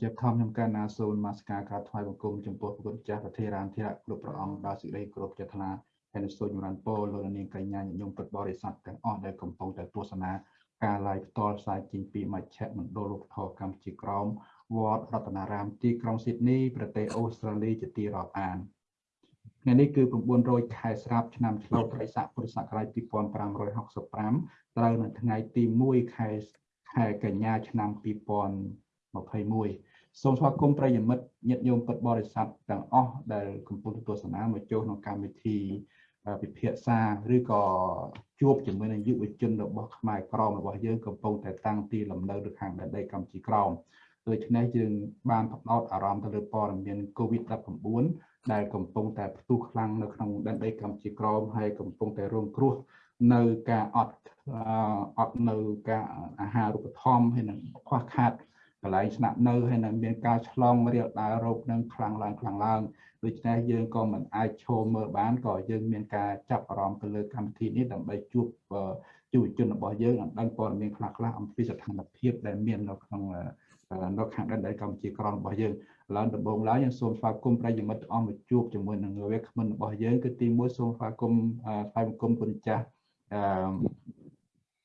ជាធម្មខ្ញុំកណ្ណាសូនមកស្ការក្រាបថ្វាយបង្គំចំពោះព្រះគុណចាស់ប្រធារានធិរៈគ្រប់ព្រះអង្គដល់សេចក្តីគោរពចេតនាហើយនឹងសូមចម្រើនពរលោកនាងកញ្ញាញញោមពុទ្ធបរិស័ទទាំងអស់ដែលកំពុងតែទស្សនាការ live ផ្ទាល់ផ្សាយចេញពីមជ្ឈមណ្ឌលលោកធរកម្ពុជាក្រមវត្តរតនារាមទីក្រុងស៊ីដនីប្រទេសអូស្ត្រាលីជាទីរាប់អានថ្ងៃនេះគឺ900ខែស្រាប់ឆ្នាំឆ្លូវត្រីស័កពុរសករាជ2565ត្រូវនៅថ្ងៃទី1ខែខែកញ្ញាឆ្នាំ 2021សូមស្វាគមន៍ប្រិយមិត្តញាតិញោមពុទ្ធបរិស័ទទាំងអស់ដែលកំពុងទស្សនាមកចូលក្នុងកម្មវិធីពិភាក្សាឬក៏ជួបជាមួយនឹងយុវជនរបស់ខ្មែរក្រមរបស់យើងកំពុងតែតាំងទីលំនៅនៅខាងដែនដីកម្ពុជាក្រមដូច្នេះយើងបានផ្ដោតអារម្មណ៍ទៅលើព័ត៌មាន COVID-19 ដែលកំពុងតែផ្ទុះខ្លាំងនៅក្នុងដែនដីកម្ពុជាក្រមហើយកំពុងតែរងគ្រោះនៅការអត់អត់នៅការអាហារូបត្ថម្ភហើយនឹងខ្វះខាត កន្លែងស្នាក់នៅហើយនឹងមានការឆ្លងរាលដាលរោគនឹងខ្លាំងឡើងខ្លាំងឡើងដូច្នេះយើងក៏មិនអាចឈរមើលបានក៏យើងមានការចាប់អារម្មណ៍ទៅលើកម្មវិធីនេះដើម្បីជួបយុវជនរបស់យើងឲ្យដឹងព័ត៌មានខ្លះៗអំពីស្ថានភាពដែលមាននៅក្នុងនៅខាងដែនដីកម្ពុជាក្រមរបស់យើងឡើងដំបូងឡើយយើងសូមស្វាគមន៍ប្រិយមិត្តអស់មកជួបជាមួយនឹងវាគ្មិនរបស់យើងគឺទីមួយសូមស្វាគមន៍ថ្វាយបង្គំគុណចាស់អឺ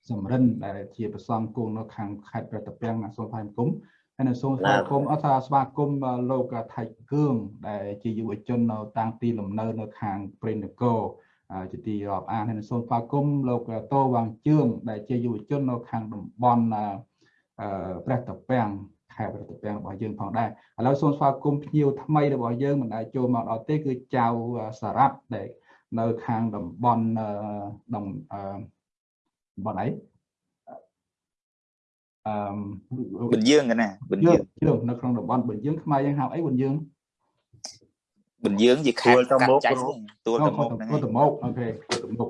សំរិនដែលជាប្រសំគង់នៅខាងខេត្តប្រតាពាំងសូមថ្វាយបង្គំហើយនៅសូមស្វាគមន៍អត់ថាស្វាគមន៍លោកថៃគឿងដែលជាយុវជននៅតាំងទីលំនៅនៅខាងព្រៃនគរជាទីរាប់អានហើយសូមស្វាគមន៍លោកតោវាងជឿងដែលជាយុវជននៅខាងតំបន់ព្រះតាពាំងខេត្តប្រតិពាំងរបស់យើងផងដែរឥឡូវសូមស្វាគមន៍ភ្ញៀវថ្មីរបស់យើងមិនដែលចូលមកដល់ទេគឺចៅសារ៉ាត់ដែលនៅខាងតំបន់ តំតំបន់អីអឺប៊ុនយើងណាប៊ុនយើងយើងនៅក្នុងតំបន់ប៊ុនយើងខ្មែរយើងហៅអីប៊ុនយើងប៊ុនយើងជាខេត្តកាត់ចាស់ទួលតមុខហ្នឹងតមុខអូខេតមុខ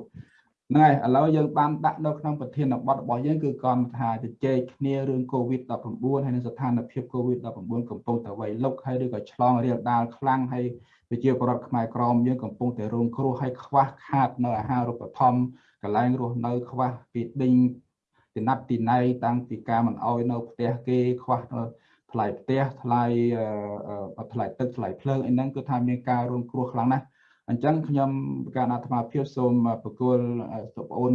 ហ្នឹងហើយឥឡូវយើងបានដាក់នៅក្នុងប្រធានបទរបស់យើងគឺគាត់ថាជជែកគ្នារឿង COVID-19 ហើយនឹងស្ថានភាព COVID-19 កំពុងតែវៃលុកហើយឬក៏ឆ្លងរាលដាលខ្លាំងហើយ ប្រជាពលរដ្ឋខ្មែរក្រមយើងកំពុងតែរងគ្រោះហើយខ្វះខាតនៅអាហារូបត្ថម្ភកន្លែងរស់នៅខ្វះពីដេញទីណាត់ទីណៃតាំងពីការមិនអោយនៅផ្ទះគេខ្វះថ្លៃផ្ទះថ្លៃថ្លៃទឹកថ្លៃភ្លើងអីហ្នឹងគឺថាមានការរងគ្រោះខ្លាំងណាស់អញ្ចឹងខ្ញុំការអាត្មាភាពសូមបកគលសុប្អូន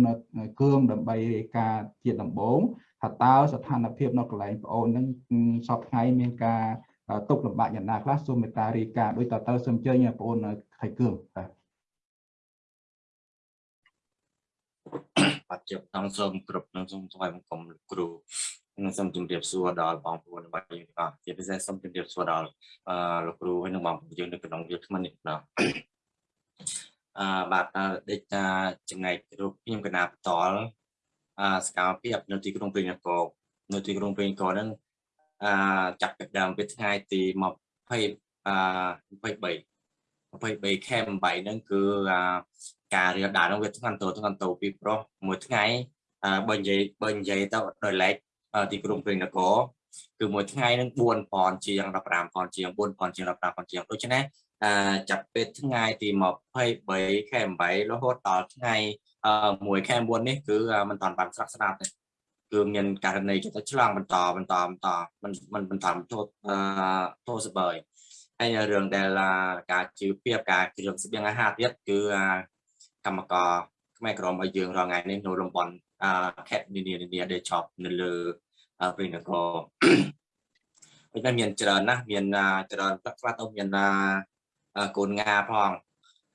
គឿងដើម្បីរាយការណ៍ជាដំបូងថាតើស្ថានភាពនៅកន្លែងប្អូននឹងសពថ្ងៃមានការ ទុកលំបាកយ៉ាងណាខ្លះសូមមេត្តារាយការណ៍ដោយតើសូមអញ្ជើញបងអូនថៃគឿងបាទបាទជាបន្តសូមគ្រប់នឹងសូមថ្វាយបង្គំលោកគ្រូនិងសូមជម្រាបសួរដល់បងប្អូនរបស់យើងទាំងអស់ជាពិសេសសូមជម្រាបសួរដល់អឺលោកគ្រូហើយនិងបងប្អូនយើងនៅក្នុងយុទ្ធមនេះណាអឺបាទដេកថាចំណែករូបខ្ញុំកណាបតលអឺសកម្មភាពនៅទីក្រុងព្រៃនគរនៅទីក្រុងព្រៃនគរហ្នឹងអឺ ចាប់ពីដើមពីថ្ងៃទី20អឺ23 23ខែ8ហ្នឹងគឺការរៀបដាក់ហ្នឹងវាធ្ងន់តូធ្ងន់តូពីប្រុសមួយថ្ងៃបើនិយាយបើនិយាយទៅដោយឡែកទីក្រុងព្រៃនគរគឺមួយថ្ងៃនឹង4000ជាង15,000ជាង4000ជាង15,000ជាងដូច្នេះចាប់ពីថ្ងៃទី23ខែ8រហូតដល់ថ្ងៃ1ខែ9នេះគឺមិនតាន់បានស្រាក់ស្ដាប់ទេ គឺមានករណីទៅឆ្លងបន្តបន្តបន្តមិនមិនបន្តទោសទោសស្បើយហើយរឿងដែលការជឿពីការគ្រឿងស្បៀងអាហារទៀតគឺកម្មករខ្មែរក្រមឲ្យយើងរងថ្ងៃនេះនៅរំបន់ខេត្តនានានាដែលជាប់នៅលើព្រៃនគរវិញមានច្រើនណាស់មានច្រើនខ្លះទៅមានកូនងាផង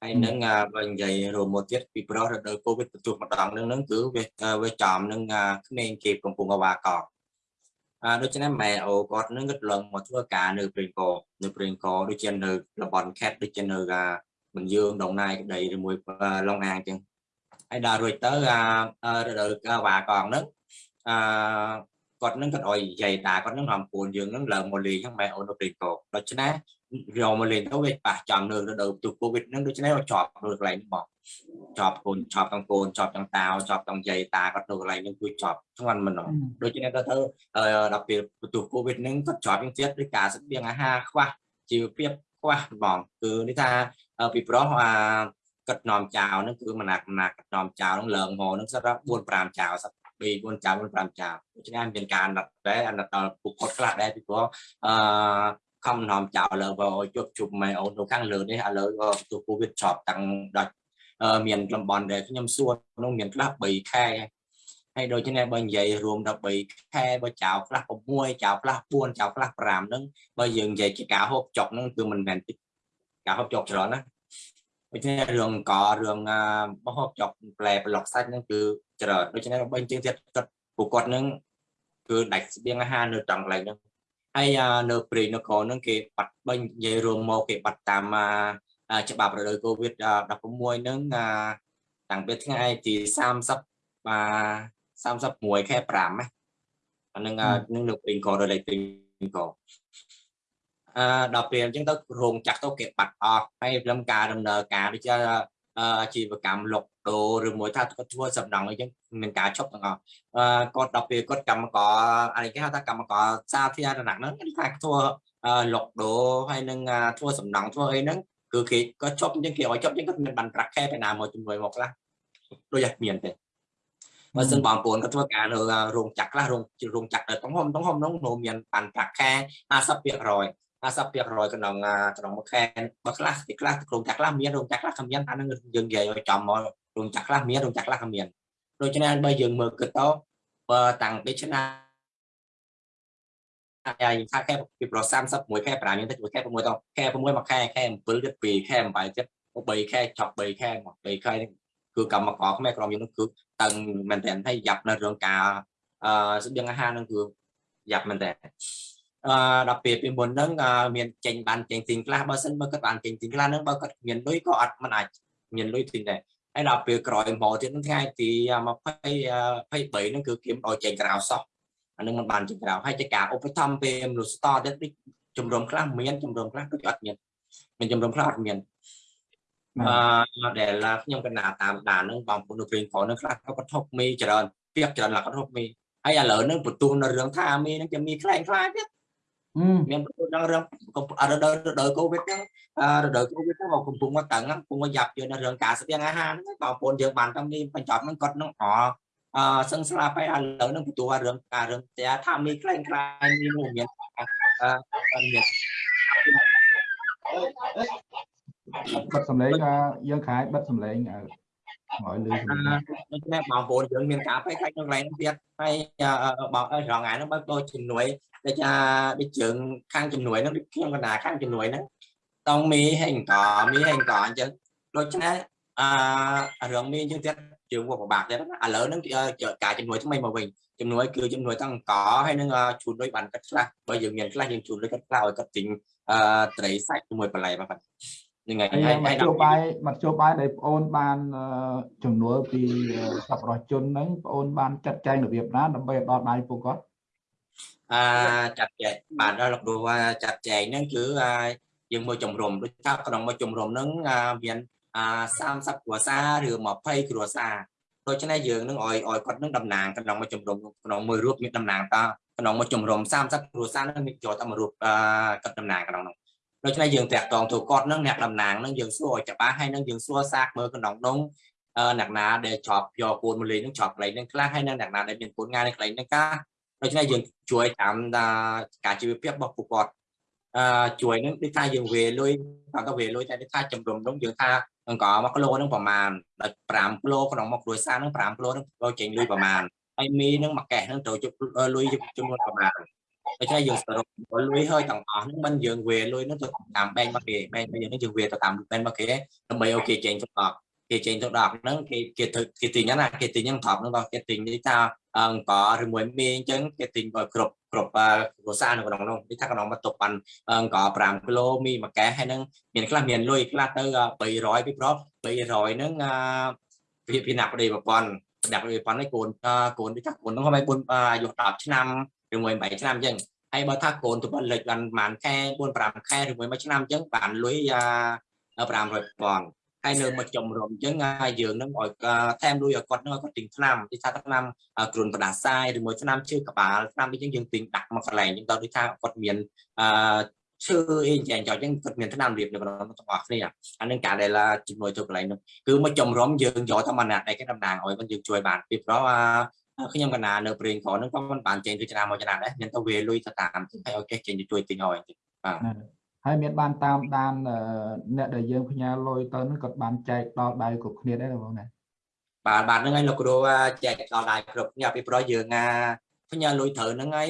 ហើយនឹងបើនិយាយរួមមកទៀតពីប្រុសរដូវកូវីដបន្ទុះម្ដងនឹងនឹងគឺវាវាចំនឹងក្មេងគេកំពុងអវាកកអឺដូច្នេះម៉ែអូគាត់នឹងគាត់ឡើងមកធ្វើការនៅព្រៃកោនៅព្រៃកោដូចជានៅតំបន់ខេត្តដូចជានៅមិនយើងដងណាយក្តីឬមួយឡុងអាងចឹងហើយដល់រួចទៅអារដូវកាលវាកងហ្នឹងអឺគាត់នឹងគាត់អុយនិយាយតាគាត់នឹងរំពូនយើងនឹងឡើងមកលេងហ្នឹងម៉ែអូននៅព្រៃកោដូច្នេះ យកមកលេងទៅវាប៉ះចំនៅរដូវទូកូវីដហ្នឹងដូច្នេះជាប់នៅកន្លែងហ្នឹងបងជាប់កូនជាប់ទាំងកូនជាប់ទាំងតាវជាប់ទាំងយាយតាគាត់នៅកន្លែងហ្នឹងគឺជាប់ធ្ងន់មិនដូច្នេះទៅទៅដល់ពេលទូកូវីដហ្នឹងគាត់ជាប់យ៉ាងទៀតដោយការស្បៀងអាហារខ្វះជីវភាពខ្វះបងគឺនេះថាពីប្រុសអាកាត់នាំចោលហ្នឹងគឺមណាក់មណាក់កាត់នាំចោលហ្នឹងលើងហោហ្នឹងសិត4 5ចោលសិត4ចៅ5ចៅដូច្នេះមានការអាណិតដែរអាណិតដល់ពួកគាត់ខ្លះដែរពីព្រោះអឺ ខំនាំចៅលើបើជួបជុំម៉ែអូននៅខាងលើនេះឥឡូវទទួល Covid ចប់តាំងដល់មានតំបន់ដែលខ្ញុំសួរនោះមានខ្លះ3ខែហើយដូច្នេះបើនិយាយរួម13ខែបើចៅខ្លះ6ចៅខ្លះ4ចៅខ្លះ5ហ្នឹងបើយើងនិយាយជាការហូបចុកហ្នឹងគឺមិនមែនការហូបចុកច្រើនណាដូច្នេះរឿងករឿងបោះហូបចុកផ្លែប្លុកសាច់ហ្នឹងគឺច្រើនដូច្នេះបើជាងទៀតគាត់ពួកគាត់ហ្នឹងគឺដាច់ស្បៀងអាហារនៅត្រង់កន្លែងហ្នឹង ហើយនៅព្រៃនគរហ្នឹងគេបាត់បើនិយាយរួមមកគេបាត់តាមច្បាប់រដូវកូវីដ16ហ្នឹងតាំងពីថ្ងៃទី30បាទ31ខែ5ណាអានឹងនឹងនៅពេញកដល់លេខពេញកអឺដល់ពេលអញ្ចឹងទៅរោងចក្រទៅគេបាត់អស់ហើយព្រមការដំណើរការដូចជា អាជីវកម្មលុកដូរឬមួយថាគាត់ធ្វើសំណង់អីចឹងមានការឈប់ទាំងអស់អឺគាត់ដល់ពេលគាត់កម្មករអានេះគេហៅថាកម្មករសាធារណៈហ្នឹងគេថាធ្វើលុកដូរហើយនឹងធ្វើសំណង់ធ្វើអីហ្នឹងគឺគេគាត់ឈប់អញ្ចឹងគេឲ្យឈប់អញ្ចឹងគាត់មានបានប្រាក់ខែទៅណាមកជំនួយមកខ្លះដូចតែមានទេបើសិនបងប្អូនក៏ធ្វើការនៅរោងចក្រខ្លះរោងរោងចក្រក្នុងហុំក្នុងហុំនោះនោះមានបានប្រាក់ខែ50% 50%ក្នុងក្នុងមួយខែបើខ្លះទីខ្លះរោងចក្រខ្លះមានរោងចក្រខ្លះគ្មានអានឹងយើងនិយាយឲ្យចំមករោងចក្រខ្លះមានរោងចក្រខ្លះគ្មានដូច្នេះបើយើងមើលគិតទៅបើតាំងពីឆ្នាំហើយថាខែពីប្រ31ខែ5យើងទៅខែ6ទៅខែ6មួយខែខែ7ទៀត2ខែ8ទៀត3ខែចប់3ខែមក3ខែគឺកម្មករខ្មែរក្រុមយើងនោះគឺតឹងមែនតើហើយយ៉ាប់នៅរឿងការអឺស្បៀងអាហារហ្នឹងគឺយ៉ាប់មែនតើ អឺដល់ពេលពីមុនហ្នឹងមានចេញបានចេញទិញខ្លះបើសិនបើគាត់បានចេញទិញខ្លះហ្នឹងបើគាត់មានលុយក៏អត់មិនអាចមានលុយទិញដែរហើយដល់ពេលក្រោយមកទៀតហ្នឹងថ្ងៃទី20 23ហ្នឹងគឺគេមិនឲ្យចេញក្រៅសោះអានឹងមិនបានចេញក្រៅហើយជាការឧបត្ថម្ភពេលមនុស្សតទៀតដូចជំរំខ្លះមានជំរំខ្លះដូចអត់មានមានជំរំខ្លះអត់មានអឺដែលខ្ញុំកណ្ដាលតាមដានហ្នឹងបងប្អូននៅព្រេងផងហ្នឹងខ្លះក៏គាត់ធប់មីច្រើនពាក់ច្រើនឡាក់គាត់ធប់មីហើយឥឡូវហ្នឹងបន្ទូលនៅរឿងថាមីហ្នឹងគេមានខ្លែងខ្លាចទៀត មានបន្ទោសដល់រឿងរដូវរដូវកូវីដហ្នឹងរដូវកូវីដហ្នឹងមកកំពុងមកតឹងកំពុងមកយ៉ាប់យកនៅរឿងការស្ទៀងអាហារហ្នឹងបងប្អូនយើងបានតាំងនេះបញ្ចប់ហ្នឹងគាត់នឹងអអឺសឹងស្លាប់ហើយឥឡូវហ្នឹងបន្ទោសរឿងការរឿងតែថាមីខ្លែងខ្លាយមានមានអឺមានបិទសម្លេងយើងខ្លាយបិទសម្លេង ឲ្យលឺសម្លេងដូច្នេះបងប្អូនយើងមានការផ្លេចខាច់ក្នុងកន្លែងទៀតហើយបងអើរងថ្ងៃហ្នឹងបើដូចជំនួយដូចថាដូចជើងខាងជំនួយហ្នឹងដូចខ្ញុំកណ្ដាខាងជំនួយហ្នឹងតង់មីហេងកមីហេងកអញ្ចឹងដូច្នេះអឺរឿងមីអញ្ចឹងទៀតជើងវាពិបាកទៀតឥឡូវហ្នឹងការជំនួយថ្មីមកវិញជំនួយគឺជំនួយទាំងកហើយនឹងជូនលុយបានកាត់ខ្លះបើយើងមានខ្លះយើងជូនលុយកាត់ខ្លះឲ្យគាត់ទិញអឺត្រីសាច់ជាមួយបន្លែបាទ ហ្នឹងហើយហើយមធ្យោបាយមធ្យោបាយដែលបងអូនបានចំនួនពីសប្បុរសជនហ្នឹងបងអូនបានចាត់ចែងរបៀបណាដើម្បីឲ្យដល់ដៃពួកគាត់អឺចាត់ចែងបាទដល់លោកគ្រូថាចាត់ចែងហ្នឹងគឺយើងមួយជំរំដូចថាក្នុងមួយជំរំហ្នឹងមាន30គ្រួសារឬ20គ្រួសារដូច្នេះយើងនឹងឲ្យឲ្យគាត់នឹងតំណាងក្នុងមួយជំរំក្នុងមួយរូបមានតំណាងតក្នុងមួយជំរំ30គ្រួសារនឹងចូលតែមួយរូបគាត់តំណាងក្នុងនោះ ដូច្នេះយើងតាក់ទងទៅគាត់នឹងអ្នកតំណាងនឹងយើងសួរឲ្យច្បាស់ហើយនឹងយើងសួរសាកមើលក្នុងនោះអ្នកណាដែលជាប់យកគូនមូលីនឹងជាប់កន្លែងនឹងខ្លះហើយនឹងអ្នកណាដែលមានគូនងាយនៅកន្លែងនឹងកាដូច្នេះយើងជួយតាមការជីវភាពរបស់ពួកគាត់អឺជួយនឹងដូចថាយើងវេលុយតាមទៅវេលុយតែដូចថាចំរំនោះយើងថាអង្គ1គីឡូនឹងប្រមាណដល់5គីឡូក្នុងមកគ្រួសារនឹង5គីឡូនឹងចូលចេញលុយប្រមាណហើយមីនឹងមួយកេះនឹងត្រូវជុំលុយចំនួនប្រមាណ ដូច្នេះយើងសរុបលុយហើយទាំងអស់ហ្នឹងមិនយើងវេលុយហ្នឹងទៅតាមបែងមកគេបែងមកយើងហ្នឹងយើងវេទៅតាមបែងមកគេដើម្បីឲ្យគេចេញទៅដល់គេចេញទៅដល់ហ្នឹងគេគេទៅគេទិញណាគេទិញហ្នឹងត្រប់ហ្នឹងដល់គេទិញនេះថាអង្គឬមួយមីអញ្ចឹងគេទិញឲ្យគ្រប់គ្រប់គ្រួសារនៅក្នុងនោះនេះថាក្នុងមកទុកបានអង្គ5គីឡូមីមួយកែហើយហ្នឹងមានខ្លះមានលុយខ្លះទៅ300ពីប្រុស300ហ្នឹងវាពីណាក់ប្តីប្រព័ន្ធដាក់ប្រព័ន្ធនេះកូនកូននេះថាកូនហ្នឹងហើយ4អាយុ10ឆ្នាំ ឬមួយ8ឆ្នាំអញ្ចឹងហើយបើថាកូនទៅលេខបានប្រហែលខែ4 5ខែឬមួយមួយឆ្នាំអញ្ចឹងបានលុយ500ពាន់ហើយនៅមកចំរំអញ្ចឹងយើងនឹងឲ្យថែមលុយឲ្យគាត់នឹងឲ្យគាត់ទិញថ្នាំទីថាថ្នាំគ្រុនបដាសាយឬមួយថ្នាំជើក្បាលថ្នាំអីចឹងយើងទិញដាក់មកកន្លែងអញ្ចឹងដល់ដូចថាគាត់មានអឺឈើអីចឹងចោលចឹងគាត់មានថ្នាំរៀបនៅក្នុងទាំងអស់គ្នាអានឹងការដែលជំនួយទៅកន្លែងនោះគឺមកចំរំយើងយកតែមួយណាត់ដែលគេតំណាងឲ្យគាត់យើងជួយបានពីព្រោះ ខ្ញុំកណានៅព្រេងក្រហ្នឹងក៏មិនបានចេញទៅឆ្នាំមកឆ្នាំដែរមានទៅវេលុយទៅតាមទៅឲ្យគេចេញទៅជួយទិញឲ្យបាទហើយមានបានតាមដានអ្នកដែលយើងផ្ញើលុយទៅហ្នឹងគាត់បានចែកដល់ដៃគ្រប់គ្នាដែរបងណាបាទបាទហ្នឹងហើយលោកគ្រូចែកដល់ដៃគ្រប់គ្នាពីព្រោះយើងណាផ្ញើលុយត្រូវហ្នឹងហើយ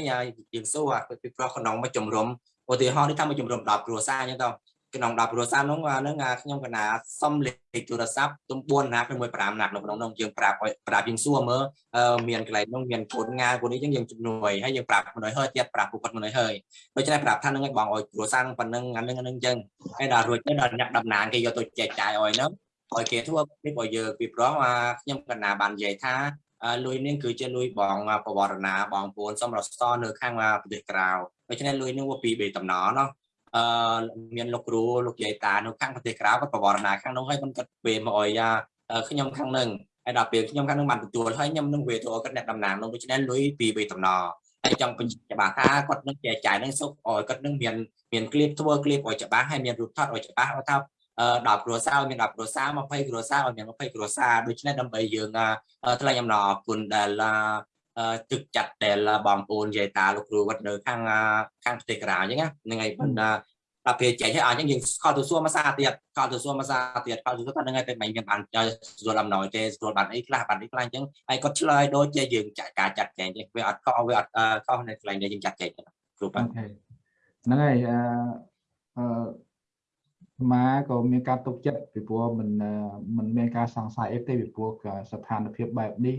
យើងសួរពីព្រោះក្នុងមួយជំរុំឧទាហរណ៍នេះថាមួយជំរុំ10គ្រួសារអញ្ចឹងទៅ ក្នុង10គ្រួសារនោះហ្នឹងខ្ញុំកណាសុំលេខទូរស័ព្ទទំ4ណា6 5ណាត់នៅក្នុងនោះយើងប្រាប់ប្រាប់យើងសួរមើលមានកន្លែងនោះមានកូនងាកូននេះអញ្ចឹងយើងជំនួយហើយយើងប្រាប់មនុស្សហើយទៀតប្រាប់ពួកគាត់មនុស្សហើយដូច្នេះប្រាប់ថាហ្នឹងឲ្យបងឲ្យគ្រួសារហ្នឹងប៉ុណ្្នឹងអាហ្នឹងហ្នឹងអញ្ចឹងហើយដល់រួចទៅដល់អ្នកតំណាងគេយកទៅចែកចាយឲ្យហ្នឹងឲ្យគេធ្វើពីឲ្យយើងពីព្រោះខ្ញុំកណាបាននិយាយថាលុយនេះគឺជាលុយបងបវរណាបងប្អូនសំរស្តនៅខាងប្រទេសក្រៅដូច្នេះលុយនេះវាពីបេតំណណោះ អឺមានលោកគ្រូលោកយាយតានៅខាងប្រទេសក្រៅគាត់ប្រវត្តិណាខាងនោះហើយគាត់គាត់ពេលមកអុយយ៉ាខ្ញុំខាងនឹងហើយដល់ពេលខ្ញុំខាងនឹងបានទទួលហើយខ្ញុំនឹងវេទរគាត់អ្នកតំណាងនោះដូច្នេះលុយពីវេតំណហើយចង់បញ្ជាក់ច្បាស់ថាគាត់នឹងចែកចាយនឹងសុខអុយគាត់នឹងមានមានគ្លីបធ្វើគ្លីបអុយច្បាស់ហើយមានរូបថតអុយច្បាស់ថា10គ្រួសារមាន10គ្រួសារ20គ្រួសារឲ្យមាន20គ្រួសារដូច្នេះដើម្បីយើងថ្លែងអំណរគុណដែល ទឹកចាត់ដែលបងប្អូនយាយតាលោកគ្រូវត្តនៅខាងខាងប្រទេសក្រៅអញ្ចឹងហ្នឹងហើយបណ្ដាដល់ពេលចែកឲ្យអញ្ចឹងយើងខលទៅសួរមួយសាទៀតខលទៅសួរមួយសាទៀតខលទៅសួរថាហ្នឹងហើយតែមិនមានបានស្រួលអំណោយទេស្រួលបានអីខ្លះបានអីខ្លះអញ្ចឹងហើយគាត់ឆ្លើយដូចជាយើងចាក់ការចាត់ចែងទេវាអត់ខុសវាអត់ខុសនៅកន្លែងដែលយើងចាត់ចែងគ្រូបាទហ្នឹងហើយអឺអឺម៉ាក៏មានការទុកចិត្តពីព្រោះមិនមិនមានការសង្ស័យអីទេពីព្រោះស្ថានភាពបែបនេះ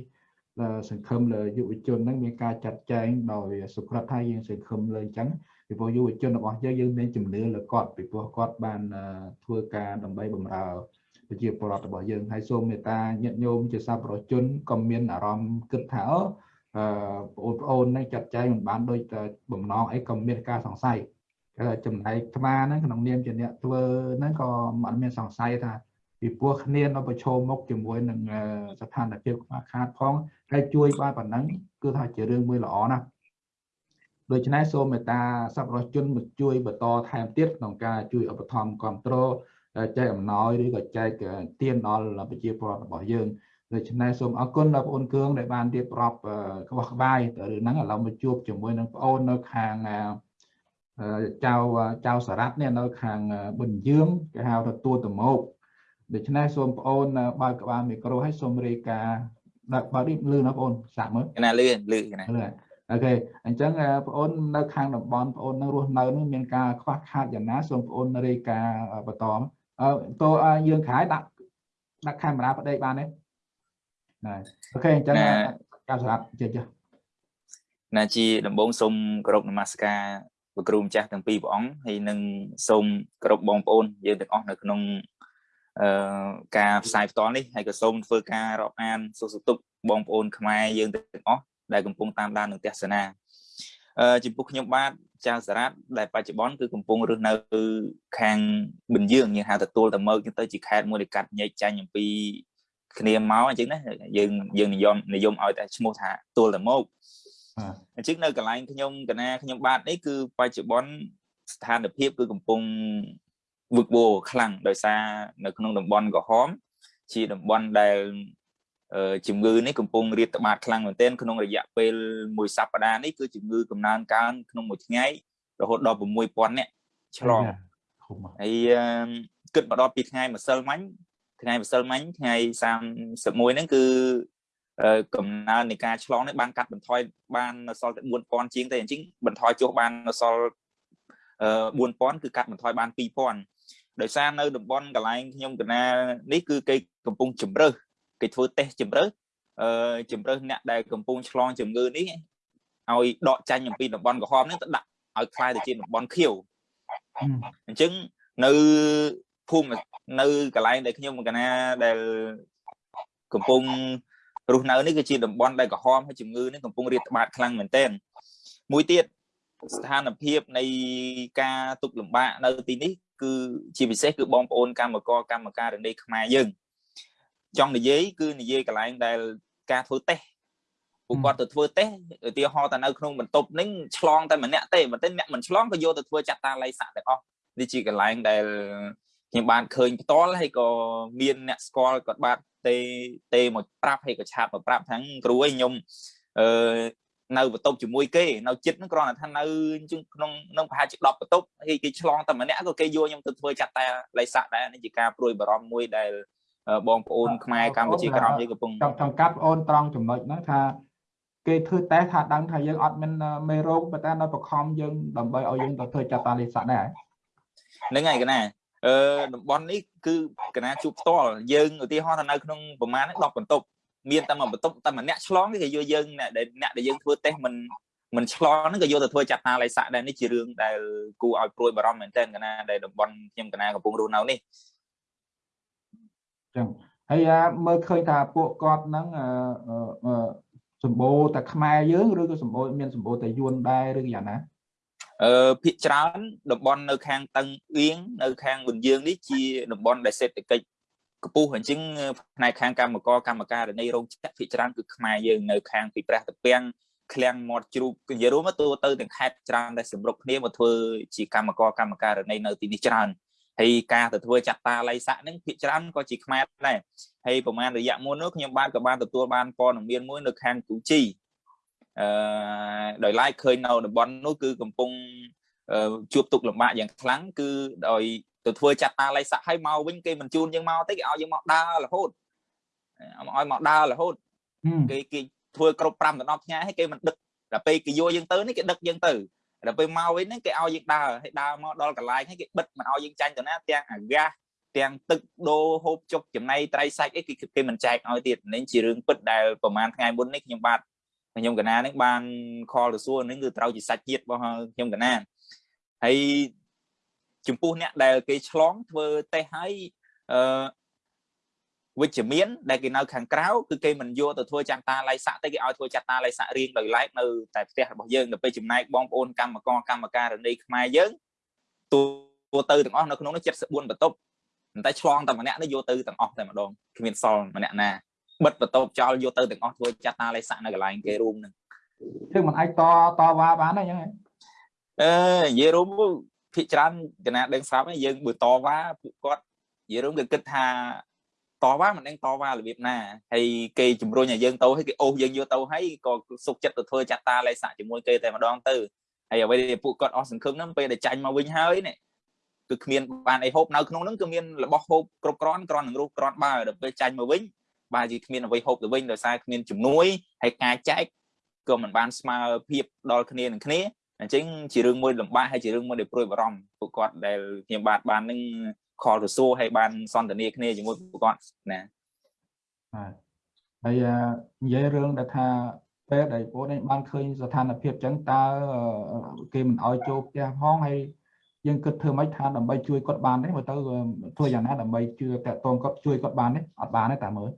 សង្ឃឹមលើយុវជនហ្នឹងមានការចាត់ចែងដោយសុក្រិតថាយើងសង្ឃឹមលើអញ្ចឹងពីព្រោះយុវជនរបស់យើងយើងមានជំនឿលើគាត់ពីព្រោះគាត់បានធ្វើការដើម្បីបម្រើប្រជាពលរដ្ឋរបស់យើងហើយសូមមេត្តាញាតិញោមជាសាប្រជនក៏មានអារម្មណ៍គិតថាអឺបងប្អូននឹងចាត់ចែងមិនបានដូចបំណងអីក៏មានការសង្ស័យចំណែកអាត្មាហ្នឹងក្នុងនាមជាអ្នកធ្វើហ្នឹងក៏មិនមានសង្ស័យថា ពីព្រោះគ្នានៅប្រឈមមុខជាមួយនឹងស្ថានភាពខ្វះខាតផងហើយជួយបានប៉ុណ្ណឹងគឺថាជារឿងមួយល្អណាស់ដូច្នេះសូមមេត្តាសប្បុរសជនមកជួយបន្តថែមទៀតក្នុងការជួយឧបត្ថម្ភគ្រប់គ្រងចែកអំណោយឬក៏ចែកទានដល់ប្រជាពលរដ្ឋរបស់យើងដូច្នេះសូមអរគុណដល់បងប្អូនគឿងដែលបានរៀបរាប់ក្បោះក្បាយទៅរឿងហ្នឹងឥឡូវមកជួបជាមួយនឹងបងប្អូននៅខាងចៅចៅសារ៉ាត់នេះនៅខាងប៊ុនយើងគេហៅថាទួតមក ដូច្នេះសូមបងប្អូនបើកក្បាលមីក្រូឲ្យសូមរាយការណ៍ដាក់បើនេះលឺណាបងប្អូនសាកមើលណាលឺលឺណាលឺអូខេអញ្ចឹងបងប្អូននៅខាងតំបន់បងប្អូននៅរស់នៅនឹងមានការខ្វះខាតយ៉ាងណាសូមបងប្អូនរាយការណ៍បន្តអឺតើយើងក្រោយដាក់ដាក់កាមេរ៉ាប្តេកបានទេណាអូខេអញ្ចឹងការសម្រាប់ជិះចុះណាជាដំបងសូមគោរពនមស្ការព្រះគ្រូម្ចាស់ទាំងពីរព្រះអង្គហើយនឹងសូមគោរពបងប្អូនយើងទាំងអស់នៅក្នុងអឺ ការផ្សាយផ្ទាល់នេះហើយក៏សូមធ្វើការរាប់អានសុខសទុកបងប្អូនខ្មែរយើងទាំងអស់ដែលកំពុងតាមដាននឹងទស្សនាអឺចំពោះខ្ញុំបាទចៅសារ៉ាត់ដែលបច្ចុប្បន្នគឺកំពុងរស់នៅខាងបិណ្ឌយើងយើងហៅទទួលតមើកទៅជាខេត្តមួយដែលកាត់ញែកចាញ់អំពីគ្នាមកអញ្ចឹងណាយើងយើងនិយមនិយមឲ្យតែឈ្មោះថាទួលតមកអញ្ចឹងនៅកន្លែងខ្ញុំកណាខ្ញុំបាទនេះគឺបច្ចុប្បន្នស្ថានភាពគឺកំពុង វឹកវរខ្លាំងដោយសារនៅក្នុងតំបន់ក្រហមជាតំបន់ដែលជំងឺនេះកំពុងរាតត្បាតខ្លាំងមែនទែនក្នុងរយៈពេលមួយសប្តាហ៍នេះគឺជំងឺកំណើនកើនក្នុងមួយថ្ងៃរហូតដល់6000នាក់ឆ្លងហើយគិតមកដល់ពីថ្ងៃម្សិលមិញថ្ងៃម្សិលមិញថ្ងៃ31ហ្នឹងគឺកំណើននៃការឆ្លងនេះបានកាត់បន្ថយបានសល់តែ4000ជាងទេអញ្ចឹងបន្ថយចុះបានសល់4000គឺកាត់បន្ថយបាន2000 ដោយសារនៅតំបន់កន្លែងខ្ញុំកណានេះគឺគេកំពុងជំរើសគេធ្វើតេស្តជំរើសអឺជំរើសអ្នកដែលកំពុងឆ្លងជំងឺនេះឲ្យដកចាញ់អំពីតំបន់ក្រហមនេះទៅដាក់ឲ្យคล้ายទៅជាតំបន់ខៀវអញ្ចឹងនៅភូមិនៅកន្លែងដែលខ្ញុំកណាដែលកំពុងរស់នៅនេះគឺជាតំបន់ដែលក្រហមហើយជំងឺនេះកំពុងរាតត្បាតខ្លាំងមែនទែនមួយទៀតស្ថានភាពនៃការទុកលំបាកនៅទីនេះ គឺជាពិសេសគឺបងប្អូនកម្មករកម្មការរនីខ្មែរយើងចង់និយាយគឺនិយាយកន្លែងដែលការធ្វើតេស្តពួកគាត់ទៅធ្វើតេស្តឧទាហរណ៍តែនៅក្នុងបន្ទប់នេះឆ្លងតែម្នាក់ទេបើតែអ្នកមិនឆ្លងក៏យកទៅធ្វើចាត់តាល័យសាក់ទាំងអស់នេះជាកន្លែងដែលខ្ញុំបានឃើញផ្ទាល់ហើយក៏មានអ្នកស្គាល់គាត់បាទទេទេមកប្រាប់ហើយក៏ឆាតមកប្រាប់ថាគ្រូឯងខ្ញុំអឺ នៅបន្ទប់ជាមួយគេនៅចិត្តហ្នឹងគ្រាន់តែថានៅក្នុងក្នុងប្រហែលជា10បន្ទប់ហើយគេឆ្លងតែម្នាក់ក៏គេយកខ្ញុំទៅធ្វើចាត់តាលៃស័កដែរនេះជាការព្រួយបារម្ភមួយដែលបងប្អូនខ្មែរកម្ពុជាក្រមយើងកំពុងចង់ចង់កាត់បងអូនត្រង់ចំណុចហ្នឹងថាគេធ្វើតេស្តថាដឹងថាយើងអត់មានមេរោគប៉ុន្តែនៅបខំយើងដើម្បីឲ្យយើងទៅធ្វើចាត់តាលិស័កដែរហ្នឹងហើយកណាអឺតំបន់នេះគឺកណាជួបផ្ទាល់យើងឧទាហរណ៍ថានៅក្នុងប្រមាណ10បន្ទប់ មានតែមួយបន្ទប់តែម្នាក់ឆ្លងគេយកយើងអ្នកដែលយើងធ្វើតេស្តមិនមិនឆ្លងហ្នឹងក៏យកទៅធ្វើចាត់តាលិស័កដែរនេះជារឿងដែលគួរឲ្យព្រួយបារម្ភមែនទែនកណាដែលតំបន់ខ្ញុំកណាកំពុងរស់នៅនេះចឹងហើយមើលឃើញថាពួកគាត់ហ្នឹងសម្បូរតែខ្មែរយើងឬក៏សម្បូរមានសម្បូរតែយួនដែរឬយ៉ាងណាអឺភាគច្រើនតំបន់នៅខាងតឹងអៀងនៅខាងប៊ុនយើងនេះជាតំបន់ដែលសេដ្ឋកិច្ច ខ្ពស់អញ្ចឹងផ្នែកខាងកម្មករកម្មការនីរោងចក្រភាគច្រើនគឺខ្មែរយើងនៅខាងពីព្រះតាពាំងឃ្លាំងមាត់ជ្រូកនិយាយរួមទៅទៅទាំងខេត្តច្រើនដែលសម្រុកគ្នាមកធ្វើជាកម្មករកម្មការនីនៅទីនេះច្រើនហើយការទៅធ្វើចាត់តាល័យស័កហ្នឹងភាគច្រើនក៏ជាខ្មែរដែរហើយប្រហែលរយៈមុននោះខ្ញុំបានក៏បានទទួលបានព័ត៌មានមួយនៅខាងទូជីអឺដោយឡែកឃើញនៅតំបន់នោះគឺកំពុងជួបទុកលំបាកយ៉ាងខ្លាំងគឺដោយ ទៅធ្វើចាត់តាល័យស័កឲ្យមកវិញគេមិនជូនយើងមកទេគេឲ្យយើងមកដើររហូតឲ្យមកដើររហូតគេគេធ្វើគ្រប់5ដល់10ថ្ងៃហើយគេមិនដឹកដល់ពេលគេយកយើងទៅនេះគេដឹកយើងទៅដល់ពេលមកវិញហ្នឹងគេឲ្យយើងដើរហើយដើរមកដល់កន្លែងហើយគេបិទមិនឲ្យយើងចាញ់ទៅណាទាំងអាកាសទាំងទឹកដូរហូបចុកចំណៃត្រីសាច់អីគេគេមិនចែកឲ្យទៀតនេះជារឿងពិតដែលប្រហែលថ្ងៃមុននេះខ្ញុំបាទខ្ញុំកណានឹងបានខលទៅសួរនឹងគឺត្រូវជាសាច់ជាតិរបស់ខ្ញុំកណាហើយ ចំពោះអ្នកដែលគេឆ្លងធ្វើតេស្តឲ្យអឺវិជ្ជមានដែលគេនៅខាងក្រៅគឺគេមិនយកទៅធ្វើចាត់តាល័យស័កទេគេឲ្យធ្វើចាត់តាល័យស័ករៀងដោយឡែកនៅតែផ្ទះរបស់យើងទៅពេលចំណែកបងប្អូនកម្មករកម្មការរនីខ្មែរយើងទូទៅទាំងអស់នៅក្នុងនោះ74បន្ទប់តែឆ្លងតែម្នាក់នេះយកទៅទាំងអស់តែម្ដងគ្មានសល់ម្នាក់ណាបិទបន្ទប់ចោលយកទៅទាំងអស់ធ្វើចាត់តាល័យស័កនៅកន្លែងគេរួមនឹងគឺមិនអាចតតវ៉ាបានទេអញ្ចឹងអឺនិយាយរួម ភិកច្រើនកណាដឹងស្រាប់ហើយយើងបើតវ៉ាពួកគាត់និយាយរួមគេគិតថាតវ៉ាមិនដឹងតវ៉ារបៀបណាហើយគេជំរុញឲ្យយើងទៅហើយគេអូសយើងយកទៅហើយក៏សុខចិត្តទៅធ្វើចាត់តាលេខសាក់ជាមួយគេតែម្ដងទៅហើយអ្វីដែលពួកគាត់អស់សង្ឃឹមហ្នឹងពេលដែលចាញ់មកវិញហើយនេះគឺគ្មានបានអីហូបនៅក្នុងហ្នឹងគឺមានរបស់ហូបគ្រប់គ្រាន់គ្រាន់នឹងរស់គ្រាន់បើដល់ពេលចាញ់មកវិញបាទជាគ្មានអ្វីហូបទៅវិញដោយសារគ្មានជំនួយហើយការចែកក៏មិនបានស្មើភាពដល់គ្នានឹងគ្នា អញ្ចឹងជារឿងមួយលំបាកហើយជារឿងមួយដែលព្រួយបារម្ភពួកគាត់ដែលខ្ញុំបាទបាននឹងខលទៅសួរហើយបានសន្ទនាគ្នាជាមួយពួកគាត់ណាបាទហើយនិយាយរឿងដែលថាពេលដែលបងនេះបានឃើញស្ថានភាពចឹងតើគេមិនអោយចូលផ្ទះផងហើយយើងគិតធ្វើម៉េចថាដើម្បីជួយគាត់បានទេមើលទៅធ្វើយ៉ាងណាដើម្បីជួយតាក់ទងគាត់ជួយគាត់បានទេអត់បានទេតាមើល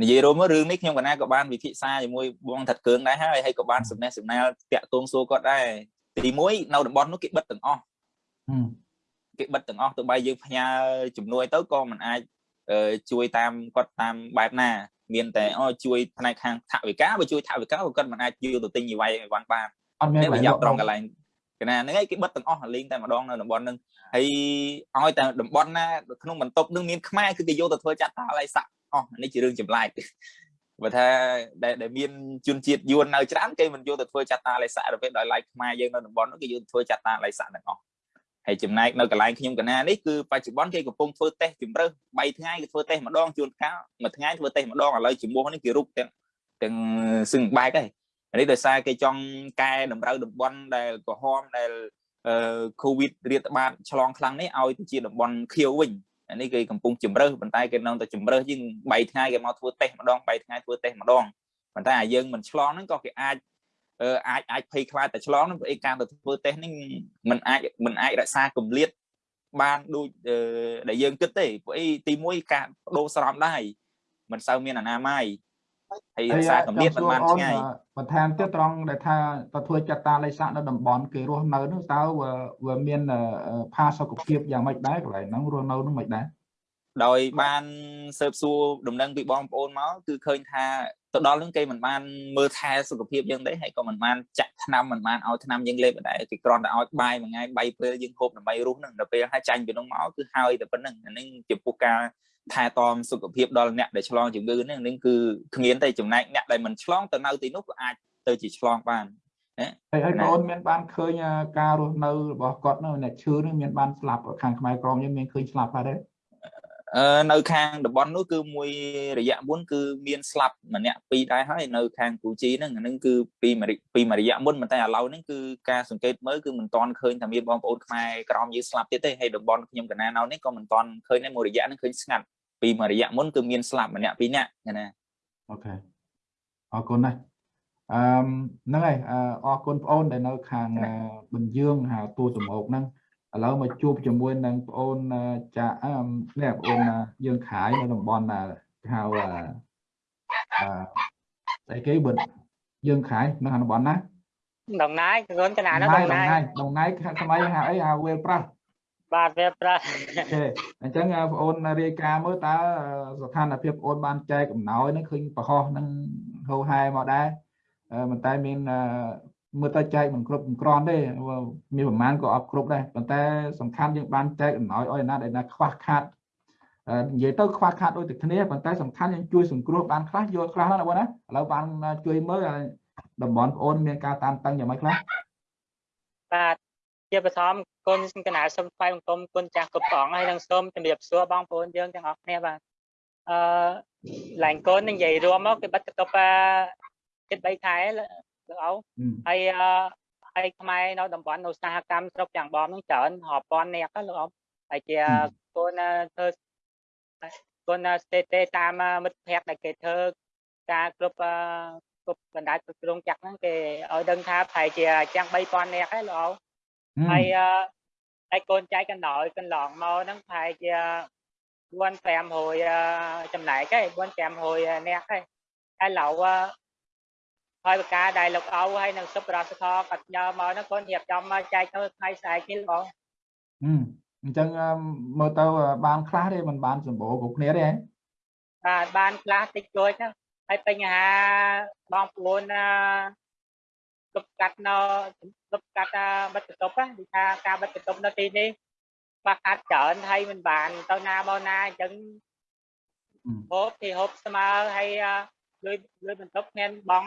និយាយរួមរឿងនេះខ្ញុំកណាក៏បានវិភាសាជាមួយបងថាត់កើងដែរហើយហើយក៏បានសំណេះសំណាលតាក់ទងសួរគាត់ដែរទី1នៅតំបន់នោះគេបិទទាំងអស់គេបិទទាំងអស់ទោះបីយើងផ្ញើជំនួយទៅក៏មិនអាចជួយតាមគាត់តាមបែបណា មានតែអូជួយផ្នែកខាងថវិកាបើជួយថវិកាក៏គាត់មិនអាចយកទៅទិញអីវ៉ៃអីវ៉ាន់បានអត់មានប្រយោជន៍ត្រង់កន្លែងកណាហ្នឹងឯងគេបិទទាំងអស់លេងតែម្ដងនៅតំបន់ហ្នឹង ហើយឲ្យតែតំបន់ណាក្នុងបន្ទប់នឹងមានខ្មែរគឺគេយកទៅធ្វើចាត់តាឡៃសាក់អស់នេះជារឿងចម្លែកបើថាដែលដែលមានជនជាតិយួននៅច្រើនគេមិនយកទៅធ្វើចាត់តាឡៃសាក់ទៅពេលដោយឡែកខ្មែរយើងនៅតំបន់នោះគេយកទៅធ្វើចាត់តាឡៃសាក់ទាំងអស់ហើយចំណែកនៅកន្លែងខ្ញុំកណានេះគឺបច្ចុប្បន្នគេកំពុងធ្វើតេស្តជំរើស3ថ្ងៃគេធ្វើតេស្តម្ដងជួនកាលមួយថ្ងៃធ្វើតេស្តម្ដងឥឡូវជំនួសនេះគេរុកទាំងទាំងសឹងបែកហើយនេះដោយសារគេចង់កែតម្រូវតំបន់ដែលក្រហមដែល អឺ COVID រាតត្បាតឆ្លងខ្លាំងនេះឲ្យទៅជាតំបន់ខៀវវិញអានេះគេកំពុងជំរើសប៉ុន្តែគេនៅតែជំរើសជាង3ថ្ងៃគេមកធ្វើតេស្តម្ដង3ថ្ងៃធ្វើតេស្តម្ដងប៉ុន្តែអាយើងមិនឆ្លងហ្នឹងក៏គេអាចអាចអាចភ័យខ្លាចតែឆ្លងនឹងអីការទៅធ្វើតេស្តនេះมันអាចมันអាចរក្សាកម្រិតបានដូចដែលយើងគិតទេព្រោះអីទី1ការបដូរស្រោមដែរមិនសូវមានអនាម័យ ហើយរក្សាកម្រិតមិនបានឆ្ងាយបន្ថែមទៀតត្រង់ដែលថាទៅធ្វើចាត់តាលេខសាក់នៅតំបន់គេរស់នៅនោះតើវាមានផាសុខភាពយ៉ាងម៉េចដែរកន្លែងហ្នឹងរស់នៅនោះមិនដែរដោយបានស៊ើបសួរដំណឹងពីបងប្អូនមកគឺឃើញថាទៅដល់នឹងគេមិនបានមើលថែសុខភាពយើងទេហើយក៏មិនបានចាក់ថ្នាំមិនបានឲ្យថ្នាំយើងលេបដែរគេគ្រាន់តែឲ្យបាយមួយថ្ងៃ3ពេលយើងហូបដើម្បីរស់នឹងដល់ពេលហើយចាញ់ពីនោះមកគឺហើយតែប៉ុណ្្នឹងអានេះចំពោះការ ថែទាំសុខភាពដល់អ្នកដែលឆ្លងជំងឺហ្នឹងនឹងគឺគ្មានតែចំណែកអ្នកដែលមិនឆ្លងទៅនៅទីនោះក៏អាចទៅជាឆ្លងបានណាហើយហើយណាបងអូនមានបានឃើញអាការរស់នៅរបស់គាត់នោះអ្នកឈឺនេះមានបានស្លាប់ខាងខ្មែរក្រមយើងមានឃើញស្លាប់ហើយទេអឺ នៅខាងតំបន់នោះគឺមួយរយៈមុនគឺមានស្លាប់ម្នាក់ពីរដែរហើយនៅខាងគូជីហ្នឹងអាហ្នឹងគឺពីមួយរយពីមួយរយៈមុនប៉ុន្តែឥឡូវហ្នឹងគឺការសង្កេតមើលគឺមិនទាន់ឃើញថាមានបងប្អូនខ្មែរក្រមយើងស្លាប់ទៀតទេហើយតំបន់ខ្ញុំកណានៅនេះក៏មិនទាន់ឃើញដែរមួយរយៈហ្នឹងឃើញស្ងាត់ពីមួយរយៈមុនគឺមានស្លាប់ម្នាក់ពីរនាក់ណាអូខេអរគុណណាស់អឺហ្នឹងហើយអឺអរគុណបងអូនដែលនៅខាងអឺបញ្យើងហៅទូសម្រុកហ្នឹង ឥឡូវមកជួបជាមួយនឹងបងអូនអឺចាអឺនេះបងអូនអឺយើងខាយនៅតំបន់អឺគេហៅអឺអឺស្អីគេបើយើងខាយនៅក្នុងតំបន់ណា đồng nai con cái nào nó ដ đồng ងណា nai យដងណាយខាងខ្មែរហៅអីហៅវេលប្រាស់ ba về pra អូខេអញ្ចឹងអ่าបងអូនរាយការណ៍មើលតើស្ថានភាពបងអូនបានចែកអំណោយហ្នឹងឃើញប្រហោះហ្នឹងហូរហែមកដែរអឺប៉ុន្តែមានអឺ មើលទៅចែកមិនគ្រប់មិនគ្រាន់ទេព្រោះមានប្រមាណក៏អត់គ្រប់ដែរប៉ុន្តែសំខាន់យើងបានចែកអំណោយឲ្យណាដែលណាខ្វះខាតអឺនិយាយទៅខ្វះខាតដូចតែគ្នាប៉ុន្តែសំខាន់យើងជួយសង្គ្រោះបានខ្លះយកខ្លះណាបងណាឥឡូវបានជួយមើលឲ្យតំបន់បងអូនមានការតាមតឹងយ៉ាងម៉េចខ្លះ ba chia bờ thom con cái nào xâm phai con con cha cục cỏng hay đang xôm tìm điệp xua bong phun dương chẳng học nè bà ờ lành con nên vậy rồi mất cái bắt cặp cái bay thái là được ấu អឺ hay hay mai nó đồng bọn nó xa cam sốc chẳng bom nó trở họp con nè các được không hay chia Ừ. con thơ con tt tam mất phép này cái thơ ca club club gần đại cực luôn chặt nó cái ở đơn tha phải chia trang bay con nè cái được không អឺ hay hay con trai con nội con lọn mò nó phải chia quan phèm hồi chầm lại cái quan phèm hồi nè cái cái lậu thôi ca đại lục âu hay là súp ra kho cạch nhờ mò nó con hiệp trong trai nó hay xài cái lỗ អឺ អញ្ចឹងអឺមើលទៅបានខ្លះទេมันបានសម្បូរគ្រប់គ្នាទេហ៎ à ban class tích rồi đó hay bây nhà bong buồn lục cắt nó lục cắt bắt tục á đi ca ca bắt tục nó đi đi bắt cắt trở hay mình bàn tao na bao na chân អឺ hốp thì hốp summer hay uh, lưới lưới mình tốc nên bong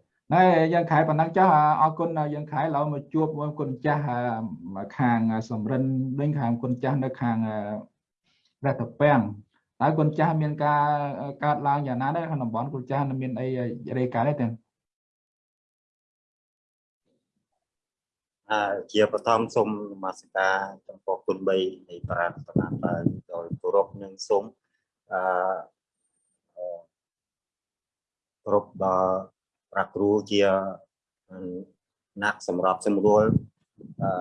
ណែយើងខែប៉ុណ្ណឹងចុះអរគុណយើងខែឥឡូវមកជួបមួយគុណចាស់ខាងសំរិនវិញខាងគុណចាស់នៅខាងរតពាំងតើគុណចាស់មានការកើតឡើងយ៉ាងណាដែរក្នុងតំបន់គុណចាស់មានអីរាយការណ៍ទេទាំងអឺជាបឋមសូមនមស្ការចំពោះគុណ3នៃប្រាថ្នាឡើងដោយគោរពនិងសូមអឺអឺគោរពដល់ ប្រាគ្រូជាអ្នកសម្របសម្រួលអឺ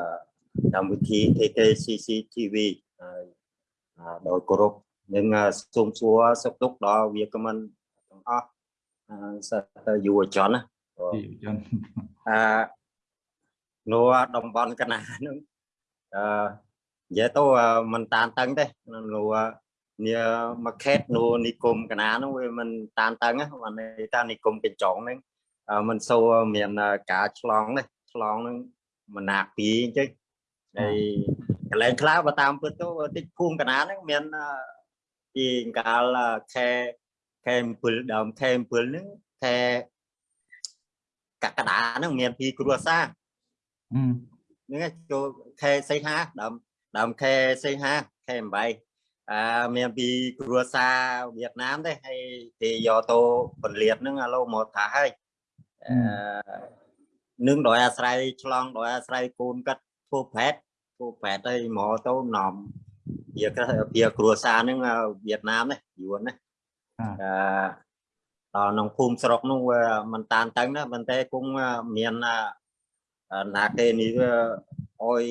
កម្មវិធី TKCCTV ដោយគោរពនិងសូមសួរសុខទុក្ខដល់វាគ្មិនទាំងអស់សិស្សយុវជនណាយុវជនអឺនៅតំបន់កណាហ្នឹងអឺនិយាយទៅมันតានតឹងទេនៅនេះមកខេតនៅនិគមកណាហ្នឹងវាមិនតានតឹងហ្នឹងនិយាយថានិគមកញ្ចងហ្នឹង អឺมันសូវមានការឆ្លងនេះឆ្លងហ្នឹងមិនណាពីអញ្ចឹងហើយកន្លែងខ្លះបើតាមពិតទៅតិចភូមិកណាហ្នឹងមានអឺពីកាលខែខែ7ដើមខែ7ហ្នឹងខែកក្កដាហ្នឹងមានពីគ្រួសារអឺហ្នឹងឯងចូលខែសីហាដើមដើមខែសីហាខែ8អឺមានពីគ្រួសារវៀតណាមទេហើយគេយកទៅពលាតហ្នឹងឥឡូវមកថាហើយអឺ នឹងដោយអាស្រ័យឆ្លងដោយអាស្រ័យកូនកាត់ធ្វើប្រែតធ្វើប្រែតហើយមកទៅនាំវាគេវាគ្រួសារហ្នឹងវៀតណាមនេះយួនណាអឺដល់ក្នុងភូមិស្រុកនោះវាมันតានតឹងណាប៉ុន្តែគង់មានអឺណាគេនេះវាអុយ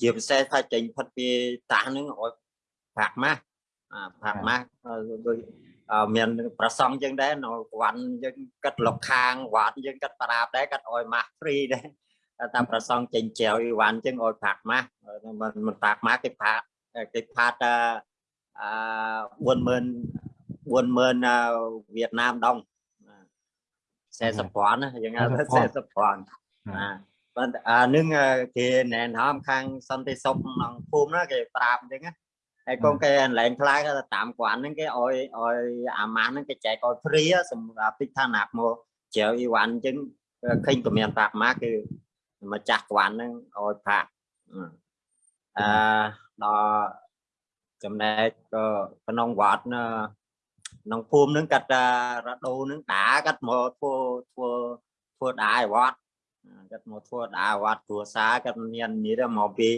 ជាពិសេសថាចេញផុតពីតាសហ្នឹងអុយប្រាក់ម៉ាស់អាប្រាក់ម៉ាស់ដូចអឺ មានប្រសងយើងដែរនៅវត្តយើងគិតលុកខាងវត្តយើងគិតប្រាប់ដែរគិតអោយម៉ាស់ហ្វ្រីដែរតែប្រសងចេញចែវអីវ៉ាន់ចឹងអោយប្រាក់ម៉ាស់មិនមិនប្រាក់ម៉ាស់គេផាកគេផាតអឺ40000 40000វៀតណាមដង40ពាន់ណាយើងហៅថា40ពាន់ណាប៉ុន្តែអានឹងគេណែនាំខាងសន្តិសុខក្នុងភូមិណាគេប្រាប់អញ្ចឹងណា ហើយកូនគេអនឡាញខ្លាយក៏តាមគាត់ហ្នឹងគេឲ្យឲ្យអាម៉ាស់ហ្នឹងគេចែកឲ្យព្រាសម្រាប់ទីឋានៈមកជ្រៅអ៊ីវ៉ាន់អញ្ចឹងឃើញក៏មានប្រាក់ម៉ាគឺម្ចាស់គាត់ហ្នឹងឲ្យប្រាក់អឺដល់ចំណែកក៏ក្នុងវត្តក្នុងភូមិហ្នឹងកាត់រដូវហ្នឹងដាកាត់មកធ្វើធ្វើធ្វើដាឲ្យវត្តកាត់មកធ្វើដាវត្តគ្រួសារកាត់មាននេះទៅមកពី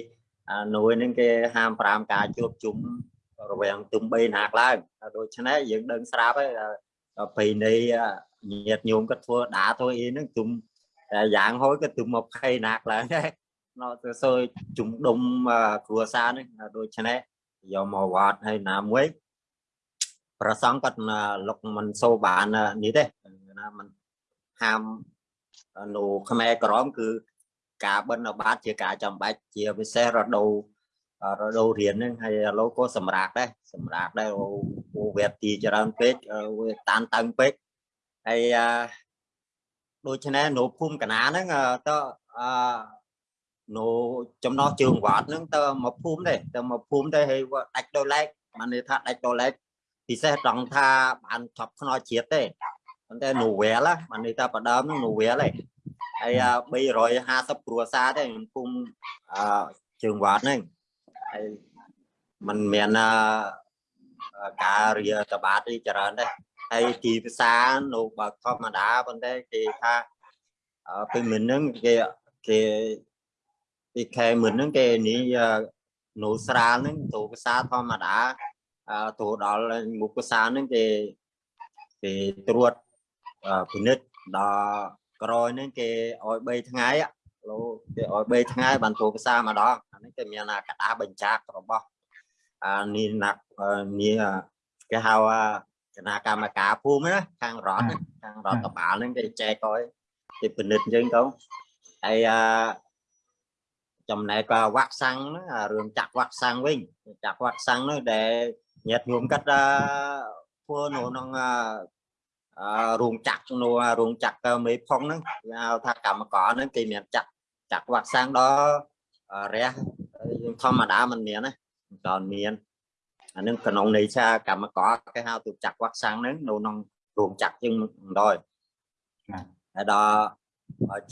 នួយហ្នឹងគេហាម5ការជួបជុំរវាងទំ3ណាក់ឡើងដូច្នេះយើងដឹងស្រាប់ហើយពីនៃញាតញោមគាត់ធ្វើដាធ្វើអីហ្នឹងជុំតែយ៉ាងហូចក៏ទុំ20ណាក់ឡើងដែរនៅទៅសើជុំដុំគ្រួសារហ្នឹងដូច្នេះយកមកវត្តហើយណាមួយប្រសងគាត់លុកមិនសូបាននេះទេណាมันហាមនៅខ្មែរក្រមគឺ ការបិណ្ឌបាតជាការចាំបាច់ជាពិសេសរដូវរដូវរៀនហ្នឹងហើយឥឡូវក៏សម្រាប់ដែរសម្រាប់ដែរអូវេតទីច្រើនពេកវាតានតឹងពេកហើយដូច្នេះនៅភូមិកណាហ្នឹងតើអឺនៅចំណោះជើងវត្តហ្នឹងទៅមកភូមិទេទៅមកភូមិទេហើយដាច់ដោយឡែកបានន័យថាដាច់ដោយឡែកពិសេសត្រង់ថាបានឆប់ខ្នោជាតិទេប៉ុន្តែ novel បានន័យថាបដើមហ្នឹង novel ឯង ហើយ350គ្រួសារទេខ្ញុំគុំអឺជើងវត្តហ្នឹងហើយมันមានការរៀតបាតច្រើនដែរហើយទីភាសានៅបើធម្មតាប៉ុន្តែគេថាពេលមិនហ្នឹងគេគេពីខែមិនហ្នឹងគេនេះនៅស្រាលហ្នឹងទូភាសាធម្មតាទូដល់មុខភាសាហ្នឹងគេគេត្រួតពិនិត្យដល់ ក្រោយហ្នឹងគេឲ្យ3ថ្ងៃលោគេឲ្យ3ថ្ងៃបានទូភាសាម្ដងអានេះគេមានកដាបញ្ចាក់របស់អានេះណាក់នេះគេហៅគណៈកម្មការភូមិណាខាងរដ្ឋខាងរដ្ឋបាលហ្នឹងគេចែកឲ្យគេពិនិត្យអញ្ចឹងទៅហើយអាចំណែកវ៉ាក់សាំងហ្នឹងរឿងចាក់វ៉ាក់សាំងវិញចាក់វ៉ាក់សាំងនោះដែលញាតិញោមកាត់ធ្វើនៅក្នុង រោងចក្រនៅរោងចក្រមេផុងហ្នឹងគេហៅថាកម្មករហ្នឹងគេមានចាក់ចាក់វ៉ាក់សាំងដល់រះយើងធម្មតាមិនមានណាមិនតមានអានឹងក្នុងន័យថាកម្មករគេហៅទូចាក់វ៉ាក់សាំងហ្នឹងនៅក្នុងរោងចក្រយើងមិនដល់ហើយដល់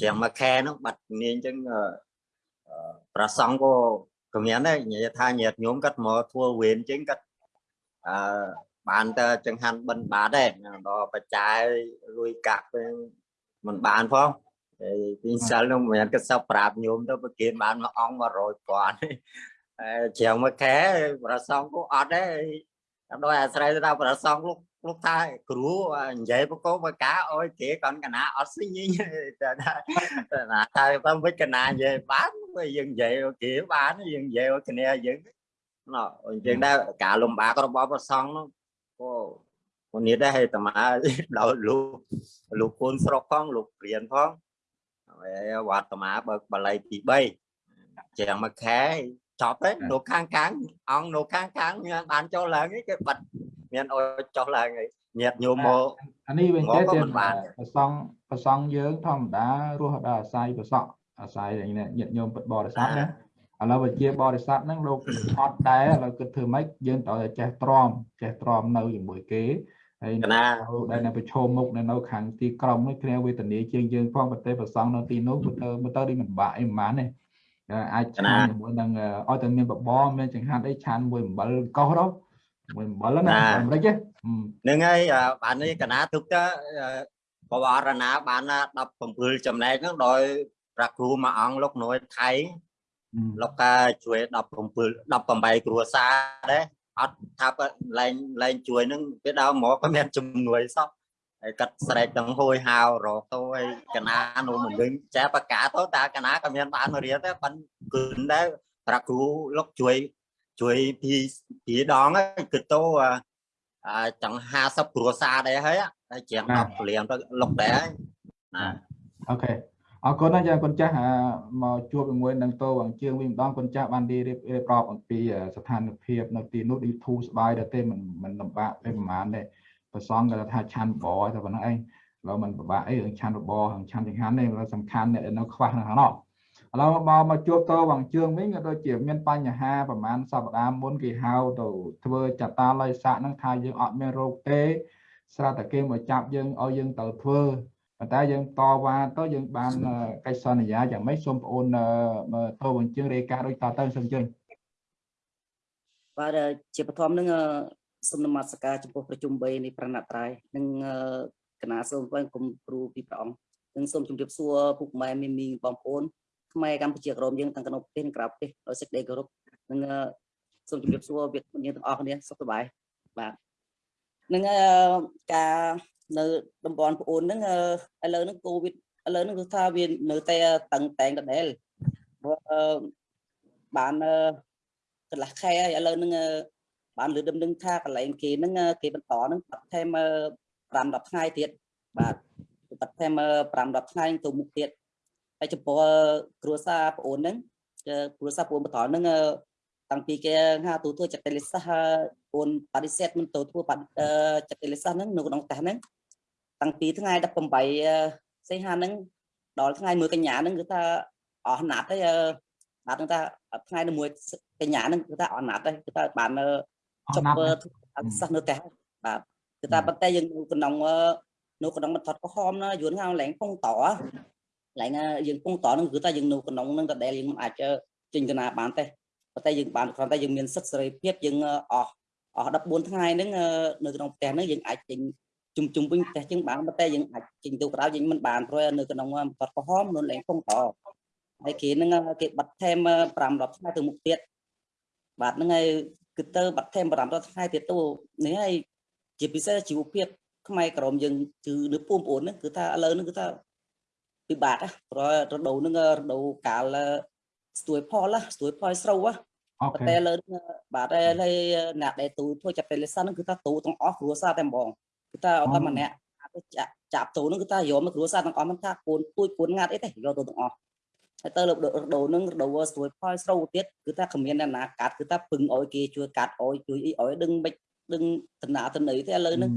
ជាងមួយខែហ្នឹងបាត់នាងអញ្ចឹងប្រសងក៏ក៏មានដែរនិយាយថាញាតញោមគាត់មកធ្វើវេនអញ្ចឹងគាត់អឺ បានតែចង្ហាន់បិណ្ឌបាតដែរដល់បច្ច័យលួយកាក់ទៅមិនបានផងហើយពីសិលនោះមិនមែនគាត់សពប្រាប់ញោមទៅប្រគិនបានមួយអង្គ100ពាន់ហើយជ្រាវមួយខែប្រសងក៏អត់ដែរដោយអាស្រ័យទៅដល់ប្រសងលោកលោកថាគ្រូនិយាយបកោបកាអើយគេកនកណាអត់ស៊ីញតែថាណាថាទៅវិចកណានិយាយបានយើងនិយាយគេបានយើងនិយាយគ្នាយើងណ៎អញ្ចឹងដែរការលំបាករបស់ប្រសងនោះ ក៏មួយនេះដែរតាមាដល់លោកលោកកូនស្រុកផងលោកព្រានផងហើយវត្តតាមាបើកបល័យទី3ជាងមួយខែចប់ទេនៅខាងខាងអង្គនៅខាងខាងមានបានចូលឡើងគេបិទមានអុយចុះឡើងហើយញាតញោមមកអានេះវិញទេក៏ទេមិនបានប្រសងប្រសងយើងធម្មតារស់ដល់អាស្រ័យប្រសក់អាស្រ័យញាតិញោមពុទ្ធបរិស័ទណា ឥឡូវវិជាបរិស័ទហ្នឹងលោកអត់ដែរឥឡូវគិតធ្វើម៉េចយើងត្រូវតែចេះទ្រាំចេះទ្រាំនៅជាមួយគេហើយកណាដែលនៅប្រឈមមុខនៅនៅខាងទីក្រុងនេះគ្នាវេទនាជាងយើងផងប្រទេសប្រសងនៅទីនោះមើលទៅមើលទៅដូចមិនបាក់អីប៉ុន្មានទេអាចឆានជាមួយនឹងឲ្យតែមានបបរមានចង្ហាន់អីឆានមួយអំបិលកោសដល់មួយអំបិលណាអាមេរិកទេហ្នឹងហើយបាននេះកណាទុកទៅបវរណាបាន17ចំណែកហ្នឹងដោយប្រាគ្រូមួយអង្គលោកនួយថៃ លោកកាជួយ17 18គ្រួសារដែរអត់ថាលែងលែងជួយហ្នឹងពេលដើមមកក៏មានជំនួយសោះហើយកាត់ស្រែកទាំងហួយហៅរកទៅហើយកណានោះមិនវិញចាបកាទៅតាកណាក៏មានបានមករៀនដែរប៉ុន្តែគឺដែរប្រាគ្រូលោកជួយជួយពីពីដងហើយគឺទៅអាចង់50គ្រួសារដែរហើយហើយជាងបាទ10ព្រៀងទៅលុកដែរហើយណាអូខេ អរគុណណាស់ចាគុណចាស់អាមកជួបជាមួយនឹងតោវងជើងវិញម្ដងគុណចាស់បានរៀបរៀបរាប់អំពីស្ថានភាពនៅទីនោះឌីធូស្បាយដែរទេមិនមិនលំបាកទេប្រហែលទេប្រសងគាត់ថាឆាន់បបតែប៉ុណ្ណឹងឯងឥឡូវមិនពិបាកអីរឿងឆាន់បបរឿងឆាន់ចង្ហាន់ទេសំខាន់អ្នកដែលនៅខ្វះនៅខាងនោះឥឡូវមកមកជួបតោវងជើងវិញក៏ដូចជាមានបញ្ហាប្រហែលសប្តាហ៍មុនគេហៅទៅធ្វើចតាល័យស័កហ្នឹងថាយើងអត់មានរោគទេស្រាប់តែគេមកចាប់យើងឲ្យយើងទៅធ្វើ ប៉ុន្តែយើងតវ៉ាទៅយើងបានអឺកិច្ចសន្យាយ៉ាងម៉េចសូមបងអូនអឺមើលតោវងជើងរាយការណ៍ដូចតទៅសូមអញ្ជើញបាទជាបឋមនឹងអឺសូមនមស្ការចំពោះប្រជុំ3នៃប្រណត្រ័យនិងអឺគណៈសូមបងគុំគ្រូពីព្រះអង្គនិងសូមជម្រាបសួរពុកម៉ែមីមីងបងប្អូនខ្មែរកម្ពុជាក្រមយើងទាំងក្នុងប្រទេសនិងក្រៅប្រទេសដោយសេចក្តីគោរពនិងអឺសូមជម្រាបសួរវាគ្មិនយើងទាំងអស់គ្នាសុខសប្បាយបាទនឹងអឺការ នៅតំបន់ប្អូនហ្នឹងអឺឥឡូវហ្នឹងកូវីដឥឡូវហ្នឹងគឺថាវានៅតែតឹងតែងដដែលព្រោះអឺបានអឺកន្លះខែហើយឥឡូវហ្នឹងអឺបានលើដំណឹងថាកន្លែងគេហ្នឹងអឺគេបន្តហ្នឹងបាត់ថែម5 10ថ្ងៃទៀតបាទបាត់ថែម5 10ថ្ងៃទៅមុខទៀតហើយចំពោះគ្រួសារប្អូនហ្នឹងគឺគ្រួសារប្អូនបន្តហ្នឹងអឺតាំងពីគេហៅទូធ្វើចតិលិសាសប្អូនបដិសេធមិនទៅធ្វើបដិអឺចតិលិសាសហ្នឹងនៅក្នុងផ្ទះហ្នឹង តាំងពីថ្ងៃ18សីហាហ្នឹងដល់ថ្ងៃ1កញ្ញាហ្នឹងគឺថាអស់ណាត់ហើយអឺណាត់ហ្នឹងថាថ្ងៃនៅមួយកញ្ញាហ្នឹងគឺថាអស់ណាត់ហើយគឺថាបានអឺអចរប់ណាស់អឺណាស់ធ្វើអសិស្សនៅផ្ទះបាទគឺថាប៉ុន្តែយើងនៅក្នុងអឺនៅក្នុងបន្ទាត់ក្រហមណាយួនហៅឡើងពងតឡើងអឺយើងពងតហ្នឹងគឺថាយើងនៅក្នុងហ្នឹងដដែលយើងមិនអាចអឺចេញទៅណាបានទេប៉ុន្តែយើងបានគ្រាន់តែយើងមានសិទ្ធិសេរីភាពយើងអឺអស់អស់14ថ្ងៃហ្នឹងអឺនៅក្នុងផ្ទះហ្នឹងយើងអាចចេញ ជុំជុំវិញផ្ទះជាងបានប៉ុន្តែយើងអាចចេញទៅក្រៅយើងមិនបានព្រោះនៅក្នុងបន្ទាត់ក្រហមនៅឡើងពងតហើយគេហ្នឹងអឺគេបាត់ថែម5 10ថ្ងៃទៅមុខទៀតបាទហ្នឹងហើយគឺទៅបាត់ថែម500ថ្ងៃទៀតទៅនេះហើយជាពិសេសជីវភាពខ្មែរក្រមយើងគឺនៅពូនប្អូនហ្នឹងគឺថាឥឡូវហ្នឹងគឺថាពិបាកណាព្រោះរដូវហ្នឹងរដូវកាលស្ទួយផលណាស្ទួយផលស្រូវណាអូប៉ុខេន្តែឥឡូវហ្នឹងបាទហើយអ្នកដែលទូធ្វើចាប់ពេលលេសាហ្នឹងគឺថាទូទាំងអស់គ្រួសារតែម្ដង គឺថាអត់តែម្នាក់អាចចាក់ចាប់ទូហ្នឹងគឺថាយកមកគ្រួសារទាំងអស់មិនថាកូនទួយកូនងាត់អីទេយកទៅទាំងអស់ហើយទៅរដូវរដូវហ្នឹងរដូវស្ទួយផលស្រូវទៀតគឺថាគ្មានអ្នកណាកាត់គឺថាពឹងឲ្យគេជួយកាត់ឲ្យជួយអីឲ្យដឹងមិនដឹងតំណាតំណីទេឥឡូវហ្នឹង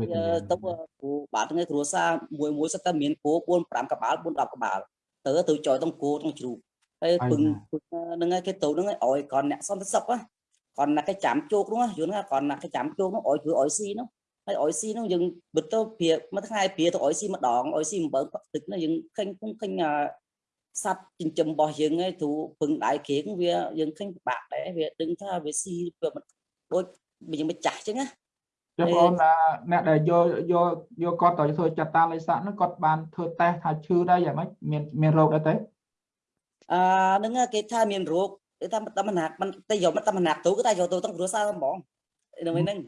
វេទនាទៅគ្រូបាទថ្ងៃគ្រួសារមួយមួយសិតតែមានគោ4 5ក្បាល4 10ក្បាលទៅទៅចយទាំងគោទាំងជ្រូកហើយពឹងពឹងហ្នឹងហើយគេទៅហ្នឹងឲ្យឲ្យគាត់អ្នកសន្តិសុខណាគាត់ណាគេចាំជោគនោះយល់ណាគាត់ណាគេចាំជោគនោះឲ្យគឺឲ្យស៊ីនោះ ហើយឲ្យស៊ីនោះយើងបិទទៅព្រាមួយថ្ងៃព្រាទៅឲ្យស៊ីម្ដងឲ្យស៊ីអំពើទឹកនោះយើងឃើញឃើញឃើញអាសត្វចិញ្ចឹមរបស់យើងឯងទូពឹងដៃគេងវាយើងឃើញពិបាកដែរវាដឹងថាវាស៊ីវាមិនដូចយើងមិនចាស់អញ្ចឹងណាចុះបងអូនអាអ្នកដែលយកយកយកគាត់ទៅធ្វើចតាល័យស័កហ្នឹងគាត់បានធ្វើតេស្តថាឈឺដែរយ៉ាងម៉េចមានមានរោគដែរទេអឺហ្នឹងគេថាមានរោគគេថាតាមណាមិនតែយកមកតាមណាទៅគឺថាយកទៅទាំងគ្រួសារហ្មងនៅហ្នឹងបាទទៅនេះថាយកយកគ្រួសារមួយមួយកទៅទៅបើតាមណាហ្នឹង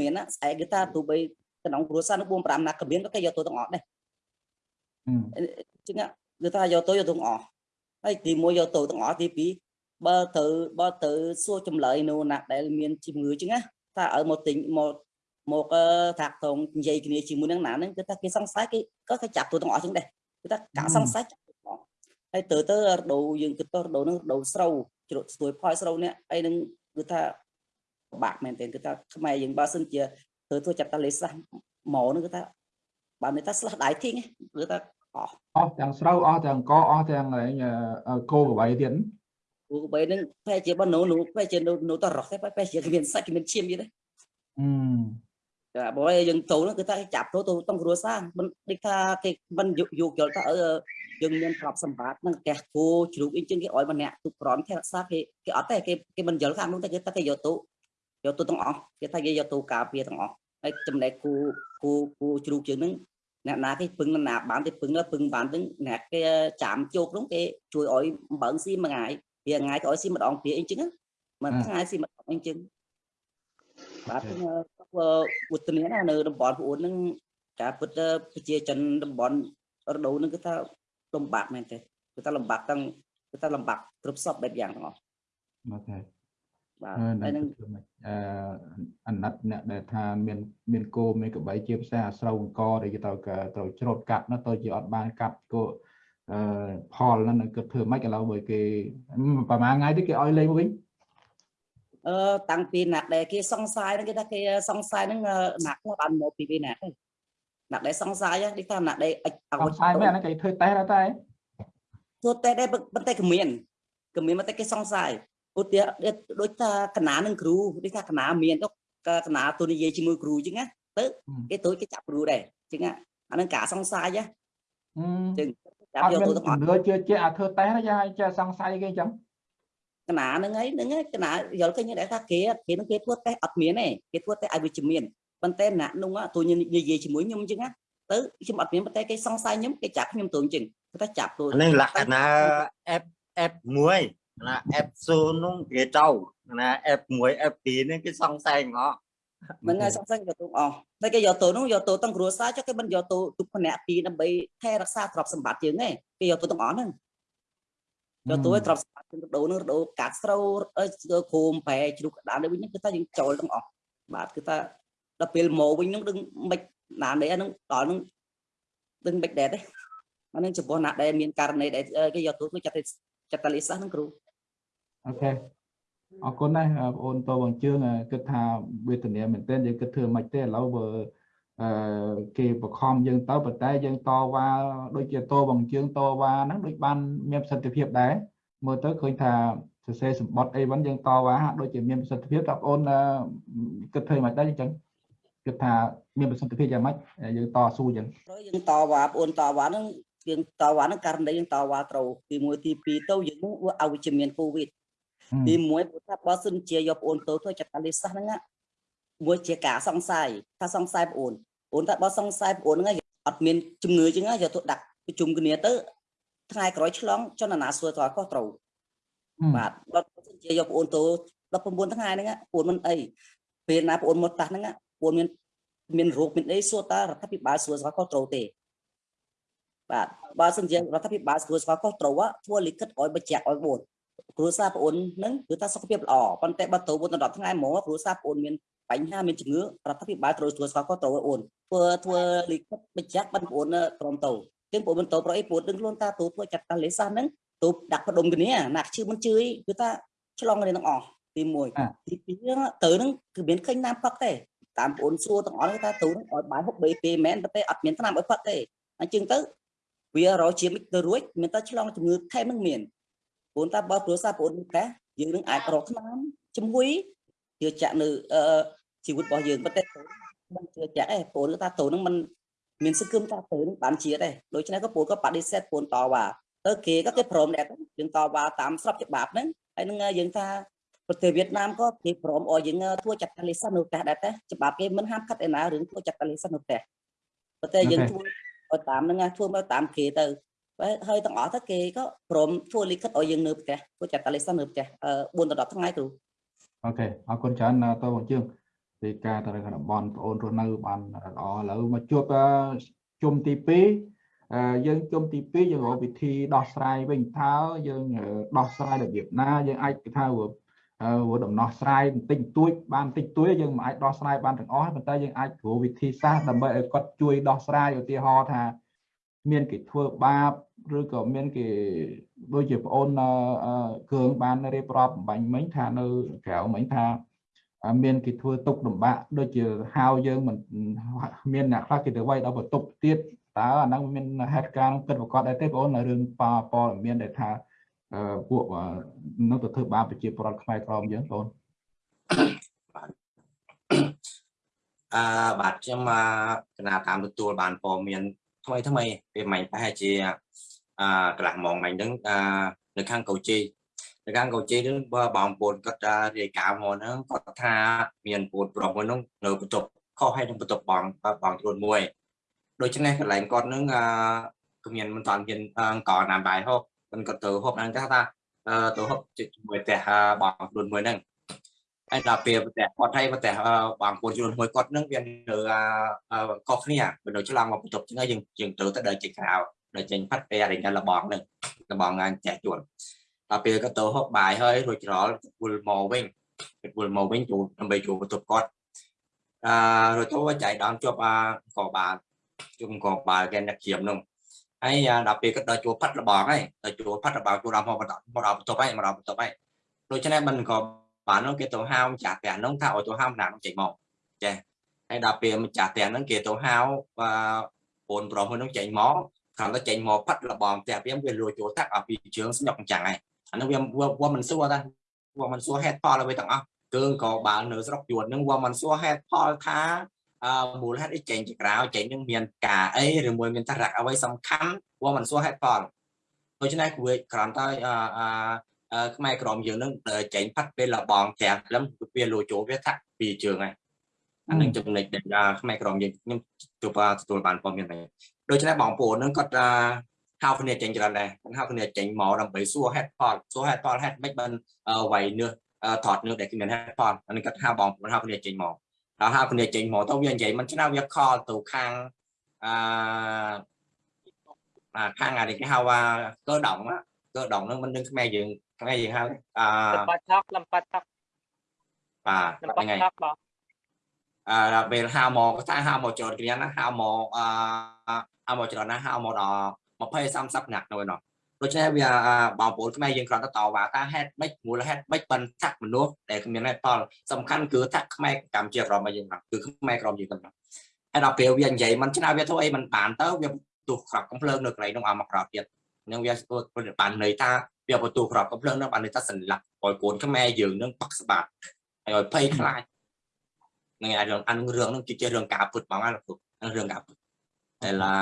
មានណាស្អែកគេថាទូបីក្នុងគ្រួសារនឹង4 5ណាក៏មានក៏គេយកទៅទាំងអស់ដែរអឺចឹងគឺថាយកទៅយកទៅទាំងអស់ហើយទី1យកទៅទាំងអស់ទី2បើទៅបើទៅសួរចម្លើយនៅណាដែលមានជំងឺចឹងណាថាឲ្យមកទិញមកមកអឺថាក់តងនិយាយគ្នាជាមួយនឹងណាហ្នឹងគឺថាគេ ជ្រុតស្ទួយផលស្រូវនេះអីនឹងគឺថាពិបាកមែនទែនគឺថាខ្មែរយើងបើសិនជាធ្វើធ្វើចាប់តាលេសាហ្មោនឹងគឺថាបើនិយាយថាស្លាស់ដៃធីងគឺថាអស់អស់ទាំងស្រូវអស់ទាំងកអស់ទាំងគោកបីទៀតគោកបីនឹងប្រហែលជាបើនៅនោះប្រហែលជានៅតរោះទេប្រហែលជាមានសាច់មានឈាមទៀតទេអឺតែបើយើងទៅនោះគឺថាចាប់ទៅទៅក្នុងគ្រួសារមិនដូចថាគេមិនយោគយល់ថាអឺ យើងមានទ្រព្យសម្បត្តិនឹងផ្ទះគោជ្រូកអីចឹងគេឲ្យម្នាក់ទុកក្រនថែរក្សាគេគេអត់ទេគេគេមិនយល់ខាងនោះទេគេថាគេយកទៅយកទៅទាំងអស់គេថាគេយកទៅការពារទាំងអស់ហើយចំណែកគូគូគូជ្រូកជើងហ្នឹងអ្នកណាគេពឹងណាបានទេពឹងពឹងបានទាំងអ្នកគេចាំជោគនោះគេជួយឲ្យអំបើងស៊ីមួយថ្ងៃវាថ្ងៃក៏ឲ្យស៊ីម្ដងពីអីចឹងមួយថ្ងៃស៊ីម្ដងអីចឹងបាទវុទ្ធនាណានៅតំបន់ប្អូនហ្នឹងការពិតទៅប្រជាជនតំបន់រដូវហ្នឹងគឺថា លំបាកមែនទេគឺថាលំបាកទាំងគឺថាលំបាកគ្រប់សពបែបយ៉ាងទាំងអស់អូខេបាទអឺហើយនឹងនឹងធ្វើម៉េចអឺអាណិតអ្នកដែលថាមានមានគោមានក្របីជាភាសាអាស្រូវអង្គដែលគេត្រូវក៏ត្រូវច្រូតកាត់ណាទៅជាអត់បានកាត់គោអឺផលហ្នឹងនឹងគិតធ្វើម៉េចឥឡូវបើគេប្រហែលថ្ងៃទៀតគេឲ្យលេងមកវិញអឺតាំងពីណាក់ដែលគេសង្ស័យហ្នឹងគេថាគេសង្ស័យហ្នឹងអឺណាក់គាត់បានមកពីពីណាក់ទេ ណាក់ដែលសង្ស័យហ្នឹងគេថាណាក់ដែលអិចអអត់ស្អាយមែនអាហ្នឹងគេធ្វើតេស្តដែរតែធ្វើតែដែរប៉ុន្តែគ្មានគ្មានមកតែគេសង្ស័យឧទាហរណ៍ដូចថាកណានឹងគ្រូដូចថាកណាមានទៅក៏កណាទូនិយាយជាមួយគ្រូអញ្ចឹងណាទៅគេទូចគេចាប់គ្រូដែរអញ្ចឹងណាអានឹងការសង្ស័យណាអឺចឹងចាប់អត់យកមានទៅទាំងអជំស់នឿជឿជាក់អាធ្វើតេស្តណាយ៉ាចេះសង្ស័យគេអញ្ចឹងកណាហ្នឹងហើហ្នឹងហើយកណាយល់ឃើញដែរថាគេគេនឹងគេធ្វើតេស្តអត់មានទេគេធ្វើតេស្តឲ្យវិជ្ជមាន ប៉ុន្តែណាក់នោះទូនិយាយជាមួយខ្ញុំអញ្ចឹងណាទៅខ្ញុំអត់មានប៉ុន្តែគេសង្ស័យខ្ញុំគេចាប់ខ្ញុំទៅអញ្ចឹងគេថាចាប់ទៅអានេះលក្ខណៈ F F1 ណា F0 នោះគេទៅណា F1 F2 នេះគេសង្ស័យងអហ្នឹងហើយសង្ស័យយកទៅអស់តែគេយកទៅនោះយកទៅទាំងគ្រួសារចុះគេមិនយកទៅទុកផ្នែកពីរដើម្បីថែរក្សាទ្រព្យសម្បត្តិយើងទេគេយកទៅទាំងអស់ហ្នឹងយកទៅឲ្យទ្រព្យសម្បត្តិយើងទៅដូរនឹងដូរកាត់ស្រូវអឺគោមប្រែជ្រូកក្តាមនេះវិញហ្នឹងគឺថាយើងចូលទាំងអស់បាទគឺថា ដល់ពេលមកវិញហ្នឹងដឹងមិនណានេះហ្នឹងដល់ហ្នឹងដឹងមិនដែរទេអាហ្នឹងចំពោះណាដែលមានករណីដែលគេយកទៅគឺចាត់ចាត់តាលិសាហ្នឹងគ្រូអូខេអរគុណណាស់បងអូនតបងជឿងគិតថាវេទនាមែនទែនយើងគិតធ្វើមិនទេឥឡូវបើអឺគេបខំយើងទៅប៉ុន្តែយើងតវ៉ាដូចជាតបងជឿងតវ៉ាហ្នឹងដូចបានមានប្រសិទ្ធភាពដែរមើលទៅឃើញថាសរសេរសម្បត្តិអីវិញយើងតវ៉ាហាក់ដូចជាមានប្រសិទ្ធភាពតែបងអូនអឺគិតធ្វើមិនដែរអញ្ចឹង គិតថាមានប្រសិទ្ធភាពយ៉ាងម៉េចយើងតស៊ូអញ្ចឹងព្រោះយើងតវ៉ាបងអូនតវ៉ាហ្នឹងយើងតវ៉ាហ្នឹងករណីយើងតវ៉ាត្រូវទី1ទី2ទៅយើងនឹងអវិជ្ជមានកូវីដទី1ព្រោះថាបើសិនជាយកបងអូនទៅធ្វើចតាលិសាសហ្នឹងណាមួយជាការសង្ស័យថាសង្ស័យបងអូនបងអូនតែបើសង្ស័យបងអូនហ្នឹងអត់មានជំងឺចឹងណាយកទៅដាក់ប្រជុំគ្នាទៅថ្ងៃក្រោយឆ្លងចននាសួរតើខុសត្រូវបាទបើសិនជាយកបងអូនទៅ19ថ្ងៃហ្នឹងណាបងអូនមិនអីពេលណាបងអូនមកតាស់ហ្នឹង ណាបងអូនមានមានរោគមានអីសួរតើរដ្ឋាភិបាលសួរស្គាល់ខុសត្រូវទេបាទបើសិនជារដ្ឋាភិបាលស្គាល់ស្គាល់ខុសត្រូវធ្វើលិខិតឲ្យបញ្ជាក់ឲ្យបងគ្រួសារបងអូនហ្នឹងគឺថាសុខភាពល្អប៉ុន្តែបើទៅមុនដល់ថ្ងៃមកគ្រួសារបងអូនមានបញ្ហាមានជំងឺរដ្ឋាភិបាលត្រូវស្គាល់ស្គាល់ខុសត្រូវឲ្យអូនធ្វើធ្វើលិខិតបញ្ជាក់បានបងអូនព្រមទៅចឹងបងអូនទៅប្រអីបងអូនដឹងខ្លួនតាទៅធ្វើចាត់តាលេសាសហ្នឹងទៅដាក់ផ្ដុំគ្នាណាជឿមិនជឿគឺថាឆ្លងគ្នាទាំងអស់ទី1ទី2ទៅហ្នឹងគឺមានឃើញតាមផឹកទេ តាមបងអូនសួរទាំងអស់ថាទៅហ្នឹងឲ្យបាយហូបបីពេលមែនតែអត់មានថ្នាំឲ្យផឹកទេអញ្ចឹងទៅវារកជាមិនទៅរួចមានតែឆ្លងជំងឺថែមនឹងមានព្រោះតែបើគ្រួសារបងអូនមានកាសយើងនឹងអាចរកថ្នាំជំងឺជឿជាក់នៅអឺជីវិតរបស់យើងប៉ុន្តែមិនជឿជាក់ទេបងអូនថាទៅនឹងมันមានសង្ឃឹមថាទៅនឹងបានជាដែរដូច្នេះក៏បងក៏បដិសេធបងតវ៉ាទៅគេក៏គេព្រមដែរយើងតវ៉ាតាមស្របច្បាប់ហ្នឹងហើយនឹងយើងថា ប្រទេសវៀតណាមក៏គេព្រមឲ្យយើងធ្វើចាត់តាលិសានៅផ្ទះដែរតែច្បាប់គេមិនហាមឃាត់ឯណារឿងធ្វើចាត់តាលិសានៅផ្ទះប៉ុន្តែយើងធ្វើឲ្យតាមហ្នឹងធ្វើមកតាមគេទៅហើយទាំងអស់ទៅគេក៏ព្រមធ្វើលិខិតឲ្យយើងនៅផ្ទះធ្វើចាត់តាលិសនៅផ្ទះ4ដល់10ថ្ងៃគ្រូអូខេអរគុណច្រើនតបងជឿងពីការទៅក្នុងតំបន់បងអូនរស់នៅបានល្អឥឡូវមកជួបជុំទី2យើងជុំទី2យើងរកវិធីដោះស្រាយវិញថាយើងដោះស្រាយរបៀបណាយើងអាចថា ព្រោះដំណោះស្រាយបន្តិចតួចបានបន្តិចតួចយើងមិនអាចដោះស្រាយបានទាំងអស់ប៉ុន្តែយើងអាចព្រោះវិធីសាស្ត្រដើម្បីឲ្យគាត់ជួយដោះស្រាយឧទាហរណ៍ថាមានគេធ្វើបាបឬក៏មានគេដូចជាប្អូនគ្រឿងបានរៀបរាប់បំបញ្ញមិញថានៅក្រៅមិញថាមានគេធ្វើទុកលំបាកដូចជាហៅយើងមិនមានអ្នកខ្លះគេទៅវាយដល់បន្ទប់ទៀតតើអាហ្នឹងមានហេតុការណ៍គិតប្រកបដែរទេបងអូនរឿងប៉ព័ត៌មានដែលថា ពួកនៅទៅធ្វើបាបប្រជាពលរដ្ឋខ្មែរក្រមយើងបងអឺបាទខ្ញុំកណាតាមទទួលបានព័ត៌មានថ្មីថ្មីពេលមិញប្រហែលជាអឺកន្លះម៉ោងមិញហ្នឹងអឺនៅខាងកោជីនៅខាងកោជីហ្នឹងបើបងប្អូនគាត់រាយការណ៍មកហ្នឹងគាត់ថាមានពូនប្រុសមួយហ្នឹងនៅបន្ទប់ខុសហើយនឹងបន្ទប់បងបងខ្លួនមួយដូច្នេះកន្លែងគាត់ហ្នឹងអឺគ្មានមិនតាន់មានអង្គណាបាយហូប មិនគាត់ទៅហូបហ្នឹងថាថាទៅហូបជាមួយផ្ទះបងខ្លួនមួយហ្នឹងហើយដល់ពេលប្រទេសគាត់ហើយប្រទេសបងប្អូនជួនមួយគាត់នឹងវានៅកោះគ្នាវានៅឆ្លងមកបន្ទប់ចឹងយើងយើងត្រូវទៅដល់ចេញក្រៅដល់ចេញផាត់ពេលរញលបងនឹងលបងងាយចេះជួនដល់ពេលគាត់ទៅហូបបាយហើយរួចរាល់វិលមកវិញគាត់វិលមកវិញចូលដើម្បីចូលបន្ទប់គាត់អឺរួចទៅចៃដន្យជាប់អាកបាជុំកបាគេអ្នកជាមនោះ ហើយដល់ពេលគាត់ដល់ជួផាត់លបងហើយដល់ជួផាត់លបងជួដល់មកមកដល់បន្ទប់ហើយមកដល់បន្ទប់ហើយដូច្នេះមិនក៏បាននោះគេទៅហៅម្ចាស់ផ្ទះនោះថាឲ្យទៅហៅម្នាក់នោះចេញមកចេះហើយដល់ពេលម្ចាស់ផ្ទះហ្នឹងគេទៅហៅបងប្រុសមួយនោះចេញមកខាងទៅចេញមកផាត់លបងផ្ទះវាវាលួចចូលតាក់ឲ្យពីជើងស្ញុកអញ្ចឹងហើយអានោះវាវាមិនសួរតាវាមិនសួរហេតុផលអ្វីទាំងអស់គឺក៏បើនៅស្រុកយួនហ្នឹងវាមិនសួរហេតុផលថា អឺមូលហេតុអីចេញជាក្រៅចេញនឹងមានការអីឬមួយមានសារៈអ្វីសំខាន់វាមិនសួរហេតុផលដូច្នេះវាគ្រាន់តែអឺខ្មែរក្រមយើងនឹងចេញផាត់ពេលលបងប្រាំក្លឹមវាលោចូលវាថាពីជើងហើយអានឹងចំណុចដែលខ្មែរក្រមយើងខ្ញុំជួបទទួលបានព័ត៌មានដែរដូច្នេះបងប្អូននឹងគាត់ហៅគ្នាចេញច្រើនដែរគាត់ហៅគ្នាចេញមកដើម្បីសួរហេតុផលសួរហេតុផលហេតុមិនបានវាយនេះថតនេះដែលគ្មានហេតុផលអានេះគាត់ហៅបងប្អូនហៅគ្នាចេញមក ដល់ហៅគ្នាចេញមកទៅវានិយាយមិនឆ្នើវាខលទៅខាងអឺខាងអានេះគេហៅថាកើដងកើដងនឹងមិនដឹងខ្មែរយើងខ្មែរយើងហៅអឺលំបាត់ថកលំបាត់ថកបាទលំបាហ្នឹងត់ហើយថកបងអឺដល់ពេលហៅមកថាហៅមកច្រើនគ្រាន់ណាហៅមកអឺហៅមកច្រើនណាហៅមកដល់20 30នាក់នោះឯនោះ ដូច្នេះវាបងប្អូនខ្មែរយើងគ្រាន់តែតវ៉ាថាហេតុម៉េចមូលហេតុម៉េចបានថាក់មនុស្សដែលគ្មានហេតុផលសំខាន់គឺថាក់ខ្មែរកម្ពុជាក្រមរបស់យើងហ្នឹងគឺខ្មែរក្រមយើងហ្នឹងហើយដល់ពេលវានិយាយមិនឆ្នោតវាធ្វើអីមិនបានទៅវាទោះក្របកំភ្លើងនៅកន្លែងនោះឲ្យមកក្រោតទៀតនឹងវាបានន័យថាវាបន្ទូក្របកំភ្លើងនឹងបានន័យថាសន្លប់ឲ្យកូនខ្មែរយើងនឹងបាក់ស្បាតហើយឲ្យភ័យខ្លាចនឹងអារឿងអានឹងរឿងនឹងជារឿងការពុតបងណាលោករឿងការពុតតែឡា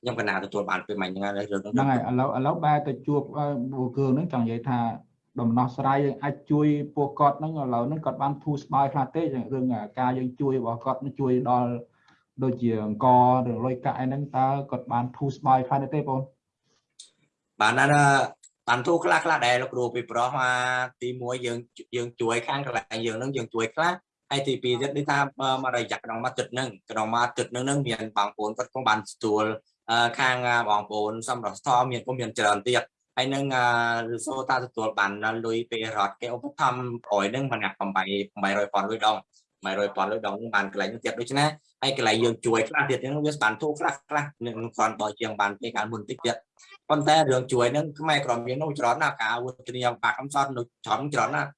ខ្ញុំកណាទទួលបានពេលមិញហ្នឹងហើយរឿងហ្នឹងហ្នឹងហើយឥឡូវឥឡូវបែរទៅជួបបុគ្គលហ្នឹងចង់និយាយថាដំណោះស្រាយយើងអាចជួយពួកគាត់ហ្នឹងឥឡូវហ្នឹងគាត់បានធូរស្បើយខ្លះទេរឿងការយើងជួយរបស់គាត់នឹងជួយដល់ដូចជាអង្គឬលុយកាក់អីហ្នឹងតើគាត់បានធូរស្បើយខ្លះទេបងបានណាបានទូខ្លះខ្លះដែរលោកគ្រូពីប្រុសមកទី1យើងយើងជួយខាងកន្លែងយើងហ្នឹងយើងជួយខ្លះហើយទី2ទៀតនេះថាមករយៈក្នុងមួយទឹកហ្នឹងក្នុងមួយទឹកហ្នឹងហ្នឹងមានបងប្អូនគាត់ cũng បានទទួល ខាងបងប្អូនសម្រាប់ស្ថមានក៏មានច្រើនទៀតហើយនឹងឬសូតាទទួលបានលុយពេលរត់គេឧបត្ថម្ភអយហ្នឹងបាន8 800ប៉ុនលុយដង800ប៉ុនលុយដងបានកន្លែងទៀតដូច្នេះហើយកន្លែងយើងជួយខ្លះទៀតហ្នឹងវាបានធូរខ្លះខ្លះនឹងគ្រាន់បើជាងបានពេលកាលមុនតិចទៀតប៉ុន្តែរឿងជួយហ្នឹងខ្មែរក្រមយើងនោះច្រើនណាស់ការវត្តនាបាក់កំសត់នៅច្រើនច្រើនណាស់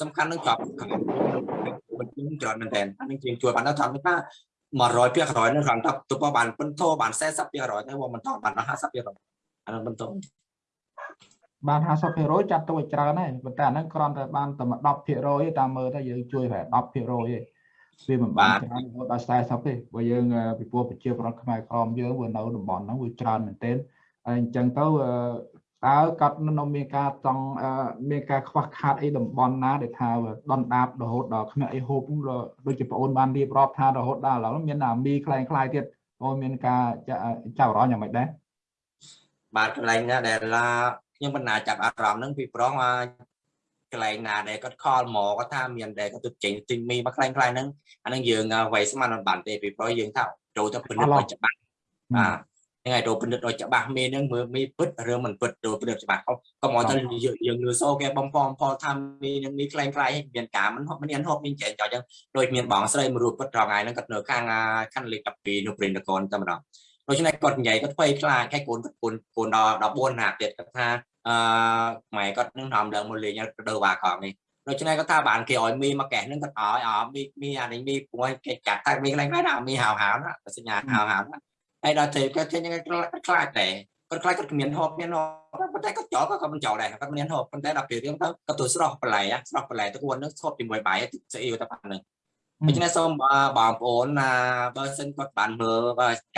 សំខាន់នឹងជាប់មិនច្រើនមែនតើអានេះជាងជួយបានដល់ថាថា 100%ភាគរយនឹងគ្រាន់តែទៅបានពិនធោបាន40%ទៅមិនតបានដល់50%អានោះបន្តបាន50%ចាត់ទៅឲ្យច្រើនហើយប៉ុន្តែអាហ្នឹងគ្រាន់តែបានតែ10%ទេតាមមើលទៅយើងជួយតែ10%ទេវាមិនបានច្រើនរហូតដល់40ទេបើយើងពីព្រោះប្រជាប្រដ្ឋខ្មែរក្រមយើងវានៅតំបន់ហ្នឹងវាច្រើនមែនទែនហើយអញ្ចឹងទៅ តើគាត់នៅមានការចង់មានការខ្វះខាតអីតំបន់ណាដែលថាដនដាបរហូតដល់គ្មានអីហូបដូចជាបងអូនបានរៀបរាប់ថារហូតដល់ឥឡូវមានអាមីខ្លែងខ្លាយទៀតបងមានការចាប់អារម្មណ៍យ៉ាងម៉េចដែរបាទកន្លែងណាដែលខ្ញុំបណ្ណាចាប់អារម្មណ៍ហ្នឹងពីប្រុសមកកន្លែងណាដែលគាត់ខលមកគាត់ថាមានដែលគាត់ទៅចេញទិញមីមកខ្លែងខ្លាយហ្នឹងអាហ្នឹងយើងវាយស្មានមិនបានទេពីប្រុសយើងថាចូលទៅពិនិត្យឲ្យច្បាស់បាទ ហ្នឹងហើយទៅពិនិត្យឲ្យច្បាស់មីហ្នឹងមើលមីពិតឬមិនពិតទៅពិនិត្យច្បាស់កុំឲ្យទៅយើងលឺសូគេបំផំផលថាមីហ្នឹងមីខ្លែងខ្លាយមានការមិនហប់មានហប់មានចែកចោលអញ្ចឹងដូចមានបងស្រីមួយរូបពិតត្រង់ថ្ងៃហ្នឹងគាត់នៅខាងខណ្ឌលេខ12នៅព្រៃនគរតែម្ដងដូច្នេះគាត់និយាយគាត់ភ័យខ្លាចហើយកូនគាត់កូនកូនដល់14ណាទៀតគាត់ថាអឺម៉ែគាត់នឹងនាំឡើងមកលេងទៅវ៉ាកងនេះដូច្នេះគាត់ថាបានគេឲ្យមីមកកេះនឹងគាត់ឲ្យអមីមីអានេះមីពួយគេកាត់តែមីខ្លាំងណាស់ណាមីហៅហៅណាសញ្ញាហៅហៅណា ហើយដល់ទៅគាត់ចេញគាត់ខ្លាចដែរគាត់ខ្លាចគាត់គ្មានហូបមានហូបប៉ុន្តែគាត់ចោលគាត់មិនចោលដែរគាត់មានហូបប៉ុន្តែដល់ពេលរៀងទៅគាត់ទៅស្រោះបន្លែស្រោះបន្លែទៅគាត់នឹងឈប់ជាមួយបាយទឹកស្អីទៅប៉ុណ្្នឹងដូច្នេះសូមបងប្អូនណាបើសិនគាត់បានមើល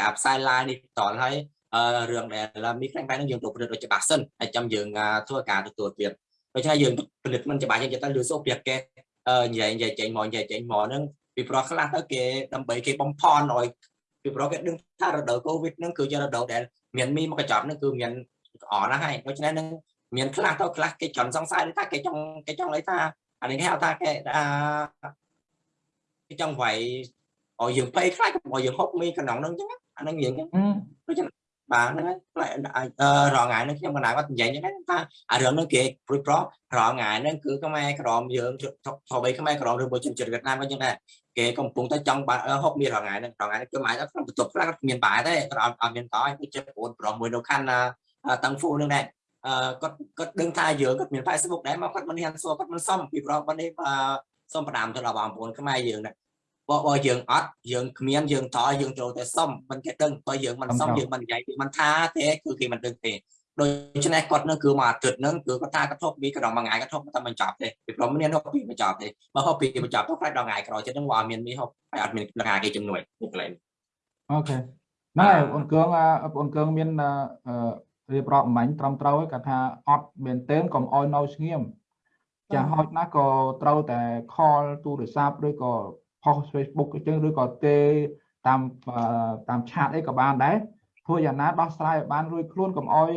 ការផ្សាយ live នេះតលហើយអឺរឿងដែលមានខ្លាំងខ្លាំងនឹងយើងទៅពិនិត្យឲ្យច្បាស់សិនហើយចាំយើងធ្វើការទទួលទៀតដូច្នេះយើងពិនិត្យមិនច្បាស់យើងទៅលឺសូពីគេអឺនិយាយនិយាយចេញមកនិយាយចេញមកហ្នឹងពីព្រោះខ្លះទៅគេដើម្បីគេបំផន់ឲ្យ ពីព្រោះគេដឹងថារដូវកូវីដហ្នឹងគឺជារដូវដែលមានមីមកកញ្ចប់ហ្នឹងគឺមានអណាស់ហើយដូច្នេះនឹងមានខ្លះទៅខ្លះគេចង់សង្ស័យថាគេចង់គេចង់ឲ្យថាអានេះគេហៅថាគេអឺគេចង់វាយឲ្យយើងភ័យខ្លាចកុំឲ្យយើងហុកមីក្នុងហ្នឹងអញ្ចឹងអាហ្នឹងយើងអញ្ចឹងដូច្នេះ បាទហ្នឹងហើយអឺរងថ្ងៃហ្នឹងខ្ញុំកណ្ដាលគាត់និយាយហ្នឹងថាអារឿងហ្នឹងគេព្រួយប្ររងថ្ងៃហ្នឹងគឺខ្មែរក្រមយើងធ្វើបីខ្មែរក្រមឬមួយជនជាតិវៀតណាមក៏ចឹងដែរគេកំពុងតែចង់ហូបមានរងថ្ងៃហ្នឹងរងថ្ងៃហ្នឹងគឺអាចក្នុងបន្ទប់ខ្លះគាត់មានបាយទេគាត់អត់មានតោះគឺចិត្តប្អូនប្រុសមួយនៅខណ្ឌតាំងហ្វូហ្នឹងដែរអឺគាត់គាត់ដឹងថាយើងគាត់មាន Facebook ដែរមកគាត់មិនហ៊ានសួរគាត់មិនសមពីប្រហែលនេះសូមផ្ដាំទៅដល់បងប្អូនខ្មែរយើងដែរ បើបើយើងអត់យើងគ្មានយើងតយើងត្រូវតែសុំមិនគេដឹងបើយើងមិនសុំយើងមិននិយាយពីមិនថាទេគឺគេមិនដឹងទេដូច្នេះគាត់នឹងគឺមកអាទិត្យនឹងគឺគាត់ថាកធប់ពីកណ្ដងមួយថ្ងៃកធប់តែមិនចប់ទេពីព្រោះមានហូបពីមិនចប់ទេបើហូបពីមិនចប់ទៅខ្លាចដល់ថ្ងៃក្រោយចិត្តនឹងវាអត់មានមានហូបហើយអត់មានថ្ងៃគេជំនួយនេះកន្លែងអូខេណែបងគងបងគងមានរៀបរាប់អំបញ្ញត្រឹមត្រូវហើយគាត់ថាអត់មែនទែនកុំអោយនៅស្ងៀមចាហោចណាស់ក៏ត្រូវតែ call ទូរស័ព្ទឬក៏ post Facebook អញ្ចឹងឬក៏ទេតាមតាមឆាតអីក៏បានដែរធ្វើយ៉ាងណាដោះស្រាយឲ្យបានរួចខ្លួនកុំអោយ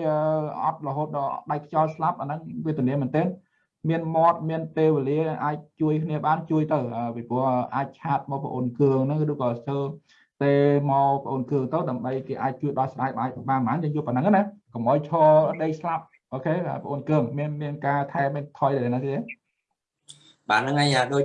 អត់រហូតដល់ដៃខ្យល់ស្លាប់អាហ្នឹងវេទនាមែនទែនមានមាត់មានពេលវេលាអាចជួយគ្នាបានជួយទៅពីព្រោះអាចឆាតមកបងអូនគឿងហ្នឹងឬក៏ស្ទើទេមកបងអូនគឿងទៅដើម្បីគេអាចជួយដោះស្រាយបានបានបានយើងយកប៉ុណ្ណឹងណាកុំអោយឈរដេកស្លាប់អូខេបងអូនគឿងមានមានការថែមានថយទៅណាទេ បាទហ្នឹងហើយដូច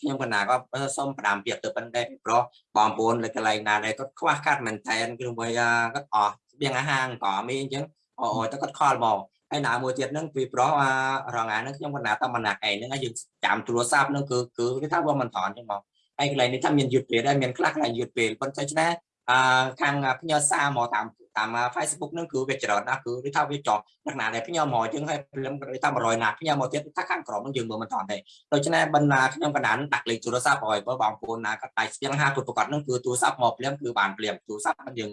ខ្ញុំកណាក៏សូមផ្ដាំពាក្យទៅប៉ុណ្ណេះព្រោះបងប្អូននៅកន្លែងណាដែរគាត់ខ្វះខាតមែនតែនគឺមួយគាត់អស់ស្បៀងអាហារក៏មានអញ្ចឹងអូទៅគាត់ខលមកហើយណាមួយទៀតហ្នឹងពីព្រោះរងថ្ងៃហ្នឹងខ្ញុំកណាតែម្នាក់ឯងហ្នឹងយើងចាំទូរស័ព្ទហ្នឹងគឺគឺគេថាវាមិនថនអញ្ចឹងមកហើយកន្លែងនេះថាមានយឺតពេលដែរមានខ្លះកន្លែងយឺតពេលប៉ុន្តែឆ្នេះអឺខាងផ្ញើសារមកតាម តាម Facebook ហ្នឹងគឺវាច្រើនណាស់គឺគេថាវាចោះលក្ខណៈដែលផ្ញើមកជាងហើយព្រមគេថា100ណាផ្ញើមកទៀតថាខាងក្រមហ្នឹងយើងមើលមិនតាន់ទេដូច្នេះបណ្ណាខ្ញុំកណ្ដាលដាក់លេខទូរស័ព្ទឲ្យបើបងប្អូនណាគាត់ដៃស្ទៀងហាទូប្រកាសហ្នឹងគឺទូរស័ព្ទមកភ្លាមគឺបានភ្លាមទូរស័ព្ទយើង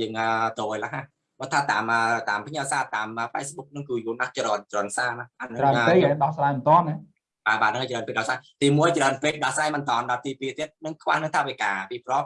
យើងទៅឲ្យឡាហាបើថាតាមតាមផ្ញើសារតាម Facebook ហ្នឹងគឺយូរណាស់ច្រើនច្រើនសារណាអានេះច្រើនពេកដោះស្រាយមិនតាន់ណាបាទបាទហ្នឹងច្រើនពេកដោះស្រាយទី1ច្រើនពេកដោះស្រាយមិនតាន់ដល់ទី2ទៀតនឹងខ្វះនឹងថាវិការពីព្រោះ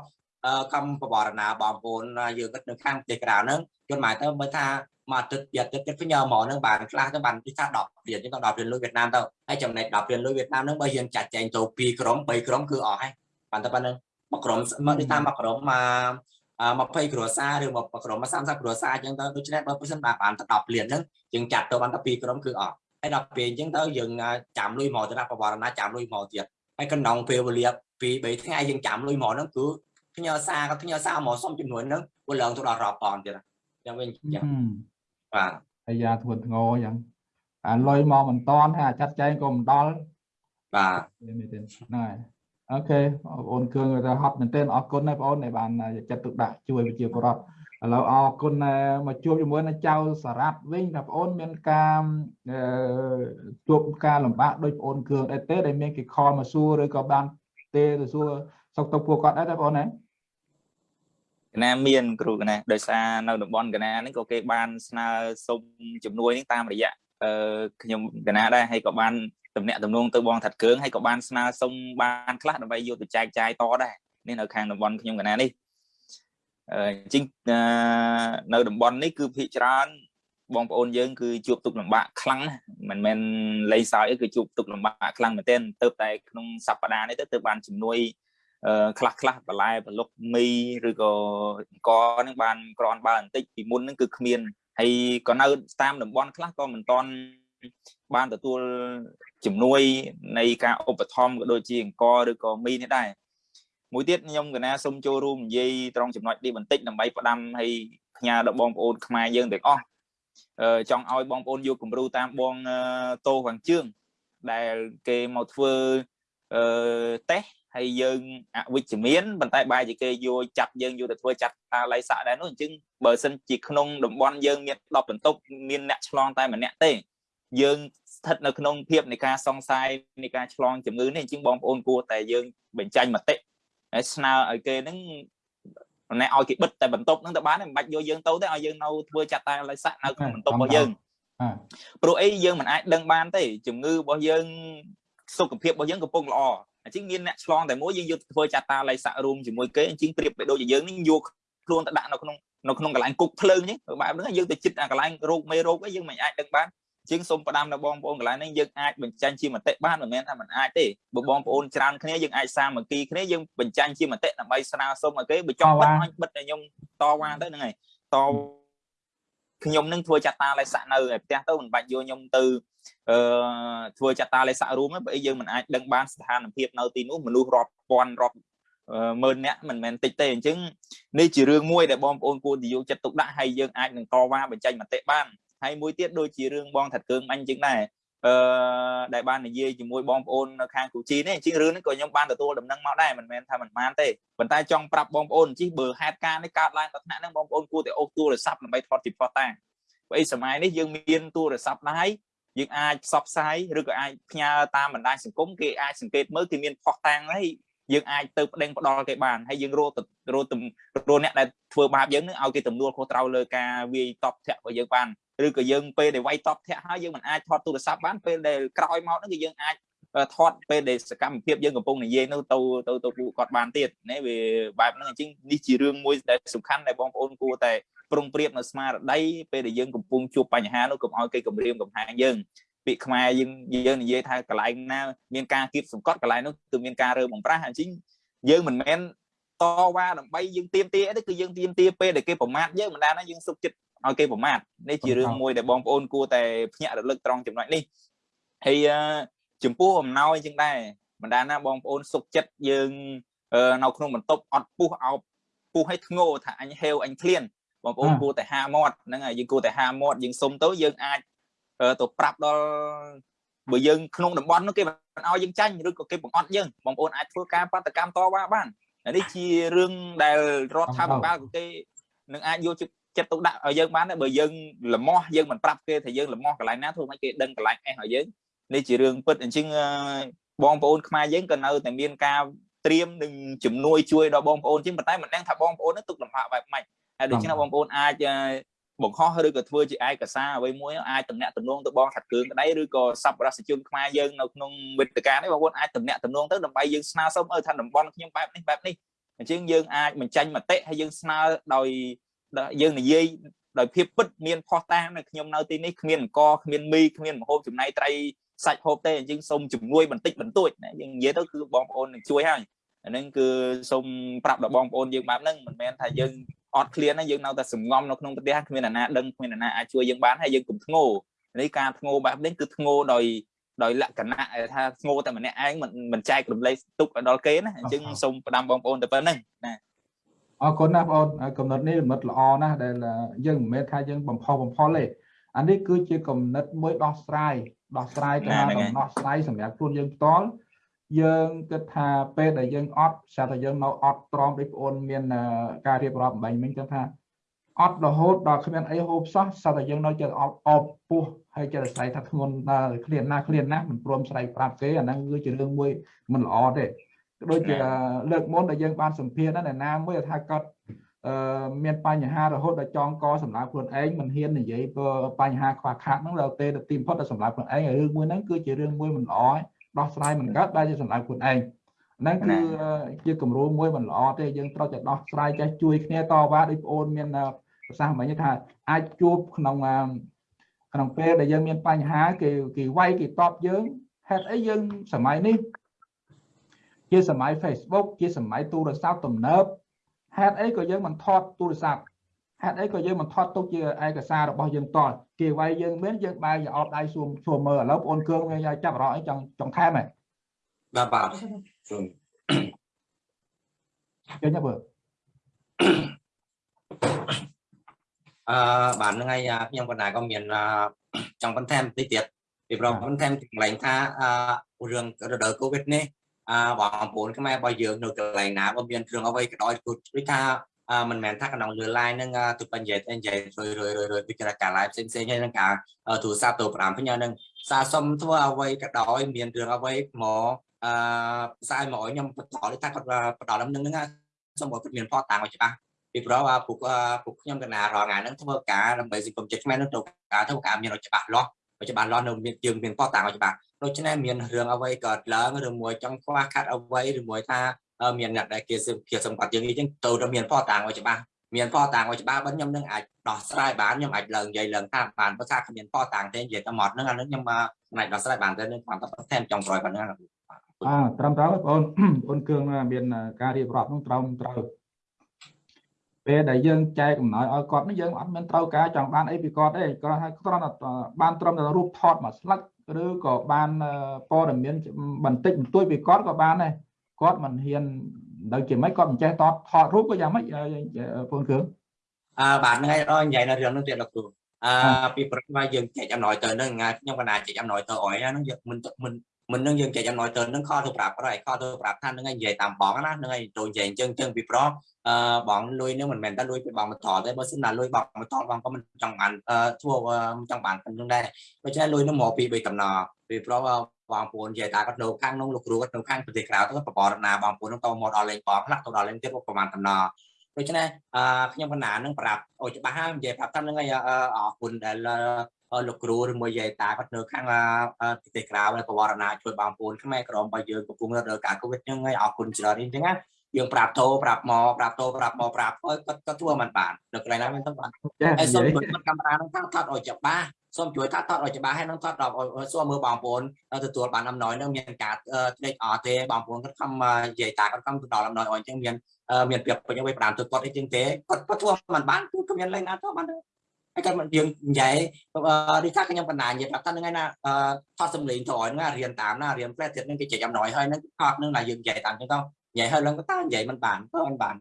កម្មបបរណាបងប្អូនយើងគិតនៅខាងប្រទេសក្រៅហ្នឹងយល់មកទៅមើលថាមកទឹកទៀតទឹកទៀតផ្ញើមកហ្នឹងបានខ្លះទៅបានទីថា10រៀលចឹងក៏10រៀលលុយវៀតណាមទៅហើយចំណែក10រៀលលុយវៀតណាមហ្នឹងបើយើងចាត់ចែងទៅ2ក្រុម3ក្រុមគឺអស់ហើយបានតែប៉ុណ្្នឹងមកក្រុមមកទីថាមកក្រុមមក20គ្រួសារឬមកក្រុមមក30គ្រួសារអញ្ចឹងទៅដូច្នេះបើប្រសិនបានបានទៅ10លានហ្នឹងយើងចាត់ទៅបានតែ2ក្រុមគឺអស់ហើយដល់ពេលអញ្ចឹងទៅយើងចាំលុយមកទៅណាបវរណាចាំលុយមកទៀតហើយក្នុងពេលវេលាពី3ថ្ងៃយើងចាំលុយមកហ្នឹងគឺ ផ្ញើសារក៏ផ្ញើសារមកសុំចំនួនហ្នឹងវាឡើងទៅដល់រាប់ពាន់ទៀតចឹងវិញចឹងបាទអាយ៉ាធ្ងន់ធ្ងរចឹងអាលុយមកមិនតាន់ហើយអាចាត់ចែងក៏មិនដល់បាទមែនទេហ្នឹងហើយអូខេបងប្អូនគឿងទៅហត់មែនទែនអរគុណណាបងប្អូនដែលបានចាត់ទុកដាក់ជួយវិជាពលរដ្ឋឥឡូវអរគុណមកជួបជាមួយនឹងចៅសារ៉ាត់វិញថាបងប្អូនមានការជួបការលំបាកដោយបងប្អូនគឿងដែរទេដែលមានគេខលមកសួរឬក៏បានទេទៅសួរសុខទុក្ខពួកគាត់ដែរទេបងប្អូនណា កណាមានគ្រូកណាដោយសារនៅតំបន់កណានេះក៏គេបានស្នើសុំជំនួយនេះតាមរយៈអឺខ្ញុំកណាដែរហើយក៏បានតំណាក់តំណងទៅបងថាត់គ្រឿងហើយក៏បានស្នើសុំបានខ្លះដើម្បីយកទៅចែកចាយតដែរនេះនៅខាងតំបន់ខ្ញុំកណានេះអឺអញ្ចឹងនៅតំបន់នេះគឺភាគច្រើនបងប្អូនយើងគឺជួបទុកលំបាកខ្លាំងមិនមែនលេងសើចទេគឺជួបទុកលំបាកខ្លាំងមែនទែនទៅតែក្នុងសប្តាហ៍នេះទៅទៅបានជំនួយ ខ្លះខ្លះបន្លែប្រឡុកមីឬក៏អង្គនឹងបានក្រាន់បើបន្តិចពីមុនហ្នឹងគឺគ្មានហើយក៏នៅតាមតំបន់ខ្លះក៏មិនតន់បានទទួលជំនួយនៃការឧបត្ថម្ភក៏ដូចជាអង្គឬក៏មីនេះដែរមួយទៀតខ្ញុំកណាសូមចូលរួមនិយាយត្រង់ចំណុចនេះបន្តិចដើម្បីផ្ដាំឲ្យផ្ញើដល់បងប្អូនខ្មែរយើងទាំងអស់ចង់ឲ្យបងប្អូនយកគំរូតាមបងតោខាងជើងដែលគេមកធ្វើអឺតេស្ត ហើយយើងអវិជ្ជមានប៉ុន្តែបែរជាគេយកចាប់យើងយកទៅធ្វើចាត់តាល័យស័កដែរនោះអញ្ចឹងបើសិនជាក្នុងតំបន់យើងមាន10បន្ទប់មានអ្នកឆ្លងតែម្នាក់ទេយើងស្ថិតនៅក្នុងភាពនៃការសង្ស័យនៃការឆ្លងជំងឺនេះអញ្ចឹងបងប្អូនគួរតែយើងបញ្ចេញមតិហើយស្នើឲ្យគេហ្នឹងណែឲ្យគេបិទតែបន្ទប់ហ្នឹងទៅបានមិនបាច់យកយើងទៅទេឲ្យយើងនៅធ្វើចាត់តាល័យស័កនៅក្នុងបន្ទប់របស់យើងព្រោះអីយើងមិនអាចដឹងបានទេជំងឺរបស់យើងសុខភាពរបស់យើងកំពុងល្អ អញ្ចឹងមានអ្នកឆ្លងតែមួយយើងយកធ្វើចាត់តាល័យសាក់រួមជាមួយគេអញ្ចឹងប្រៀបបីដូចជាយើងនេះយកខ្លួនទៅដាក់នៅក្នុងនៅក្នុងកន្លែងគុកភ្លើងអញ្ចឹងបែបហ្នឹងយើងទៅចិត្តអាកន្លែងរោគមេរោគអីយើងមិនអាចដឹងបានជាងសូមផ្ដាំដល់បងប្អូនកន្លែងនេះយើងអាចបញ្ចាញ់ជាមតិបានមិនមែនថាមិនអាចទេបើបងប្អូនច្រើនគ្នាយើងអាចសាមគ្គីគ្នាយើងបញ្ចាញ់ជាមតិដើម្បីស្នើសុំឲ្យគេបើចង់បិទឲ្យបិទតែខ្ញុំតវ៉ាទៅហ្នឹងហើយតខ្ញុំនឹងធ្វើចាត់តាលេខស័កនៅឯផ្ទះទៅមិនបាច់យកខ្ញុំទៅ អឺធ្វើចាត់តាលេខស័ករួមទេព្រោះអីយើងមិនអាចដឹងបានស្ថានភាពនៅទីនោះមនុស្សរាប់ពាន់រាប់ម៉ឺនអ្នកមិនមែនតិចទេអញ្ចឹងនេះជារឿងមួយដែលបងប្អូនគួរទៅយកចិត្តទុកដាក់ហើយយើងអាចនឹងតវ៉ាបញ្ចេញមតិបានហើយមួយទៀតដូចជារឿងបងថាត់កើងអញអញ្ចឹងដែរអឺដែលបាននិយាយជាមួយបងប្អូននៅខាងគូជីនេះអញ្ចឹងរឿងនេះក៏ខ្ញុំបានទទួលដំណឹងមកដែរមិនមែនថាមិនបានទេប៉ុន្តែចង់ប្រាប់បងប្អូនអញ្ចឹងបើហេតុការណ៍នេះកើតឡើងដល់ថ្នាក់ហ្នឹងបងប្អូនគួរតែអូសទូរស័ព្ទដើម្បីថតជាផុសតាងព្រោះអីសម័យនេះយើងមានទូរស័ព្ទដែរ យើងអាចផ្សព្វផ្សាយឬក៏អាចផ្ញើតាមបណ្ដាញសង្គមគេអាចសង្កេតមើលគេមានផុសតាងហើយយើងអាចទៅប្តេងផ្ដាល់គេបានហើយយើងរករករកអ្នកដែលធ្វើបាបយើងនឹងឲ្យគេទំនួលខុសត្រូវលើការវាយតបធាក់របស់យើងបានឬក៏យើងពេលដែលវាយតបធាក់ហើយយើងមិនអាចថតទូរស័ព្ទបានពេលដែលក្រោយមកហ្នឹងគឺយើងអាច ថតពេលដែលសកម្មភាពយើងកំពុងនិយាយនោះទៅទៅទៅពួកគាត់បានទៀតណាវាបែបហ្នឹងអញ្ចឹងនេះជារឿងមួយដែលសំខាន់ដែលបងប្អូនគួរតែប្រុងប្រៀបនៅស្មារតីពេលដែលយើងកំពុងជួបបញ្ហានោះកុំឲ្យគេគំរាមកំហែងយើងពាក្យខ្មែរយើងយើងនិយាយថាកន្លែងណាមានការគៀបសង្កត់កន្លែងនោះគឺមានការរើបំប្រាស់អញ្ចឹងយើងមិនមែនតវ៉ាដើម្បីយើងទៀមទាទេគឺយើងទៀមទាពេលដែលគេប្រមាថយើងមិនដែរណាយើងសុខចិត្តឲ្យគេប្រមាថនេះជារឿងមួយដែលបងប្អូនគួរតែភ្ញាក់រលឹកត្រង់ចំណុចនេះហើយ ចំពោះអំណោយចឹងដែរមិនដែរណាបងប្អូនសុខចិត្តយើងនៅក្នុងបន្ទប់អត់ពុះអោបពុះឲ្យធ្ងោថាអញហេវអញឃ្លានបងប្អូនគួរតែហាមាត់ហ្នឹងហើយយើងគួរតែហាមាត់យើងសុំទៅយើងអាចទៅប្រាប់ដល់បើយើងក្នុងតំបន់នោះគេមិនឲ្យយើងចាញ់ឬក៏គេបង្អត់យើងបងប្អូនអាចធ្វើការបដកម្មតវ៉ាបាននេះជារឿងដែលរដ្ឋាភិបាលក៏គេនឹងអាចយកចិត្តទុកដាក់ឲ្យយើងបានដែរបើយើងលមាស់យើងមិនប្រាប់គេថាយើងលមាស់កន្លែងណាធ្វើម៉េចគេដឹងកន្លែងអេសឲ្យយើង នេះជារឿងពិតអញ្ចឹងបងប្អូនខ្មែរយើងក៏នៅតែមានការត្រៀមនឹងជំនួយជួយដល់បងប្អូនជាងប៉ុន្តែមិនដឹងថាបងប្អូននឹងទុកលំបាកបែបម៉េចហើយដូច្នេះបងប្អូនអាចបង្ខំឬក៏ធ្វើជាឯកសារអ្វីមួយអាចតំណាក់តំណងទៅបងខាត់គ្រឿងក្តីឬក៏សប្បុរសជនខ្មែរយើងនៅក្នុងវេទិកានេះបងប្អូនអាចតំណាក់តំណងទៅដើម្បីយើងស្នើសុំឲ្យថាតំបន់ខ្ញុំបែបនេះបែបនេះអញ្ចឹងយើងអាចបញ្ចេញមតិហើយយើងស្នើដោយយើងនិយាយដោយភាពពិតមានផុសតាងនៅខ្ញុំនៅទីនេះគ្មានអង្គគ្មានមីគ្មានមហូបចំណីត្រី សាច់ហូបទេអញ្ចឹងសូមជំនួយបន្តិចបន្តួចណាយើងនិយាយទៅគឺបងប្អូននឹងជួយហើយអាហ្នឹងគឺសូមប្រាប់ដល់បងប្អូនយើងបែបហ្នឹងមិនមែនថាយើងអត់ឃ្លានណាយើងនៅតែសំងំនៅក្នុងប្រទេសគ្មានអាណាដឹងគ្មានអាណាអាចជួយយើងបានហើយយើងកុំធ្ងោនេះការធ្ងោបែបនេះគឺធ្ងោដោយដោយលក្ខណៈថាធ្ងោតែម្នាក់ឯងមិនមិនចែករំលែកទុកដល់គេណាអញ្ចឹងសូមផ្ដាំបងប្អូនទៅប៉ុណ្្នឹងណាអរគុណណាបងប្អូនកំណត់នេះមិត្តល្អណាស់ដែលយើងមិនមែនថាយើងបំផុសបំផុលទេអានេះគឺជាកំណត់មួយដោះស្រាយ ដោះស្រាយទៅដំណោះស្រាយសម្រាប់ខ្លួនយើងផ្ទាល់យើងគិតថាពេលដែលយើងអត់ស្រាប់តែយើងនៅអត់ត្រង់ដូចបងប្អូនមានការរៀបរាប់បំបញ្ញមិញចឹងថាអត់រហូតដល់គ្មានអីហូបសោះស្រាប់តែយើងនៅចិត្តអបអបពោះហើយចិត្តស្រ័យថាធ្ងន់ដល់ឃ្លានណាឃ្លានណាមិនព្រមស្រ័យប្រាប់គេអាហ្នឹងគឺជារឿងមួយមិនល្អទេដូចជាលើកមុនដែលយើងបានសម្ភាសណាណាមួយថាគាត់អឺ មានបញ្ហារហូតដល់ចងកសម្រាប់ខ្លួនឯងមិនហ៊ាននិយាយបញ្ហាខ្វះខាតហ្នឹងដល់ពេលទៅទីបំផុតដល់សម្រាប់ខ្លួនឯងរឿងមួយហ្នឹងគឺជារឿងមួយមិនល្អដោះស្រាយមិនកើតដែលជាសម្រាប់ខ្លួនឯងហ្នឹងគឺជាគំរូមួយមិនល្អទេយើងត្រូវតែដោះស្រាយចេះជួយគ្នាតវ៉ាដូចប្អូនមានប្រសាសន៍មិញថាអាចជួបក្នុងក្នុងពេលដែលយើងមានបញ្ហាគេគេវាយគេតបយើងហេតុអីយើងសម័យនេះជាសម័យ Facebook ជាសម័យទូរស័ព្ទទំនើប ហេតុអីក៏យើងមិនថតទូរស័ព្ទហេតុអីក៏យើងមិនថតទុកជាឯកសាររបស់យើងតល់គេវាយយើងមានយើងបែរយកអោបដៃសួមសួមមើលឥឡូវបងគ្រឿងវាចាប់អារម្មណ៍អីចង់ចង់ថែមហ៎បាទបាទសូមចេញមើលអឺបាទហ្នឹងហើយខ្ញុំបណ្ដាក៏មានចង់បន្ថែមបន្តិចទៀតពីព្រោះបន្ថែមចម្លែងថាអឺរឿងរដូវកូវីដនេះ អឺបងប្អូនខ្មែររបស់យើងនៅកន្លែងណាបើមានគ្រឿងអ្វីក៏ដោយគឺថាមិនមែនថាក្នុងលើ line ហ្នឹងទៅបញ្ញត្តិនិយាយរួយរួយរួយរួយពីការ live ផ្សេងផ្សេងហើយនឹងការទូរស័ព្ទទៅ5ផ្ញើហ្នឹងសាសុំធ្វើអ្វីក៏ដោយមានរឿងអ្វីមកអឺផ្សាយមកឲ្យខ្ញុំបន្តថាគាត់បន្តដល់នឹងហ្នឹងសូមឲ្យគាត់មានផតតាំងឲ្យច្បាស់ពីព្រោះពួកពួកខ្ញុំកណារងថ្ងៃហ្នឹងធ្វើការដើម្បីសង្គមជាតិខ្មែរនឹងត្រូវការធ្វើការមានឲ្យច្បាស់លាស់ ឲ្យច្បាស់លាស់នៅមានយើងមានផតតាំងឲ្យច្បាស់ដូច្នេះមានរឿងអ្វីកើតឡើងឬមួយចង់ខ្វះខាត់អ្វីឬមួយថាមានអ្នកដែលគេភាសម្បត្តិយើងអញ្ចឹងទៅតែមានផតតាំងឲ្យច្បាស់មានផតតាំងឲ្យច្បាស់បើខ្ញុំនឹងអាចដោះស្រាយបានខ្ញុំអាចឡើងនិយាយឡើងតាមបានភាសាគ្មានផតតាំងទេនិយាយតែមកហ្នឹងអានឹងខ្ញុំអាចដោះស្រាយបានតែនឹងគ្រាន់តែបន្ថែមចុងក្រោយប៉ុណ្ណឹងអត្រឹមត្រូវបងប្អូនបងគ្រឿងមានការរៀបរាប់នោះត្រឹមត្រូវ ពេលដែលយើងចែកកំណោយឲ្យគាត់នេះយើងអត់មានត្រូវការចង់បានអីពីគាត់ទេគាត់ឲ្យគ្រាន់តែបានត្រឹមតែរូបថតមួយស្លឹកឬក៏បានព័ត៌មានបន្តិចបន្តួចពីគាត់ក៏បានដែរគាត់មិនហ៊ានដល់ជាមិនគាត់មិនចេះតតថតរូបក៏យ៉ាងម៉េចពូនគ្រឿងអឺបាទហ្នឹងហើយរកនិយាយនៅរឿងហ្នឹងទៀតលោកគ្រូអឺពីព្រឹកមកយើងចែកអំណោយទៅហ្នឹងថ្ងៃខ្ញុំកណាចែកអំណោយទៅអយហ្នឹងយើងមិនមិន មិននឹងយើងចែកអំណោយទៅហ្នឹងខទៅប្រាប់គាត់ហើយខទៅប្រាប់ថាហ្នឹងហើយនិយាយតាមបងណាហ្នឹងហើយទៅនិយាយអញ្ចឹងអញ្ចឹងពីព្រោះអឺបងលុយហ្នឹងមិនមែនតែលុយពីបងបន្តទេបើសិនណាលុយបងបន្តបងក៏មិនចង់បានអឺធ្វើមិនចង់បានប៉ុណ្្នឹងដែរដូច្នេះលុយហ្នឹងមកពីបីតំណពីព្រោះបងប្អូននិយាយថាគាត់នៅខាងនោះលោកគ្រូគាត់នៅខាងប្រទេសក្រៅទៅបបរណាបងប្អូនហ្នឹងទៅមកដល់លេងបងខ្លះទៅដល់លេងទៀតប្រហែលតំណដូច្នេះអឺខ្ញុំបណ្ណានឹងប្រាប់អូច្បាស់ហើយនិយាយប្រាប់តាមហ្នឹងហើយអរគុណដែល លោកគ្រូឬមួយយាយតាគាត់នៅខាងប្រទេសក្រៅហើយបវរណាជួយបងប្អូនខ្មែរក្រមរបស់យើងកំពុងរកការកូវីដហ្នឹងហើយអរគុណច្រើនអញ្ចឹងណាយើងប្រាប់តោប្រាប់មកប្រាប់តោប្រាប់មកប្រាប់គាត់គាត់ធ្វើមិនបាននៅកន្លែងណាមិនទៅបានហើយសូមជួយកាមេរ៉ាហ្នឹងថាថតឲ្យច្បាស់សូមជួយថាថតឲ្យច្បាស់ហើយនឹងថតដល់សួរមើលបងប្អូនទទួលបានអំណោយនឹងមានការភ្លេចអត់ទេបងប្អូនគាត់ខំនិយាយតាគាត់ខំទៅដល់អំណោយអញ្ចឹងមានមានប្រៀបពេញឲ្យប្រាំទៅគាត់អីចឹងទេគាត់គាត់ធ្វើមិនបានគឺគ្មានលេងណាទៅបានទេ ហើយគាត់យើងនិយាយដូចថាខ្ញុំបណ្ដានិយាយប្រាប់ថាហ្នឹងឯណាថតសំឡេងទៅឲ្យហ្នឹងរៀនតាមណារៀនផ្លែទៀតហ្នឹងគេចែកអំណោយហើយហ្នឹងថតហ្នឹង là យើងនិយាយតាមចឹងទៅនិយាយហើយឡើងក៏តើនិយាយមិនបានទៅមិនបាន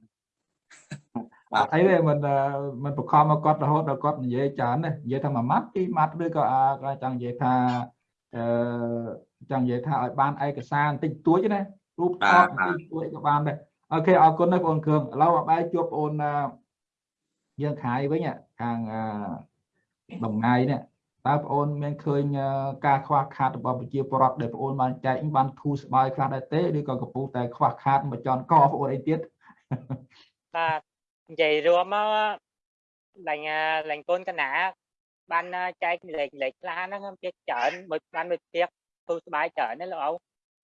បាទអីទេមិនមិនបខំមកគាត់រហូតដល់គាត់និយាយច្រើនណានិយាយថាមួយម៉ាត់ពីរម៉ាត់ឬក៏អាចចង់និយាយថាអឺចង់និយាយថាឲ្យបានឯកសារបន្តិចតួចណារូបថតបន្តិចតួចក៏បានដែរអូខេអរគុណណាស់បងគ្រឿងឥឡូវបែរជួបបងយើងខាយវិញ ខាងបំងាយនេះតើបងអូនមានឃើញការខ្វះខាតរបស់ប្រជាពលរដ្ឋដែលបងអូនបានចែកបានធូរស្បើយខ្លះដែរទេឬក៏កំពុងតែខ្វះខាតមួយចន់កបងអូនអីទៀតបាទនិយាយរួមមកឡាញ់ឡាញ់កូនកណាបានចែកលេខលេខខ្លះហ្នឹងវាច្រើនមួយបានមួយទៀតទូស្បាយច្រើនណាលោកអូ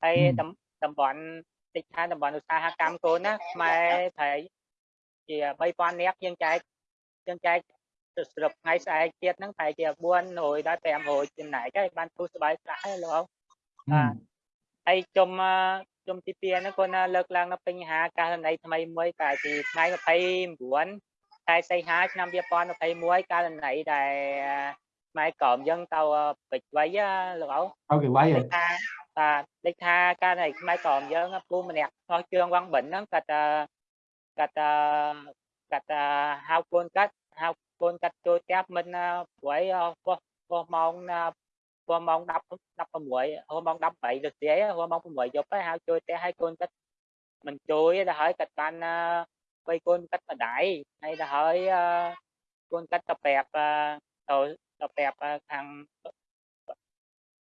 ហើយតំបន់តិចថាតំបន់ឧស្សាហកម្មកូនណាខ្មែរប្រហែលជា3000នាក់យើងចែកយើងចែក សរុបថ្ងៃស្អែកទៀតហ្នឹងប្រហែលជា400ដល់500ចំណែកហើយបានទូស្បាយខ្លះហើយលោកអូបាទហើយជុំជុំទី2ហ្នឹងគាត់លើកឡើងនៅបញ្ហាករណីថ្មីមួយកាលពីថ្ងៃ29ខែសីហាឆ្នាំ2021ករណីដែលម៉ែក្រមយើងទៅពេជ្រវៃលោកអូអូខេវៃហ៎ថាបាទលេខថាករណីម៉ែក្រមយើងពូម្នាក់ឆ្លោះជើងវងបិនហ្នឹងគាត់គាត់គាត់ហៅកូនគាត់ហៅកូនគាត់ចូលផ្ទះមិនព្រួយពោះពោះម៉ោងព្រោះម៉ោង10 16ហៅម៉ោង18រសៀលហៅម៉ោង6យប់ហើយហៅជួយផ្ទះឲ្យកូនគាត់មិនជួយដល់ហើ យគាត់បានបីកូនគាត់ម្ដាយហើយដល់ហើយកូនគាត់ទៅប្រាប់ទៅទៅប្រាប់ខាង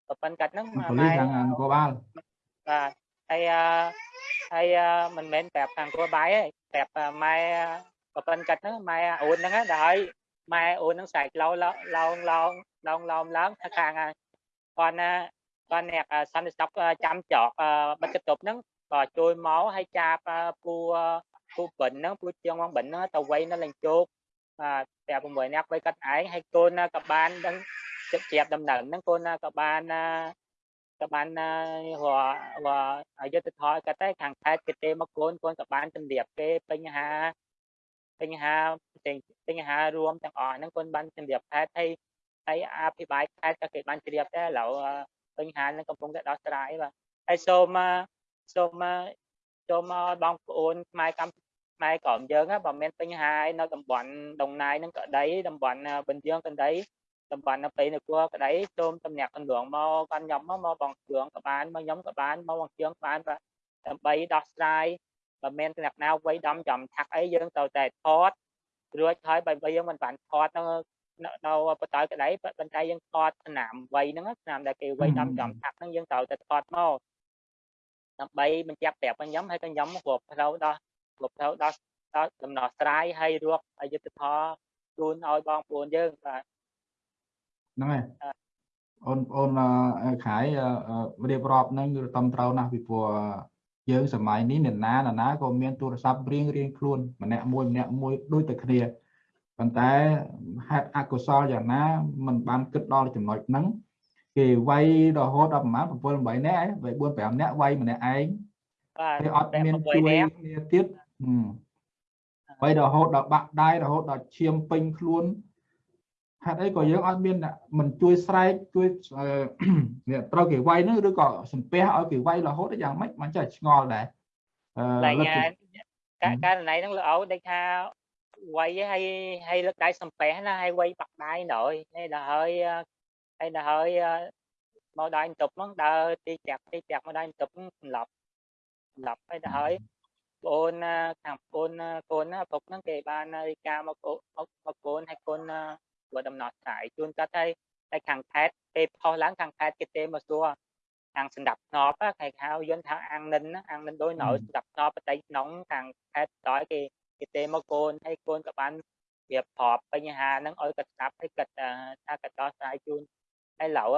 ប្រពន្ធគាត់ហ្នឹងប៉ូលីសខាងនគរបាលបាទហើយហើយមិនមែនប្រាប់ខាងគ្រួបាយទេប្រាប់ម៉ែប្រពន្ធគាត់ហ្នឹងម៉ែអូនហ្នឹងដល់ហើយម៉ែអូនហ្នឹងស្រែកឡោឡោឡោឡោឡោឡោឡើងថាខាងគាត់ណាគាត់អ្នកសន្តិសុខចាំចកបិទកតុបហ្នឹងក៏ជួយមកឲ្យចាប់ពូពូបិនហ្នឹងពូជាងមកបិនហ្នឹងទៅវៃនៅលេងជោកបាទតែ6នាក់វៃគាត់ឯងហើយកូនក៏បានដឹងចិត្តជ្រាបដំណឹងហ្នឹងកូនក៏បានក៏បានររអយុធធរគាត់តែខាងខេត្តគេទេមកកូនកូនក៏បានជំរាបគេបញ្ហា បញ្ហាបញ្ហារួមទាំងអស់ហ្នឹងកូនបានជំរាបខេត្តហើយហើយអភិបាលខេត្តក៏គេបានជ្រាបដែរឥឡូវបញ្ហានឹងកំពុងតែដោះស្រាយបាទហើយសូមសូមសូមបងប្អូនខ្មែរកម្ពុជាខ្មែរក្រមយើងបើមានបញ្ហានៅតំបន់ដងណាយនឹងក្តីតំបន់បញ្ជាងក្តីតំបន់នៅពេលនគរក្តីសូមតំណាក់កន្លងមកកាន់ខ្ញុំមកបងជឿងក៏បានមកខ្ញុំក៏បានមកបងជឿងបានបាទដើម្បីដោះស្រាយ បើមានតំណាក់ណាវ័យដំចំថាក់អីយើងទៅតែថតរួចហើយបើយើងមិនបានថតនៅនៅបតើក្តីប៉ុន្តែយើងថតឆ្នាំវ័យហ្នឹងឆ្នាំដែលគេវ័យដំចំថាក់ហ្នឹងយើងត្រូវតែថតមកដើម្បីបញ្ជាក់ប្រាប់ខ្ញុំហើយក៏ខ្ញុំរាប់ផ្លូវដោះរាប់ផ្លូវដោះដោះដំណោះស្រាយហើយរកអយុធធម៌ជូនឲ្យបងប្អូនយើងបាទហ្នឹងហើយអូនអូនខายរៀបរាប់ហ្នឹងគឺតំត្រូវណាស់ពីព្រោះ យើងសម័យនេះអ្នកណាណាក៏មានទូរស័ព្ទរៀងរៀងខ្លួនម្នាក់មួយម្នាក់មួយដូចតែគ្នាប៉ុន្តែហេតុអកុសលយ៉ាងណាมันបានគិតដល់ចំណុចហ្នឹងគេវាយរហូតដល់ប្រហែល7 8នាក់ឯង4 5នាក់វាយម្នាក់ឯងបាទគេអត់មានជួយគ្នាទៀតហើយរហូតដល់បាក់ដៃរហូតដល់ឈាមពេញខ្លួន ហេតុអីក៏យើងអត់មានអ្នកមិនជួយស្រែកជួយអឺនេះត្រូវគេវាយហ្នឹងឬក៏សំពះឲ្យគេវាយរហូតយ៉ាងម៉េចមិនចេះឆ្ងល់ដែរអឺតែលើកញ៉ាទៅការករណីហ្នឹងលោកអូដូចថាវាយឲ្យឲ្យលើកដៃសំពះណាឲ្យវាយបាក់ដៃណយនេះដល់ហើយហើយដល់ហើយមកដៃបន្ទប់ហ្នឹងដើរទីចាក់ទីចាក់មកដៃបន្ទប់ហ្នឹងសម្លាប់សម្លាប់ហើយដល់ហើយបងអូនខាងបងអូនកូនណាឪពុកហ្នឹងគេបានរាយការណ៍មកអូមកមកកូនឲ្យកូន ធ្វើដំណោះស្រាយជួនកាត់ហើយតែខាងខេត្តពេលផុសឡើងខាងខេត្តគេទេមកសួរខាងសម្ដាប់ធ្នាប់គេហៅយន្តថាអាំងនិនណាអាំងនិនដោយនៅសម្ដាប់ធ្នាប់បតីក្នុងខាងខេត្តតើគេគេទេមកកូនហើយកូនក៏បានវាប្រាប់បញ្ហាហ្នឹងឲ្យគាត់ស្ដាប់ឲ្យគាត់ថាគាត់ដោះស្រាយជូនហើយឡូវ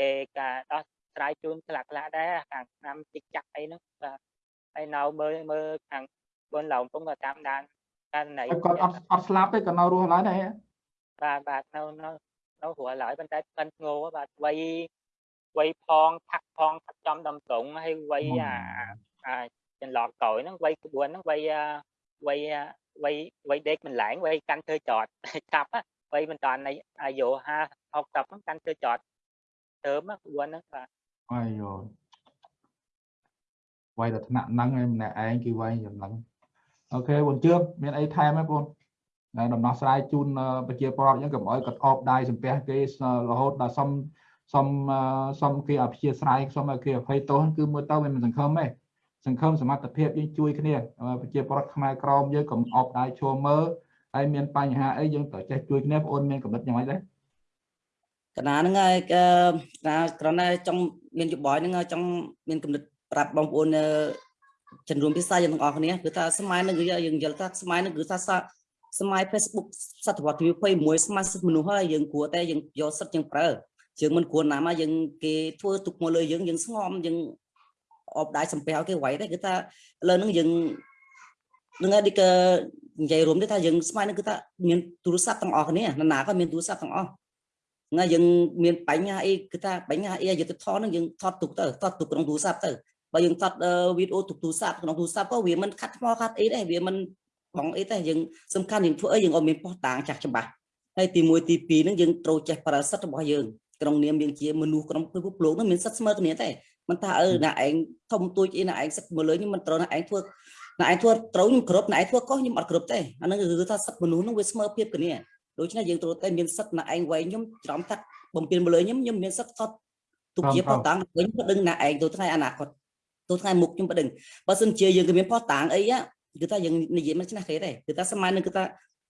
គេក៏ដោះស្រាយជូនខ្លះខ្លះដែរខាងឆ្នាំតិចចាក់អីហ្នឹងបាទហើយនៅមើលមើលខាងបងឡៅកំពុងតែតាមដានករណីហើយគាត់អត់អត់ស្លាប់ទេក៏នៅរស់ឡើយដែរ បាទបាទនៅនៅនៅព្រោះឡើយប៉ុន្តែក្លិនធ្ងរបាទវ័យវ័យផងថាក់ផងថាក់ចំដំត្រង់ហើយវ័យអាអាចន្លងក្រោយហ្នឹងវ័យក្បួនហ្នឹងវ័យអាវ័យអាវ័យវ័យដេកមិនឡើងវ័យកាន់ធ្វើ ដំណោះស្រាយជូនប្រជាពលរដ្ឋអញ្ចឹងកុំឲ្យគាត់អបដៃសំពះគេរហូតដល់សុំសុំសុំគេអព្យាស្រ័យសុំឲ្យគេអភ័យទោសគឺមើលទៅវាមិនសង្ឃឹមទេសង្ឃឹមសមត្ថភាពយើងជួយគ្នាប្រជាពលរដ្ឋខ្មែរក្រមយើងកុំអបដៃឈរមើលហើយមានបញ្ហាអីយើងត្រូវចេះជួយគ្នាបងអូនមានកំណត់យ៉ាងម៉េចដែរកណាហ្នឹងហើយកណាគ្រាន់តែចង់មានយោបល់ហ្នឹងចង់មានគំនិតប្រាប់បងប្អូនជនរួមភាសាយើងទាំងអស់គ្នាគឺថាសម័យហ្នឹងគឺយើងយល់ថាសម័យហ្នឹងគឺថា សម័យ Facebook សតវត្សទី21សម័យសិទ្ធិមនុស្សហើយយើងគួរតែយើងយកសិទ្ធិយើងប្រើយើងមិនគួរណាមកយើងគេធ្វើទុកមកលើយើងយើងស្ងំយើងអបដៃសំពះគេໄວទេគឺថាឥឡូវហ្នឹងយើងនឹងឯកនិយាយរួមទៅថាយើងសម័យហ្នឹងគឺថាមានទូរស័ព្ទទាំងអស់គ្នាណាណាក៏មានទូរស័ព្ទទាំងអស់ថ្ងៃយើងមានបញ្ហាអីគឺថាបញ្ហាអីយុទ្ធធនហ្នឹងយើងថតទុកទៅថតទុកក្នុងទូរស័ព្ទទៅបើយើងថតវីដេអូទុកទូរស័ព្ទក្នុងទូរស័ព្ទក៏វាមិនខាត់ថ្មខាត់អីដែរវាមិន បងអីទេយើងសំខាន់យើងធ្វើអីយើងអត់មានពោះតាងចាស់ច្បាស់ហើយទី1ទី2ហ្នឹងយើងត្រូវចេះប្រើសិទ្ធិរបស់យើងក្នុងនាមយើងជាមនុស្សក្នុងពិភពលោកហ្នឹងមានសិទ្ធិស្មើគ្នាទេមិនថាអឺណាឯងធំទួចអីណាឯងសិទ្ធិមើលលើខ្ញុំមិនត្រូវណាឯងធ្វើណាឯងធ្វើត្រូវខ្ញុំគ្រប់ណាឯងធ្វើកុសខ្ញុំអត់គ្រប់ទេអាហ្នឹងគឺថាសិទ្ធិមនុស្សហ្នឹងវាស្មើភាពគ្នាដូច្នេះយើងត្រូវតែមានសិទ្ធិណាឯងវែងខ្ញុំច្រំថាបំពេញមកលើខ្ញុំខ្ញុំមានសិទ្ធិថតទុកជាផុសតាងវិញបដឹងណាឯងទៅថ្ងៃអនាគតទៅថ្ងៃមុខខ្ញុំបដឹងបើសិនជាយើងក៏មានផុសតាងអី គឺថាយើងនិយាយមិនឆ្នះគេទេគឺថាសម័យនឹងគឺថា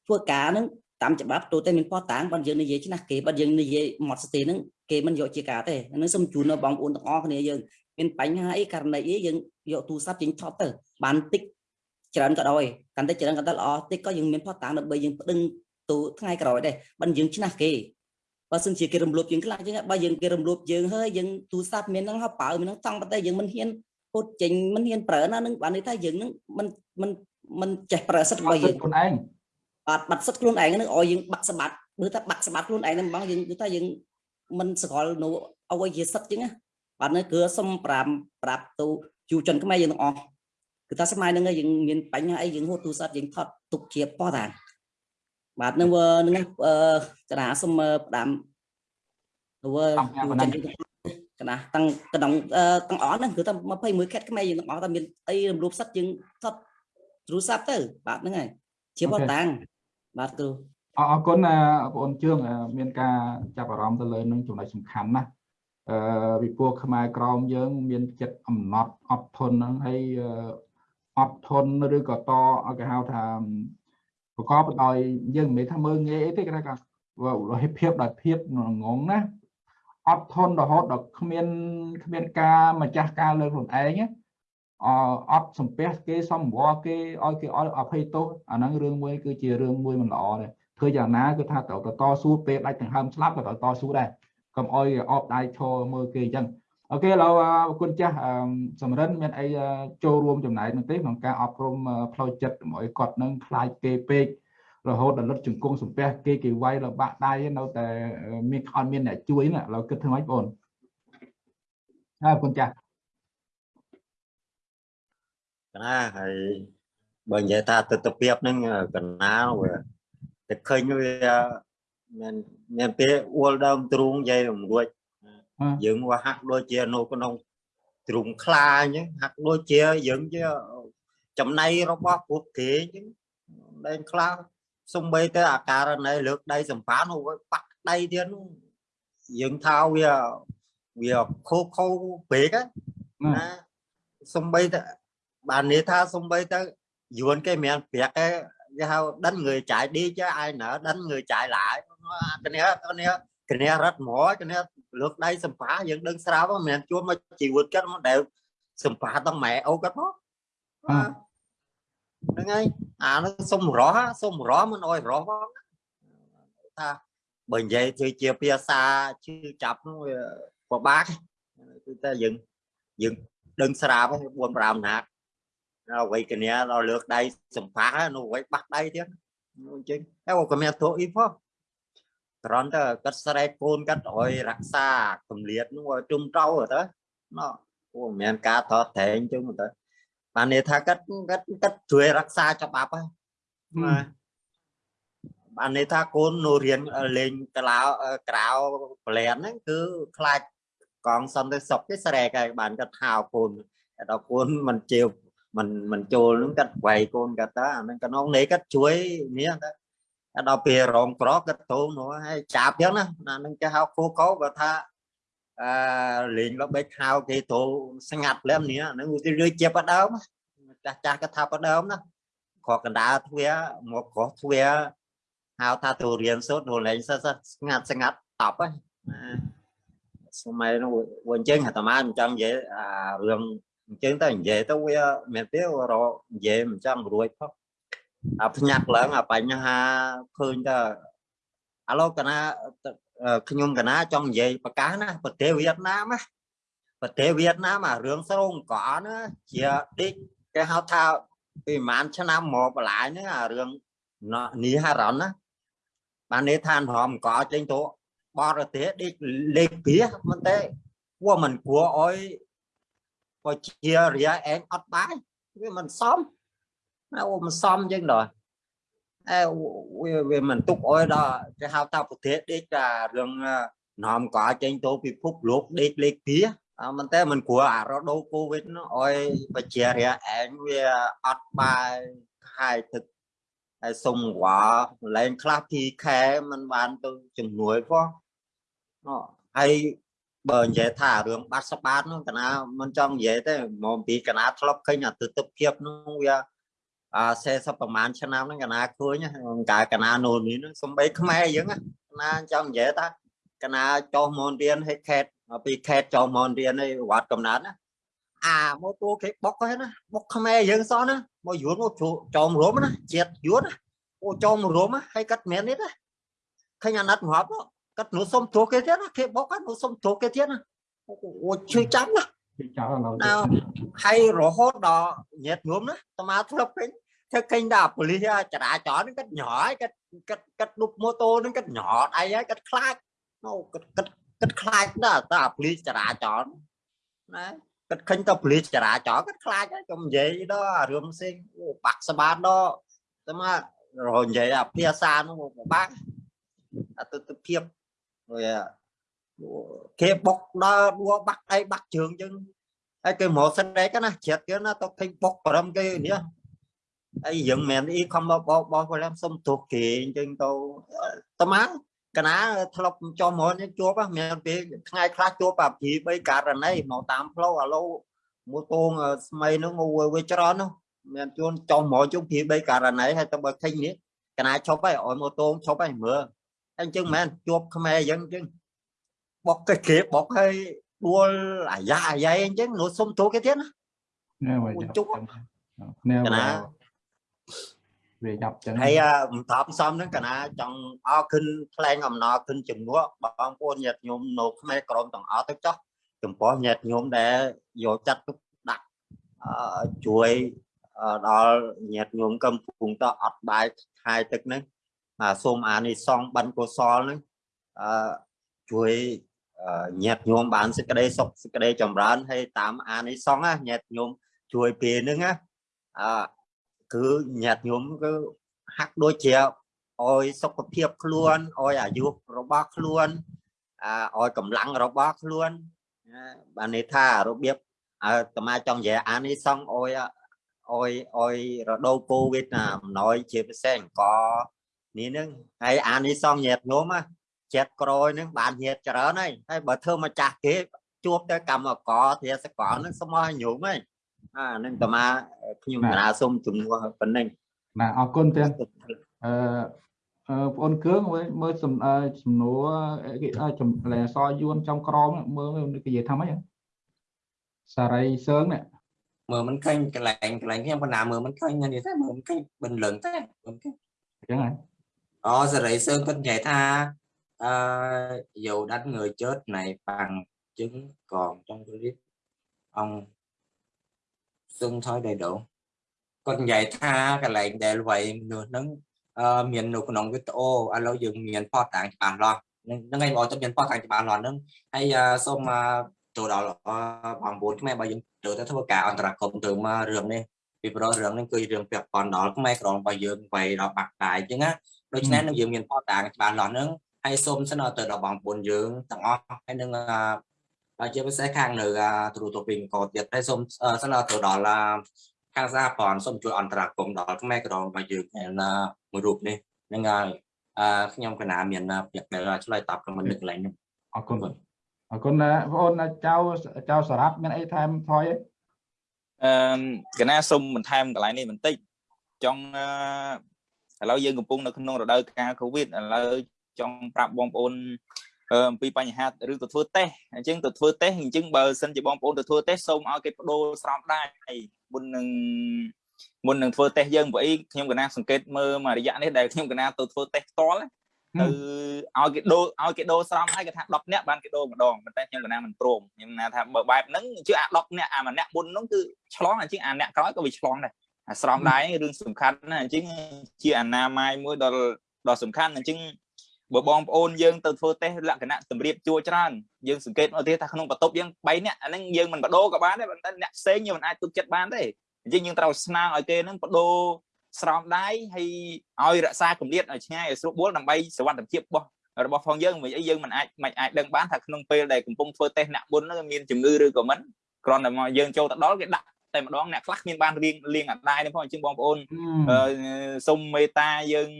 ធ្វើការនឹងតាមច្បាប់ទៅតែមានផុសតាងបើយើងនិយាយឆ្នះគេបើយើងនិយាយមកស្ទេហ្នឹងគេមិនយកជាការទេហ្នឹងសូមជូនដល់បងប្អូនទាំងអស់គ្នាយើងមានបញ្ហាអីករណីអីយើងយកទូរស័ព្ទយើងថតទៅបានតិចច្រើនក៏ដោយកាន់តែច្រើនក៏ដល់ល្អតិចក៏យើងមានផុសតាងដើម្បីយើងប្តឹងទៅថ្ងៃក្រោយដែរបើយើងឆ្នះគេបើសិនជាគេរំលោភយើងខ្លះចឹងបើយើងគេរំលោភយើងហើយយើងទូរស័ព្ទមានហ្នឹងហៅបើមានហ្នឹងតង់ប៉ុន្តែយើងមិនហ៊ាន ពុតចេញមិនហ៊ានប្រើណានឹងបានន័យថាយើងហ្នឹងមិនមិនមិនចេះប្រើសិទ្ធិរបស់យើងខ្លួនឯងបាទបាត់សិទ្ធិខ្លួនឯងហ្នឹងឲ្យយើងបាក់ស្បាត់មើលថាបាក់ស្បាត់ខ្លួនឯងហ្នឹងបងយើងគឺថាយើងមិនស្គាល់នៅអ្វីជាសិទ្ធិចឹងណាបាទនៅគឺសុំប្រាប់ប្រាប់ទៅយុវជនខ្មែរយើងទាំងអស់គឺថាសម័យហ្នឹងយើងមានបញ្ហាអីយើងហូតទូរស័ព្ទយើងថតទុកជាប៉ុស្តាបាទនឹងនឹងអឺកណាសុំផ្ដាំទៅ កណាតាំងក្នុងទាំងអស់ហ្នឹងគឺថា21ខេត្តខ្មែរយើងទាំងអស់តែមានអីរំលោភសិទ្ធិយើងថតទូរស័ព្ទទៅបាទហ្នឹងហើយជាប៉ុស្តាបាទគ្រូអរគុណបងប្អូនជឿងមានការចាប់អារម្មណ៍ទៅលើនឹងចំណុចសំខាន់ណាស់អឺវិពូខ្មែរក្រមយើង មានចិត្តអំណត់អត់ធន់ហ្នឹងហើយអត់ធន់ឬក៏តឲ្យគេហៅថាប្រកបដោយយើងមិនមែនថាមើងងាយអីទេគេថារហភាពដោយភាពងងណា អត់ធន់រហូតដល់គ្មានគ្មានការម្ចាស់ការលើខ្លួនឯងអអត់សំពះគេសំវរគេឲ្យគេឲ្យអភ័យទោសអាហ្នឹងរឿងមួយគឺជារឿងមួយមិនល្អទេធ្វើយ៉ាងណាគឺថាត្រូវតស៊ូពេលដាច់ដង្ហើមស្លាប់ក៏ត្រូវតស៊ូដែរកុំអោយអបដៃឈរមើលគេអញ្ចឹងអូខេឥឡូវអរគុណចាស់សំរិនមានអីចូលរួមចំណែកនោះទេក្នុងការអប់រំផ្លូវចិត្តកុំអោយគាត់នឹងខ្លាចគេពេក រហូតដល់លុតជង្គង់សំពះគេគេវាយរបាក់ដៃនៅតែមានអត់មានអ្នកជួយណាឥឡូវគិតធ្វើម៉េចបងអរគុណចាស់ណាហើយបើនិយាយថាទស្សនវិជ្ជាហ្នឹងកណាវាតែឃើញវាមានមានពេលអួលដើមទ្រូងនិយាយរំរួចអឺយើងវាហាក់ដូចជានៅក្នុងទ្រូងខ្លាអញ្ចឹងហាក់ដូចជាយើងជាចំណៃរបស់ពួកគេអញ្ចឹងដែងខ្លា សំបីទៅអាការណីលើកដៃសម្បានោះវាបាក់ដៃទៀតនោះយើងថាវាវាខូខូពេកហ្នឹងណាសំបីទៅបាននេះថាសំបីទៅយួនគេមានប្រាក់គេគេហៅដិន người chạy đi chứ ai nỡ đánh người chạy lại cái này cái này cái này rất mỏ cái này lượt đây sầm phá vẫn đơn sao á mình chúa mà chỉ vượt cái nó đều sầm phá tao mẹ ô cái đó À. đúng ngay à nó xông rõ xông rõ mình ôi rõ quá ta bởi vậy thì chia pia xa chứ chập nó của bác ta dừng dừng ដឹងស្រាប់ហើយ4 5ណាត់ដល់វ័យគ្នាដល់លើកដៃសំផានោះវ័យបាក់ដៃទៀតនោះអញ្ចឹងតែក៏មានទោះអីផងត្រង់ទៅគាត់ស្រែកកូនគាត់ឲ្យរក្សាកម្លៀតនោះឲ្យជុំត្រូវទៅណោះអូមានការតតតែងអញ្ចឹងទៅ បានន័យថាគាត់គាត់គាត់ជួយរក្សាច្បាប់ហើយណាបានន័យថាកូននៅរៀនលេងកឡៅក្រៅប្លែនហ្នឹងគឺខ្លាច còn xong tới sọc cái xe cái bạn cái thao côn đó côn mình chiều mình mình chôn nó cách quay côn cái đó mình cái nó lấy cách chuối mía đó đó bìa rộng có cái tô nó hay chạp chứ nó là nó cái hao khô có và tha à, liền nó bếch hao cái tô sang ngặt lên nè nó người rơi chép ở đâu mà cha cha cái tháp ở đâu đó khó cần đá thuê một có thuê hao tha tù riêng số đồ lên sao ngặt sang ngặt tập ấy à. សម័យនោះវិញចឹងអាត្មាមិនចង់និយាយអារឿងអញ្ចឹងទៅនិយាយទៅវាមែនទេរកនិយាយមិនចង់រួចផងអាភ្ញាក់ឡើងអាបញ្ហាឃើញទៅឥឡូវកណា ខ្ញុំកណាចង់និយាយប្រកាសណាប្រទេសវៀតណាមណាប្រទេសវៀតណាមអារឿងស្រងកអណាជាឌិចគេហៅថាពីប្រហែលឆ្នាំមកបន្លាយហ្នឹងអារឿងនីហារ៉ុនណាបាននេះឋានរំកចេញទៅបរទេសដេកលេខពីមិនទេពួកមិនគួរអោយបើជារាឯងអត់បាយវាមិនសមណាអូមិនសមចឹងដល់ អើវាវាមិនទុកអោយដល់គេហៅថាប្រទេសដេកថារឿងនាំកចេញទៅពិភពលោកដេកលេខពីអឺមិនទេមិនគួរអារដូវកូវីដនោះអោយបជារាឯងវាអត់បាយខាយទឹកហើយសុំវ៉ាលែងខ្លះពីខែมันបានទៅជំនួយផងហើយបើនិយាយថារឿងបាត់ស្បាតនោះកណាមិនចង់និយាយទេមកពីកណាធ្លាប់ឃើញអាទិដ្ឋភាពនោះវាអា 40ប្រហែលឆ្នាំហ្នឹងកណាឃើញកាយកណានូននេះសំបីខ្មែរយើងកណាចង់និយាយថាកណាចុះមករៀនឲ្យខេតពីខេតចុះមករៀនឲ្យវត្តកំណត់ណាអាមកតួគេបុកហ្នឹងណាបុកខ្មែរយើងសោះណាមកយួនមកចោមរួមណាជាតិយួនអូចោមរួមហើយកាត់មែននេះណាឃើញអាណិតងាប់គាត់នោះសុំទោសគេទៀតណាគេបុកគាត់នោះសុំទោសគេទៀតណាអូឈឺចាំណា ពីចោលឡូវណាហើយរហូតដល់ញាតញោមណាអាមាធ្លាប់ឃើញធ្វើឃើញដល់ប៉ូលីសចរាចរណ៍ហ្នឹងគាត់ញ័រគាត់គាត់គាត់ឌុបម៉ូតូហ្នឹងគាត់ញ័រដៃហើយគាត់ខ្លាចនោះគាត់គាត់គាត់ខ្លាចដល់តែប៉ូលីសចរាចរណ៍ណាគាត់ឃើញទៅប៉ូលីសចរាចរណ៍គាត់ខ្លាចហើយកុំនិយាយដល់អារឿងផ្សេងអូបាក់ស្បាតដល់តែមករហូតនិយាយអាភាសានោះពិបាកអតិថិភាពវា គេបុកដល់ដួបាក់អីបាក់ជើងចឹងហើយគេមកសិនដែរណាជ្រាបគេណាទៅឃើញបុកប្រំគេនេះអីយើងមិនអីខំបបបបឡើងសុំទោសគេអញ្ចឹងទៅតាម៉ាកណាធ្លាប់ចុះមកនេះជួបមានពេលថ្ងៃខ្លះជួបអាពី3ករណីមកតាមផ្លូវអាឡូមួយតងស្មៃនោះវាច្រើននោះមានជួនចុះមកជុំពី3ករណីហើយទៅបើឃើញនេះកណាឈប់ហើយឲ្យមកតងឈប់ហើយមើលអញ្ចឹងមែនជួបខ្មែរអញ្ចឹងអញ្ចឹង បុកគេគេបុកហើយដួលអាយ៉ាអាយ៉ៃអញ្ចឹងនោះសុំទូគេទៀតណាណែមកអូចុជុកកណែកណាវាចាប់ចឹងហើយមិនតបសំហ្នឹងកណាចង់អរគុណថ្លែងអំណរគុណជំនួសបងប្អូនញាតិញោមនៅខ្មែរក្រមទាំងអស់ទៅចោះចំពោះញាតិញោមដែលយកចាត់ទុកដាក់អឺជួយដល់ញាតិញោមកំពុងតអត់បាយខាយទឹកហ្នឹងសូមអានិសងបិណ្ឌកុសលហ្នឹងអឺជួយ ញាតិញោមបានសេចក្តីសុខសេចក្តីចម្រើនហើយតាមអានិសងណាញាតិញោមជួយពេលហ្នឹងណាអឺគឺញាតិញោមគឺហាក់ដូចជាឲ្យសុខភាពខ្លួនឲ្យអាយុរបស់ខ្លួនអាឲ្យកម្លាំងរបស់ខ្លួនណាបានន័យថារបៀបអើតមាចង់និយាយអានេះសងឲ្យឲ្យឲ្យរដូវកូវីដណាអំណោយជាពិសេសអង្គនេះនឹងហើយអានេះសងញាតញោម ចិត្តក្រោយនឹងបានញាតច្រើនហើយហើយបើធ្វើមកចាស់គេជួបទៅកម្មករធាសកលនឹងស្មោះញោមហើយអានឹងតមាខ្ញុំកណាសុំជំនួសប៉ុណ្ណឹងណាអរគុណទៀតអឺអឺបងអូនគឿងមើលមើលសំអឺសំណួរគេចំលែសយួនចំក្រមមើលគេនិយាយថាម៉េចសារីសើងនេះមើលមិនឃើញកន្លែងកន្លែងខ្ញុំបណ្ណាមើលមិនឃើញនេះទេមើលមិនឃើញបិណ្ឌលឹងទេមិនឃើញអញ្ចឹងហើយអូសេរីសើងគាត់និយាយថា អឺ dầu đánh người chết này bằng chứng còn trong clip ông xưng thôi đầy đủ. Còn vậy tha cái lệnh để vậy nửa nâng ờ, miền nụ nông cái ô alo dừng miền pho tạng cho bạn lo nó ngay bỏ trong miền pho tạng cho bạn lo nâng hay uh, xong mà từ đó là bằng bốn cái bao giờ từ tới thôi cả. Anh ta cùng từ mà rừng này vì đó rừng nên cười rừng việc còn đó cái mấy còn bao giờ vậy đó bạc đại chứ á đôi khi nó dừng miền pho tạng cho bạn lo nâng ហើយសូមសិនទៅដល់បងប្អូនយើងទាំងអស់ហើយនឹងជាពិសេសខាងនៅទូរទស្សន៍ពីអង្គទៀតហើយសូមសិនទៅដល់ខាងសហព័ន្ធសូមជួយអន្តរាគមន៍ដល់ខ្មែរក្រមរបស់យើងមួយរូបនេះនឹងហើយខ្ញុំកណាមានពាក្យដែលឆ្លើយតបក្នុងនឹកកន្លែងនេះអរគុណអរគុណណាបងអូនចៅចៅសារ៉ាប់មានអីថែមថយអឺកណាសុំបន្ថែមកន្លែងនេះបន្តិចចង់ឥឡូវយើងកំពុងនៅក្នុងរដូវកាលកូវីដឥឡូវ ចង់ប្រាប់បងប្អូនអំពីបញ្ហាឬទៅធ្វើតេស្តអញ្ចឹងទៅធ្វើតេស្តអញ្ចឹងបើសិនជាបងប្អូនទៅធ្វើតេស្តសូមឲ្យគេបដូរស្រោមដៃមុននឹងមុននឹងធ្វើតេស្តយើងព្រោះអីខ្ញុំកណាសង្កេតមើលមួយរយៈនេះដែលខ្ញុំកណាទៅធ្វើតេស្តផ្ទាល់ទៅឲ្យគេដូរឲ្យគេដូរស្រោមដៃគេថា10នាក់បានគេដូរម្ដងប៉ុន្តែខ្ញុំកណាមិនព្រមខ្ញុំណាថាបើបែបហ្នឹងជឿអា10នាក់អាម្នាក់មុនហ្នឹងគឺឆ្លងអញ្ចឹងអាអ្នកក្រោយក៏វាឆ្លងដែរអាស្រោមដៃរឿងសំខាន់ណាអញ្ចឹងជាអនាម័យមួយដល់ដ៏សំខាន់អញ្ចឹង បើបងប្អូនយើងទៅធ្វើតេស្តលក្ខណៈសម្រៀបជួច្រើនយើងសង្កេតមកទៀតថាក្នុងបន្ទប់យើង3នាក់អាហ្នឹងយើងមិនបដូរក៏បានដែរប៉ុន្តែអ្នកផ្សេងយើងមិនអាចទុកចិត្តបានទេអញ្ចឹងយើងត្រូវស្នើឲ្យគេហ្នឹងបដូរស្រោមដៃហើយឲ្យរក្សាកម្រិតឲ្យឆ្ងាយឲ្យស្រួលបួលដើម្បីសុវត្ថិភាពរបស់របស់ផងយើងមិនអីយើងមិនអាចមិនអាចដឹងបានថាក្នុងពេលដែលកំពុងធ្វើតេស្តអ្នកមុនហ្នឹងមានជំងឺឬក៏មិនគ្រាន់តែមកយើងចូលទៅដល់គេដាក់តែម្ដងអ្នកខ្លះគ្មានបានរៀងលៀងអដាយនេះផងអញ្ចឹងបងប្អូនសូមមេត្តាយើង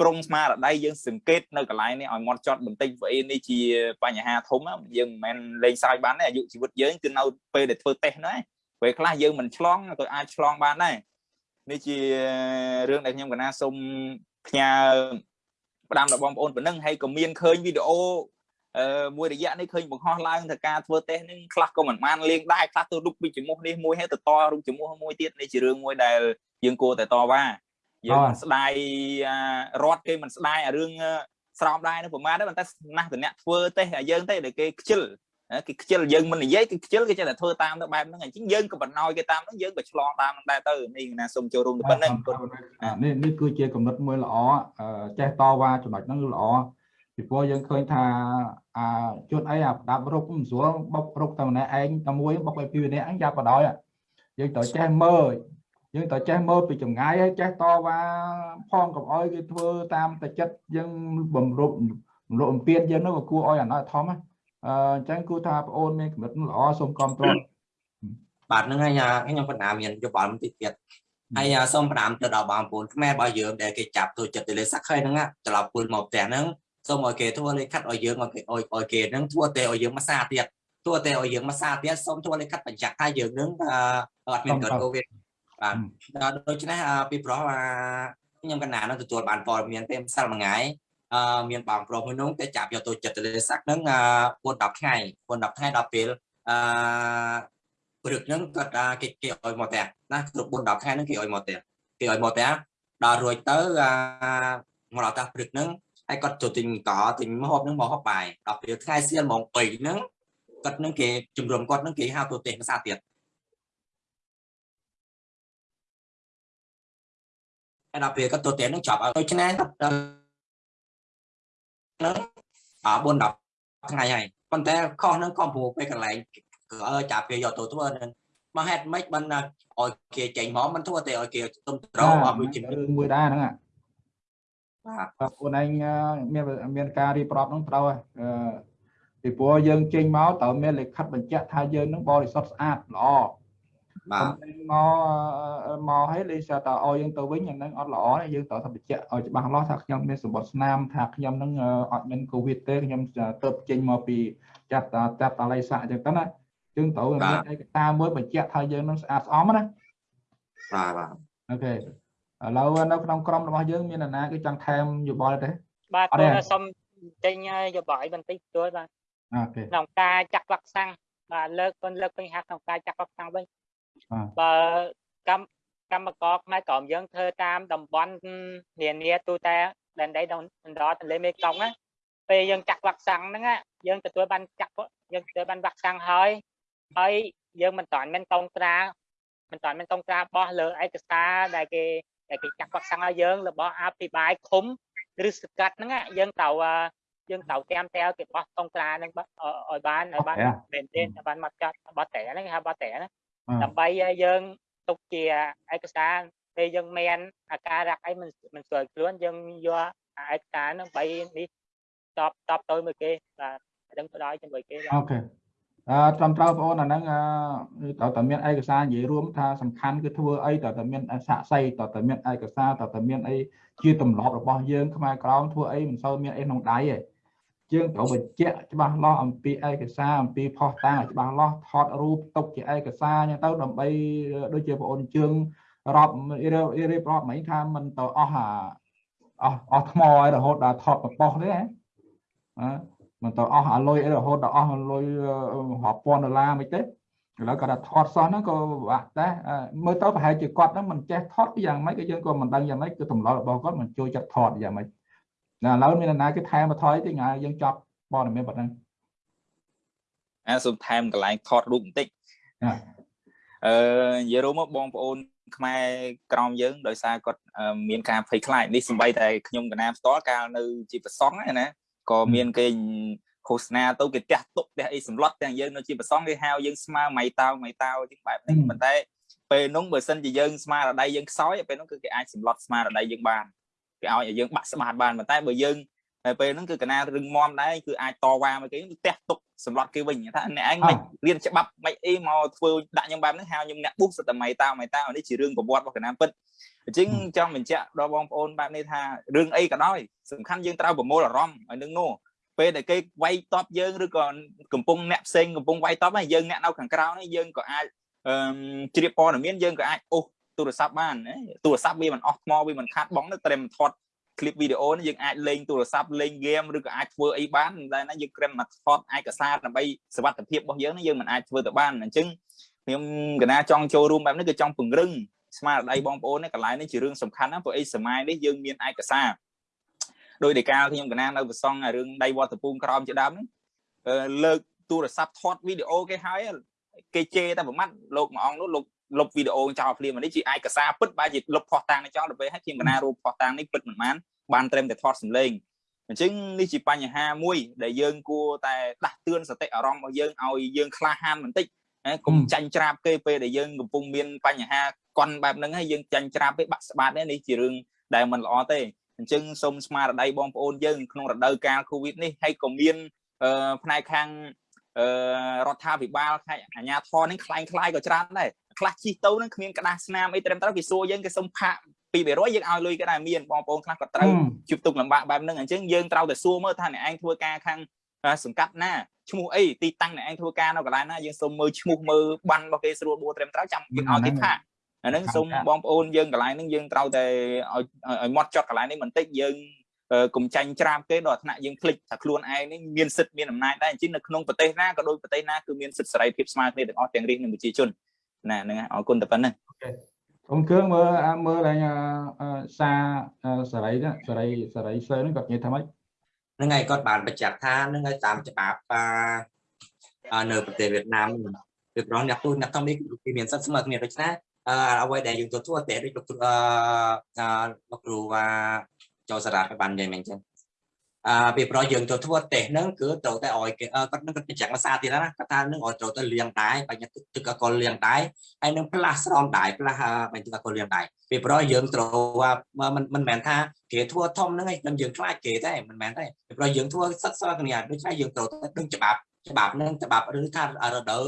ប្រុងស្មារតីយើងសង្កេតនៅកន្លែងនេះឲ្យមកចត់បន្តិចព្រោះនេះជាបញ្ហាធំយើងមិនមែនលេងសើចបានទេអាយុជីវិតយើងគឺនៅពេលដែលធ្វើតេស្តហ្នឹងពេលខ្លះយើងមិនឆ្លងក៏អាចឆ្លងបានដែរនេះជារឿងដែលខ្ញុំកណាសូមផ្ញើផ្ដាំដល់បងប្អូនប៉ុណ្ណឹងហើយក៏មានឃើញវីដេអូអឺមួយរយៈនេះឃើញបង្ហោះឡើងថាការធ្វើតេស្តនេះខ្លះក៏មិនបានលេងដែរខ្លះទៅរូបពីចំមុះនេះមួយហើយទៅតរូបចំមុះមួយទៀតនេះជារឿងមួយដែលយើងគួរតែតវ៉ា យើងមិនស្ដាយរត់គេមិនស្ដាយអារឿងស្រោមដែរនោះប្រហែលទេប៉ុន្តែណាស់តអ្នកធ្វើទេឲ្យយើងទេដែលគេខ្ជិលគេខ្ជិលយើងមិននិយាយគេខ្ជិលគេចេះតែធ្វើតាមទៅបែបហ្នឹងអញ្ចឹងយើងក៏បណ្ដោយគេតាមហ្នឹងយើងក៏ឆ្លងតាមហ្នឹងដែរទៅនេះណាសូមចូលរួមទៅប៉ុណ្្នឹងនេះនេះគឺជាកំណត់មួយល្អចេះតវ៉ាចំណុចហ្នឹងគឺល្អពីព្រោះយើងឃើញថាអាជួនអីអាផ្ដាប់រុកមិនស្រួលបុករុកតែម្នាក់ឯងតែមួយបុកឲ្យពីម្នាក់អញយ៉ាបដោយយើងត្រូវចេះមើល យើងត្រូវចេះមើលពីចម្ងាយហើយចេះតវ៉ាផងកុំអោយគេធ្វើតាមតែចិត្តយើងបំរុបបំរុបអំពៀនយើងនោះក៏គួរអោយអាណត្តិធំអញ្ចឹងគួរថាបងអូនមានកម្រិតល្អសូមគ្រប់គ្រងបាទហ្នឹងហើយខ្ញុំបណ្ដាមានយោបល់បន្តិចទៀតហើយសូមផ្ដាំទៅដល់បងប្អូនខ្មែររបស់យើងដែលគេចាប់ទូចិត្តទៅលើសាក់ខៃហ្នឹងត្រឡប់ពុលមកផ្ទះហ្នឹងសូមឲ្យគេធ្វើលេខខាត់ឲ្យយើងឲ្យគេឲ្យគេហ្នឹងធ្វើតែឲ្យយើងមកសាទៀតធ្វើតែឲ្យយើងមកសាទៀតសូមធ្វើលេខខាត់បញ្ជាក់ថាយើងហ្នឹងអត់មានកើតកូវីដ បាទដូច្នេះពីព្រោះខ្ញុំកណ្ណានឹងទទួលបានព័ត៌មានពេលម្សិលមួយថ្ងៃអឺមានបងប្រុសមួយនោះតែចាប់យកទៅចិត្តលេសាក់ហ្នឹង4 10ថ្ងៃ4 10ថ្ងៃដល់ពេលអឺព្រឹកហ្នឹងគាត់គេគេឲ្យមកផ្ទះណាគ្រប់4 10ថ្ងៃហ្នឹងគេឲ្យមកផ្ទះគេឲ្យមកផ្ទះដល់រួចទៅមកដល់តាព្រឹកហ្នឹងហើយគាត់ទៅទិញកទិញម្ហូបហ្នឹងមកហូបបាយដល់ពេលថ្ងៃសៀលម៉ោង3ហ្នឹងគាត់ហ្នឹងគេជំរុំគាត់ហ្នឹងគេហៅទៅទេភាសាទៀត ហើយដល់ពេលគាត់ទៅទៀតនឹងចប់ឲ្យដូច្នេះនឹងអា4 10ថ្ងៃហើយប៉ុន្តែខុសនឹងខុសព្រោះពេលកន្លែងក៏ចាប់ពេលយកទៅធ្វើនឹងមកហេតុម៉េចបានឲ្យគេចេញមកមិនធ្វើតែឲ្យគេទុំត្រូវអត់ដូចជារឿងមួយដែរហ្នឹងបាទបាទខ្លួនឯងមានមានការរៀបរាប់ហ្នឹងត្រូវហើយពីព្រោះយើងចេញមកត្រូវមានលិខិតបញ្ជាក់ថាយើងនឹងបរិសុទ្ធស្អាតល្អ បាទមកមកឲ្យលេសតឲ្យយើងទៅវិញអាហ្នឹងអត់ល្អទេយើងត្រូវតែបញ្ជាក់ឲ្យច្បាស់លាស់ថាខ្ញុំមានសម្បត្តិស្នាមថាខ្ញុំនឹងអត់មានកូវីដទេខ្ញុំទៅចេញមកពីចាត់ចាត់តល័យស័កអញ្ចឹងទៅណាយើងត្រូវមានឯកសារមួយបញ្ជាក់ថាយើងនឹងស្អាតស្អំណាបាទបាទអូខេឥឡូវនៅក្នុងក្រុមរបស់យើងមាននរណាគឺចង់ថែមយោបល់ទេបាទអត់ទេ tôi សុំចេញយោបល់បន្តិចទួយបាទអូខេក្នុងការចាក់វ៉ាក់សាំងបាទលើកគុណលើកពេញហាត់ក្នុងការចាក់វ៉ាក់សាំងវិញ បាទបើកម្មកម្មករខ្មែរក្រមយើងធ្វើតាមតំបន់នានាទូតែដែនដីដណ្ដទន្លេមេគង្គណាពេលយើងចាក់វ៉ាក់សាំងហ្នឹងណាយើងទទួលបានចាក់យើងទទួលបានវ៉ាក់សាំងហើយហើយយើងមិនតាន់មានកងត្រាមិនតាន់មានកងត្រាបោះលើឯកសារដែលគេដែលគេចាក់វ៉ាក់សាំងឲ្យយើងរបស់អភិបាលឃុំឬសកាត់ហ្នឹងណាយើងត្រូវអឺយើងត្រូវតាមតែគេបោះកងត្រាហ្នឹងបាទឲ្យបានឲ្យបានមែនទេឲ្យបានមកចាត់បត់តែហ្នឹងគេហៅបត់តែណា ដើម្បីឲ្យយើងទុកជាឯកសារពេលយើងមានអាការៈអីមិនមិនស្រួលខ្លួនយើងយកឯកសារហ្នឹងបីនេះតបតបទៅមួយគេបាទដឹងផ្ដល់ជាមួយគេបាទអូខេអឺត្រឹមត្រូវបងប្អូនអាហ្នឹងអឺតើតើមានឯកសារនិយាយរួមថាសំខាន់គឺធ្វើអីតើតើមានសាក់សីតើតើមានឯកសារតើតើមានអីជាទម្លាប់របស់យើងខ្មែរក្រមធ្វើអីមិនសូវមានអីក្នុងដៃទេ យើងត្រូវបញ្ជាក់ច្បាស់លាស់អំពីឯកសារអំពីផុសតាងឲ្យច្បាស់លាស់ថតរូបទុកជាឯកសារអញ្ចឹងទៅដើម្បីដូចជាបងប្អូនជើងរាប់រៀបរាប់មិញថាមិនទៅអស់អាអស់អស់ថ្មឲ្យរហូតដល់ថតប៉ុសទេណាអឺមិនទៅអស់អាលុយអីរហូតដល់អស់លុយរាប់ពាន់ដុល្លារមិនទេឥឡូវគាត់ថាថតសោះហ្នឹងក៏ពិបាកដែរអឺមើលទៅប្រហែលជាគាត់ហ្នឹងមិនចេះថតពីយ៉ាងម៉េចក៏យើងក៏មិនដឹងយ៉ាងម៉េចគឺទម្លាប់របស់គាត់មិនចូលចិត្តថតយ៉ាងម៉េច ណាឥឡូវមាននរណាគេថែមបន្ថយទេថ្ងៃយើងចប់ព័ត៌មានប៉ុណ្ណឹងអាសូមថែមកន្លែងថតរូបបន្តិចណាអឺនិយាយរួមមកបងប្អូន ខ្មែរក្រមយើងដោយសារគាត់អឺមានការភ័យខ្លាចនេះសំបីតែខ្ញុំកណាផ្ទាល់កាលនៅជាប្រសង់ហ្នឹងណាក៏មានគេឃោសនាទៅគេផ្ទះទុកផ្ទះអីសម្លុតទាំងយើងនៅជាប្រសង់គេហៅយើងស្មើម៉ៃតោម៉ៃតោជាងបែបហ្នឹងប៉ុន្តែពេលនោះបើសិនជាយើងស្មារតីយើងខ្សោយពេលនោះគឺគេអាចសម្លុតស្មារតីយើងបាន គេឲ្យឲ្យយើងបាក់ស្បាតបានប៉ុន្តែបើយើងហើយពេលហ្នឹងគឺកណារឹងមាំដែរគឺអាចតវ៉ាមកគេផ្ទះទុកសម្លុតគេវិញថាអ្នកឯងមិនរៀនច្បាប់មិនអីមកធ្វើដាក់ខ្ញុំបែបហ្នឹងហៅខ្ញុំអ្នកបុះសតម៉ៃតោម៉ៃតោនេះជារឿងប្រវត្តិរបស់កណាពិតអញ្ចឹងចង់បញ្ជាក់ដល់បងប្អូនបែបនេះថារឿងអីក៏ដោយសំខាន់យើងត្រូវប្រមូលអារម្មណ៍ឲ្យនឹងនោះពេលដែលគេវាយតបយើងឬក៏កំពុងអ្នកផ្សេងកំពុងវាយតបហ្នឹងយើងអ្នកនៅខាងក្រៅនេះយើងក៏អាចអឺជ្រាបព័ត៌មានយើងក៏អាចអូស ទូរស័ព្ទបានណាទូរស័ព្ទវាមិនអស់ថ្មវាមិនខាតបងទៅត្រឹមថត clip វីដេអូនេះយើងអាចលេងទូរស័ព្ទលេងហ្គេមឬក៏អាចធ្វើអីបានតែណាយើងគ្រាន់តែថតឯកសារដើម្បីសុវត្ថិភាពរបស់យើងនេះយើងមិនអាចធ្វើទៅបានអញ្ចឹងខ្ញុំកណាចង់ចូលរួមបែបនេះគឺចង់ពង្រឹងស្មារតីបងប្អូននេះកន្លែងនេះជារឿងសំខាន់ណាស់ព្រោះអីសម័យនេះយើងមានឯកសារដោយដែលកាលខ្ញុំកណានៅប្រសងរឿងដៃវត្តពូងក្រោមជាដើមនេះលើកទូរស័ព្ទថតវីដេអូគេហើយគេជេរតែប្រមាត់លោកមួយអង្គនោះលោក លុបវីដេអូចោលភ្លាមនេះជាឯកសារពិតបែរជាលុបផុសតាំងនេះចោលទៅពេលហើយខ្ញុំកណារូបផុសតាំងនេះពិតមិនបានបានត្រឹមតែថតសម្លេងអញ្ចឹងនេះជាបញ្ហាមួយដែលយើងគួរតែដាស់តឿនសតិអារម្មណ៍របស់យើងឲ្យយើងក្លាហានបន្តិចកុំចាញ់ច្រាបគេពេលដែលយើងកំពុងមានបញ្ហាកន់បែបហ្នឹងហើយយើងចាញ់ច្រាបពេកបាក់ស្បាតនេះជារឿងដែលមិនល្អទេអញ្ចឹងសូមស្មារតីបងប្អូនយើងក្នុងរដូវកាល Covid នេះហើយក៏មានផ្នែកខាងអឺរដ្ឋាភិបាលខេត្តអាជ្ញាធរនេះខ្លាំងខ្លាយក៏ច្រើនដែរ ខ្លះជិះទៅនឹងគ្មានក្តារស្នាមអីត្រឹមត្រូវគេសួរយើងគេសុំផាក2%យើងឲ្យលុយក៏ដែរមានបងប្អូនខ្លះក៏ត្រូវជួបទុកលំបាកបែបហ្នឹងអញ្ចឹងយើងត្រូវតែសួរមើលថាអ្នកឯងធ្វើការខាងសង្កាត់ណាឈ្មោះអីទីតាំងអ្នកឯងធ្វើការនៅកន្លែងណាយើងសុំមើលឈ្មោះមើលបានរបស់គេស្រួលបួត្រឹមត្រូវចាំយើងឲ្យគេផាកអាហ្នឹងសូមបងប្អូនយើងកន្លែងហ្នឹងយើងត្រូវតែឲ្យឲ្យមាត់ចត់កន្លែងនេះបន្តិចយើងកុំចាញ់ច្រាបគេដល់ថ្នាក់យើងភ្លេចថាខ្លួនឯងនេះមានសិទ្ធិមានអំណាចដែរអញ្ចឹងនៅក្នុងប្រទេសណាក៏ដូចប្រទេសណាគឺមានសិទ្ធិសេរីភាពស្មើគ្នាទាំងអស់ទាំងរាជនិងប្រជាជន ណាហ្នឹងអរគុណតែប៉ុណ្ណឹង ông cương mơ mơ là xa sở đấy đó sở đấy sở đấy sơ nó gặp như thế mấy ហ្នឹងហើយគាត់បានបញ្ជាក់ថាហ្នឹងហើយតាមច្បាប់អានៅប្រទេសវៀតណាមពីប្រងអ្នកទូអ្នកធំនេះគឺមានសិទ្ធិស្មើគ្នាដូច្នេះអឺអ្វីដែលយើងទទួលតែដូចលោកគ្រូអឺលោកគ្រូថាចូលសារ៉ាបាននិយាយមែនចឹង អឺពីប្រយើងទៅធ្វើតេស្តហ្នឹងគឺត្រូវតែឲ្យគេគាត់នឹងគាត់បញ្ជាក់ភាសាទៀតណាគាត់ថានឹងឲ្យត្រូវទៅលាងដែរបញ្ញទឹកទឹកអកុលលាងដែរហើយនឹងផ្លាស់ស្រោមដែរផ្លាស់បញ្ញទឹកអកុលលាងដែរពីប្រយើងត្រូវមិនមិនមែនថាគេធ្វើធំហ្នឹងឯងនឹងយើងខ្លាចគេទេមិនមែនទេពីប្រយើងធ្វើសិក្សាគ្នាដូច្នេះយើងត្រូវទៅដឹងច្បាប់ច្បាប់ហ្នឹងច្បាប់ឬថារដូវ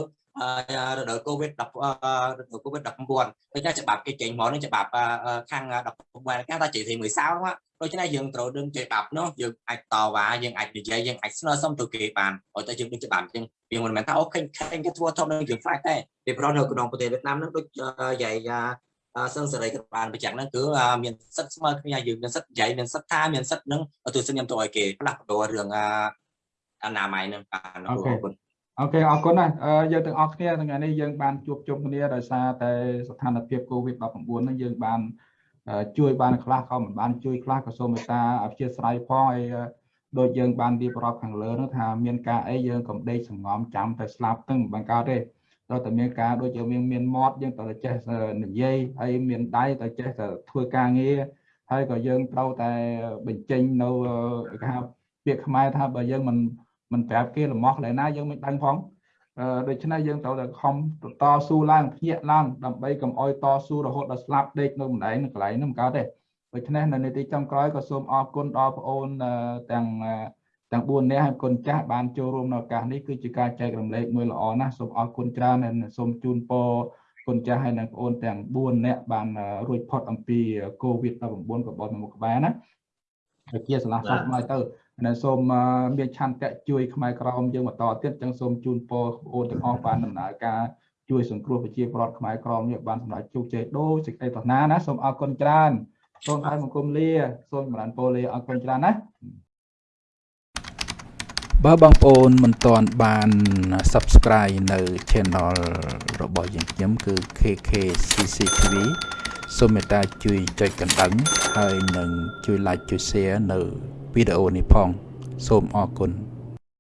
រដូវ COVID 10រដូវ COVID 19ដូចថាច្បាប់គេចេញមកនឹងច្បាប់ខាង19គេថាជាទីមួយសៅហ្នឹងដូច្នេះយើងត្រូវដឹងច្បាប់នោះយើងអាចតវ៉ាយើងអាចនិយាយយើងអាចស្នើសុំទៅគេបានឲ្យតែយើងដឹងច្បាប់អញ្ចឹងវាមិនមែនថាអូខេខេគេធ្វើធំនឹងយើងខ្លាចទេពីព្រោះនៅក្នុងប្រទេសវៀតណាមហ្នឹងដូចយាយសឹងសេរីក៏បានបញ្ជាក់ហ្នឹងគឺមានសិទ្ធិស្មើគ្នាយើងមានសិទ្ធិនិយាយមានសិទ្ធិថាមានសិទ្ធិហ្នឹងទស្សនខ្ញុំទៅឲ្យគេផ្លាស់ប្ដូររឿងអនាម័យហ្នឹងបានអរគុណ អូខេអរគុណណាស់យើងទាំងអស់គ្នាថ្ងៃនេះយើងបានជួបជុំគ្នាដោយសារតែស្ថានភាព COVID-19 ហ្នឹងយើងបានជួយបានខ្លះក៏មិនបានជួយខ្លះក៏សូមមេត្តាអព្យាស្រ័យផងហើយដូចយើងបានរៀបរាប់ខាងលើនោះថាមានការអីយើងកំដេកសងំចាំតែស្លាប់ទាំងបង្កើតទេត្រូវតែមានការដូចយើងមានមានមាត់យើងត្រូវតែចេះនិយាយហើយមានដៃត្រូវចេះតែធ្វើការងារហើយក៏យើងត្រូវតែបញ្ចេញនៅគេហៅពាក្យខ្មែរថាបើយើងមិន មិនប្រាប់គេលំអស់ឡើយណាយើងមិនដឹងផងដូច្នេះយើងត្រូវតែខំតស៊ូឡើងភ្ញាក់ឡើងដើម្បីកុំអោយតស៊ូរហូតដល់ស្លាប់ដេកនៅម្ដែងនៅកន្លែងនោះមិនកើតទេដូច្នេះនៅនីតិចុងក្រោយក៏សូមអរគុណដល់បងអូនទាំងទាំង4នាក់ហើយគុណចាស់បានចូលរួមនៅឱកាសនេះគឺជាការចែករំលែកមួយល្អណាស់សូមអរគុណច្រើនហើយសូមជូនពរគុណចាស់ហើយនិងបងអូនទាំង4នាក់បានរួចផុតអំពី COVID-19 ក៏បងមកក្បែរណាហើយជាឆ្លាស់សោះមកទៅ ហើយសូមមានឆន្ទៈជួយខ្មែរក្រមយើងបន្តទៀតចឹងសូមជូនពរបងប្អូនទាំងអស់បានដំណើរការជួយសង្គ្រោះប្រជាពលរដ្ឋខ្មែរក្រមនេះបានសម្រេចជោគជ័យដូចសេចក្តីប្រាថ្នាណាសូមអរគុណច្រើនសូមឲ្យបង្គំលាសូមចម្រើនពរលាអរគុណច្រើនណាបើបងប្អូនមិនទាន់បាន Subscribe នៅ Channel របស់យើងខ្ញុំគឺ KK CCTV សូមមេត្តាជួយចុចកណ្ដឹងហើយនឹងជួយ Like ជួយ Share នៅ វីដេអូនេះផងសូមអរគុណ